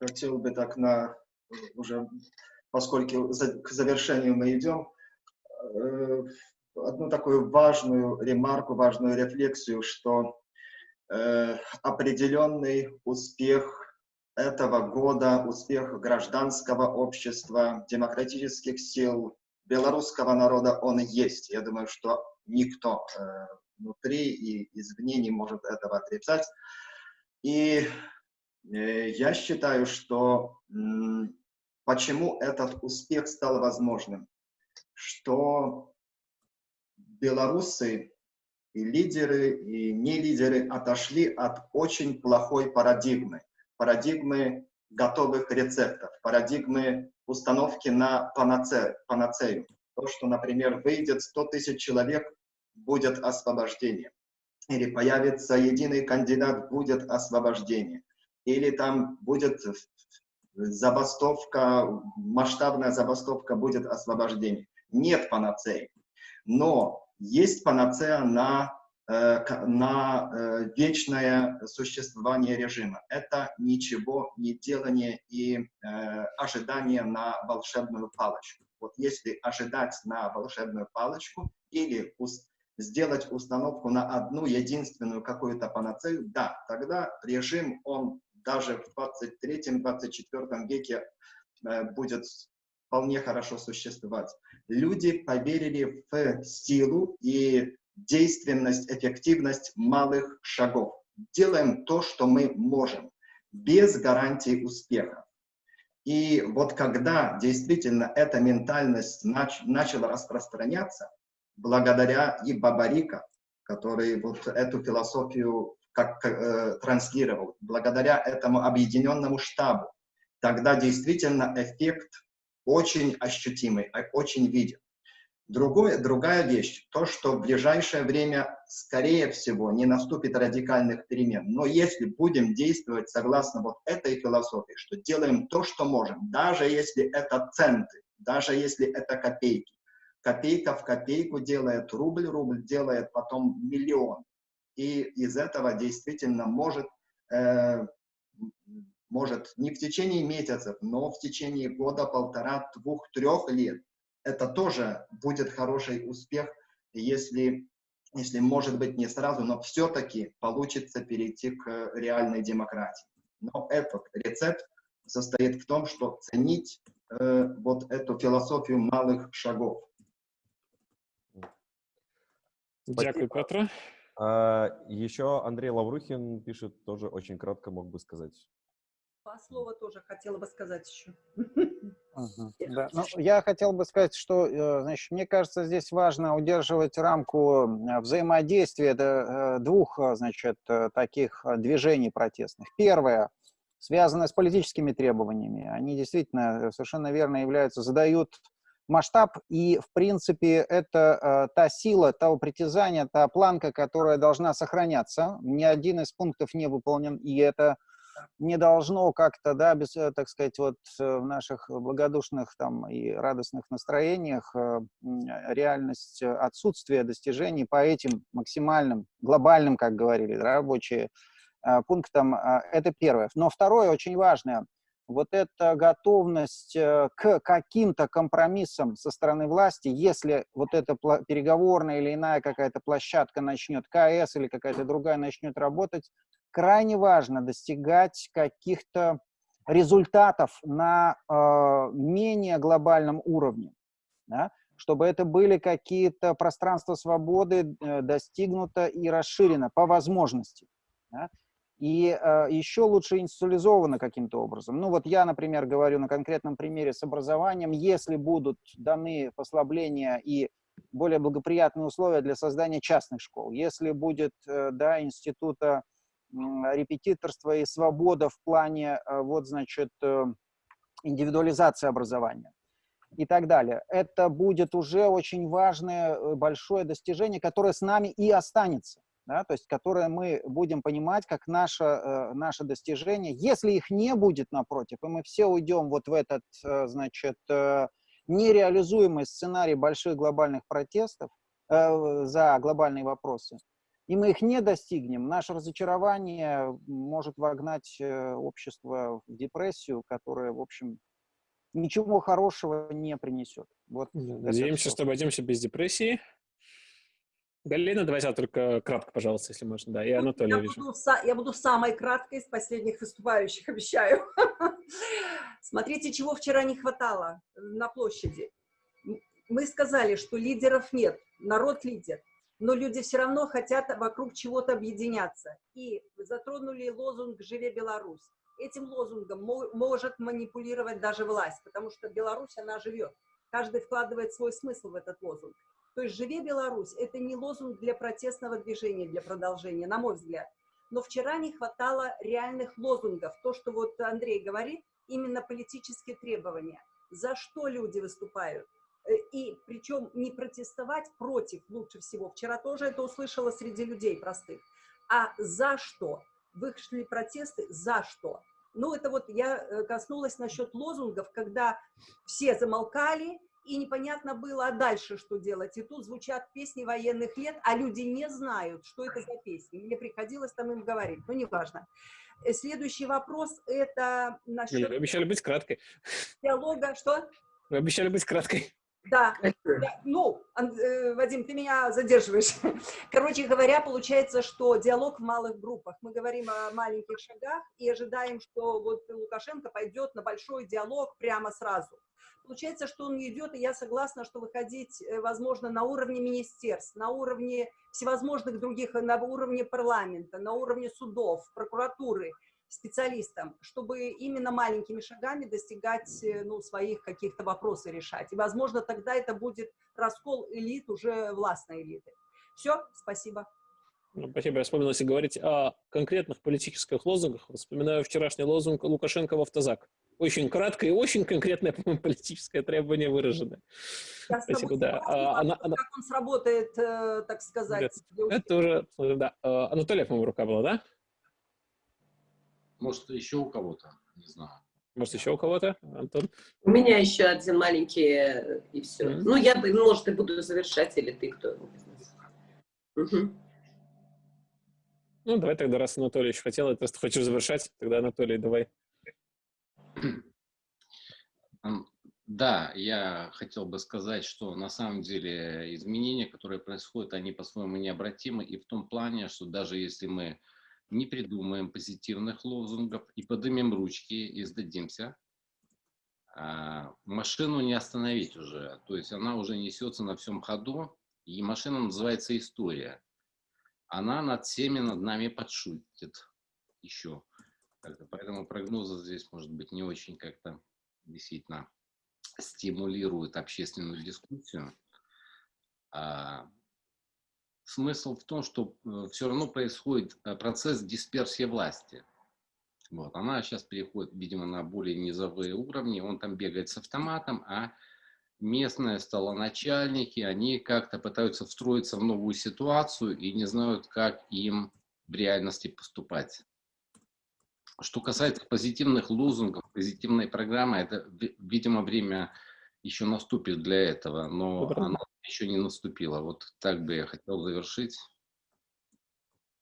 хотел бы так на уже, поскольку за, к завершению мы идем, э, одну такую важную ремарку, важную рефлексию, что э, определенный успех этого года, успех гражданского общества, демократических сил, белорусского народа, он есть. Я думаю, что никто э, внутри и извне не может этого отрицать. И э, я считаю, что почему этот успех стал возможным, что белорусы и лидеры, и не лидеры отошли от очень плохой парадигмы, парадигмы готовых рецептов, парадигмы установки на панаце, панацею. То, что, например, выйдет 100 тысяч человек, будет освобождение или появится единый кандидат, будет освобождение, или там будет забастовка, масштабная забастовка, будет освобождение. Нет панацеи. Но есть панацея на, э, на э, вечное существование режима. Это ничего не делание и э, ожидание на волшебную палочку. Вот если ожидать на волшебную палочку или сделать установку на одну единственную какую-то панацею, да, тогда режим, он даже в 23-24 веке э, будет вполне хорошо существовать. Люди поверили в силу и действенность, эффективность малых шагов. Делаем то, что мы можем, без гарантии успеха. И вот когда действительно эта ментальность нач начала распространяться, благодаря и Бабарика, который вот эту философию как э, транслировал, благодаря этому объединенному штабу, тогда действительно эффект очень ощутимый, а, очень виден. Другое, другая вещь, то, что в ближайшее время, скорее всего, не наступит радикальных перемен. Но если будем действовать согласно вот этой философии, что делаем то, что можем, даже если это центы, даже если это копейки, копейка в копейку делает рубль, рубль делает потом миллион. И из этого действительно может, э, может не в течение месяцев, но в течение года, полтора, двух, трех лет, это тоже будет хороший успех, если, если может быть не сразу, но все-таки получится перейти к реальной демократии. Но этот рецепт состоит в том, что ценить э, вот эту философию малых шагов. Дякую, Петра. А, еще Андрей Лаврухин пишет, тоже очень кратко мог бы сказать. Два слова тоже хотела бы сказать еще. Ага, да. ну, я хотел бы сказать, что, э, значит, мне кажется, здесь важно удерживать рамку взаимодействия э, двух, значит, таких движений протестных. Первое связано с политическими требованиями. Они действительно совершенно верно являются, задают масштаб, и, в принципе, это э, та сила, того притязания, та планка, которая должна сохраняться. Ни один из пунктов не выполнен, и это не должно как-то, да, без, э, так сказать, вот э, в наших благодушных там и радостных настроениях э, реальность отсутствия достижений по этим максимальным, глобальным, как говорили рабочие, пунктам, это первое. Но второе, очень важное, вот эта готовность к каким-то компромиссам со стороны власти, если вот эта переговорная или иная какая-то площадка начнет, КС или какая-то другая начнет работать, крайне важно достигать каких-то результатов на э, менее глобальном уровне, да? чтобы это были какие-то пространства свободы э, достигнуто и расширено по возможности. Да? И э, еще лучше институализовано каким-то образом. Ну вот я, например, говорю на конкретном примере с образованием, если будут даны послабления и более благоприятные условия для создания частных школ, если будет э, да, института репетиторство и свобода в плане, э, вот, значит, э, индивидуализации образования и так далее. Это будет уже очень важное, э, большое достижение, которое с нами и останется, да, то есть которое мы будем понимать как наше, наше достижение. Если их не будет, напротив, и мы все уйдем вот в этот, значит, нереализуемый сценарий больших глобальных протестов за глобальные вопросы, и мы их не достигнем, наше разочарование может вогнать э, общество в депрессию, которая, в общем, ничего хорошего не принесет. Вот Надеемся, что обойдемся без депрессии. Галина, давайте только кратко, пожалуйста, если можно. Да, и ну, Анатолий, я, вижу. Буду, я буду самой краткой из последних выступающих, обещаю. Смотрите, чего вчера не хватало на площади. Мы сказали, что лидеров нет, народ лидер но люди все равно хотят вокруг чего-то объединяться. И затронули лозунг «Живе Беларусь». Этим лозунгом может манипулировать даже власть, потому что Беларусь, она живет. Каждый вкладывает свой смысл в этот лозунг. То есть «Живе Беларусь» — это не лозунг для протестного движения, для продолжения, на мой взгляд. Но вчера не хватало реальных лозунгов. То, что вот Андрей говорит, именно политические требования. За что люди выступают? Э, и причем не протестовать против лучше всего, вчера тоже это услышала среди людей простых, а за что? Вышли протесты за что? Ну, это вот я э, коснулась насчет лозунгов, когда все замолкали, и непонятно было, а дальше что делать. И тут звучат песни военных лет, а люди не знают, что это за песни. Мне приходилось там им говорить, но неважно. Э, следующий вопрос – это насчет... Обещали быть краткой. Диалога, что? Вы обещали быть краткой. Да, да, ну, э, Вадим, ты меня задерживаешь. Короче говоря, получается, что диалог в малых группах. Мы говорим о маленьких шагах и ожидаем, что вот Лукашенко пойдет на большой диалог прямо сразу. Получается, что он идет, и я согласна, что выходить, э, возможно, на уровне министерств, на уровне всевозможных других, на уровне парламента, на уровне судов, прокуратуры – специалистам, чтобы именно маленькими шагами достигать э, ну, своих каких-то вопросов решать. И, возможно, тогда это будет раскол элит, уже властной элиты. Все, спасибо. Ну, спасибо. Я вспомнил, если говорить о конкретных политических лозунгах, вспоминаю вчерашний лозунг Лукашенко в автозак. Очень краткое и очень конкретное, по-моему, политическое требование выражено. Я Спасибо, да. А, она, она... Как он сработает, так сказать. Это, это уже, да. А, Анатолий, по-моему, рука была, да? Может, еще у кого-то, не знаю. Может, еще у кого-то, Антон? У меня еще один маленький, э, и все. Mm -hmm. Ну, я, может, и буду завершать, или ты кто? Угу. Ну, давай тогда, раз Анатолий еще хотел, ты просто хочешь завершать, тогда, Анатолий, давай. Да, я хотел бы сказать, что на самом деле изменения, которые происходят, они по-своему необратимы, и в том плане, что даже если мы не придумаем позитивных лозунгов и поднимем ручки и сдадимся, а, машину не остановить уже. То есть она уже несется на всем ходу, и машина называется «История». Она над всеми над нами подшутит еще. Поэтому прогнозы здесь, может быть, не очень как-то действительно стимулируют общественную дискуссию. Смысл в том, что э, все равно происходит э, процесс дисперсии власти. Вот. Она сейчас переходит, видимо, на более низовые уровни, он там бегает с автоматом, а местные столоначальники, они как-то пытаются встроиться в новую ситуацию и не знают, как им в реальности поступать. Что касается позитивных лозунгов, позитивной программы, это, видимо, время еще наступит для этого, но Добрый. оно еще не наступило. Вот так бы я хотел завершить.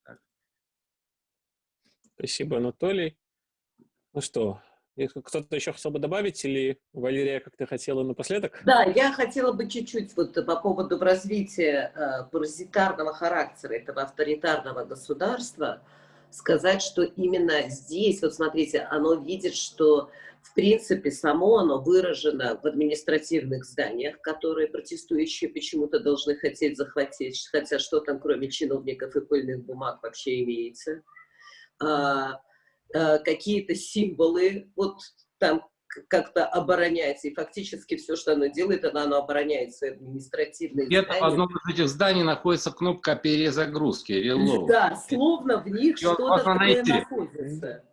Так. Спасибо, Анатолий. Ну что, если кто-то еще хотел бы добавить, или Валерия как-то хотела напоследок? Да, я хотела бы чуть-чуть вот по поводу развития э, паразитарного характера этого авторитарного государства сказать, что именно здесь, вот смотрите, оно видит, что в принципе само оно выражено в административных зданиях, которые протестующие почему-то должны хотеть захватить, хотя что там кроме чиновников и пыльных бумаг вообще имеется. А, а, какие-то символы, вот там как-то обороняется, и фактически все, что оно делает, оно, оно обороняет свои административные Где-то в одном из этих зданий находится кнопка перезагрузки, reload. Да, словно в них что-то такое находится.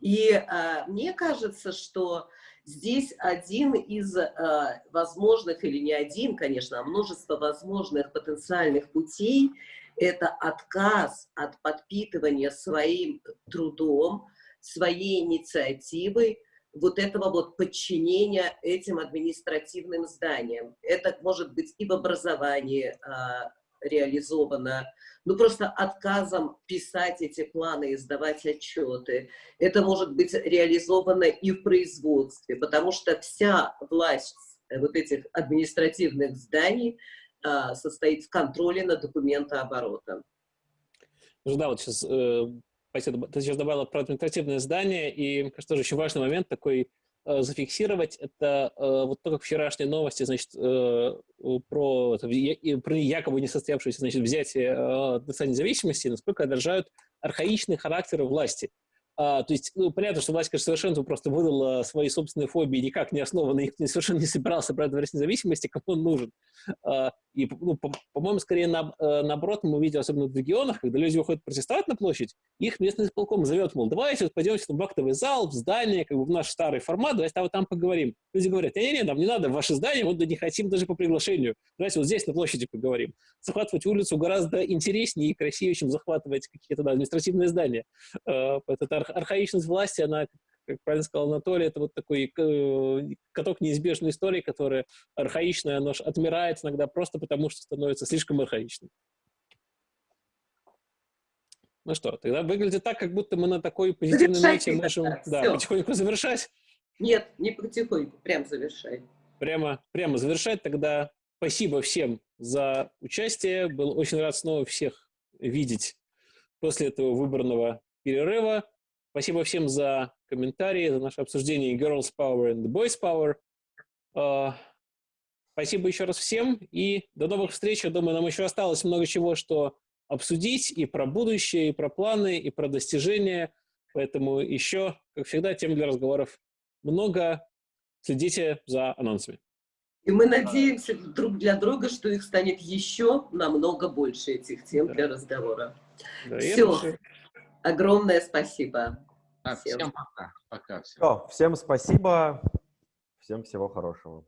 И а, мне кажется, что здесь один из а, возможных, или не один, конечно, а множество возможных потенциальных путей – это отказ от подпитывания своим трудом, своей инициативой, вот этого вот подчинения этим административным зданиям. Это может быть и в образовании а, реализовано, ну просто отказом писать эти планы и сдавать отчеты. Это может быть реализовано и в производстве, потому что вся власть э, вот этих административных зданий а, состоит в контроле над документооборотом. Ну да, вот сейчас, э, спасибо, ты сейчас добавила про административное здание, и, кажется, тоже очень важный момент такой э, зафиксировать, это э, вот только вчерашние новости, значит, э, про, это, и про якобы несостоявшееся, значит, взятие э, независимости, насколько отражают архаичный характер власти. А, то есть, ну, понятно, что власть, конечно, совершенно просто выдала свои собственные фобии, никак не основанные, их совершенно не собирался брать независимости, кому он нужен. А, и, ну, по- по-моему, скорее на, э, наоборот, мы видим, особенно в регионах, когда люди выходят протестовать на площадь, их местный исполком зовет, мол, давайте вот пойдемте в актовый зал, в здание, как бы в наш старый формат, давайте там, вот там поговорим. Люди говорят, не-не-не, нам не надо в ваше здание, вот да не хотим даже по приглашению. Давайте вот здесь на площади поговорим. Захватывать улицу гораздо интереснее и красивее, чем захватывать какие-то да, административные здания. Э, Эта ар- архаичность власти, она, как правильно сказал Анатолий, это вот такой э, каток неизбежной истории, которая архаичная, оно ж отмирает иногда просто потому, что становится слишком архаичным. Ну что, тогда выглядит так, как будто мы на такой позитивной ноте можем да, потихоньку завершать. Нет, не потихоньку, прям завершай. Прямо, прямо завершать. Тогда спасибо всем за участие. Был очень рад снова всех видеть после этого выборного перерыва. Спасибо всем за комментарии, за наше обсуждение Girls Power and Boys Power. А, Спасибо еще раз всем и до новых встреч. Я думаю, нам еще осталось много чего, что обсудить и про будущее, и про планы, и про достижения. Поэтому еще, как всегда, тем для разговоров много. Следите за анонсами. И мы надеемся друг для друга, что их станет еще намного больше, этих тем Да. для разговора. Да, Все. Огромное спасибо. Так, Всем. всем пока. Пока всем. Всё, всем спасибо, всем всего хорошего.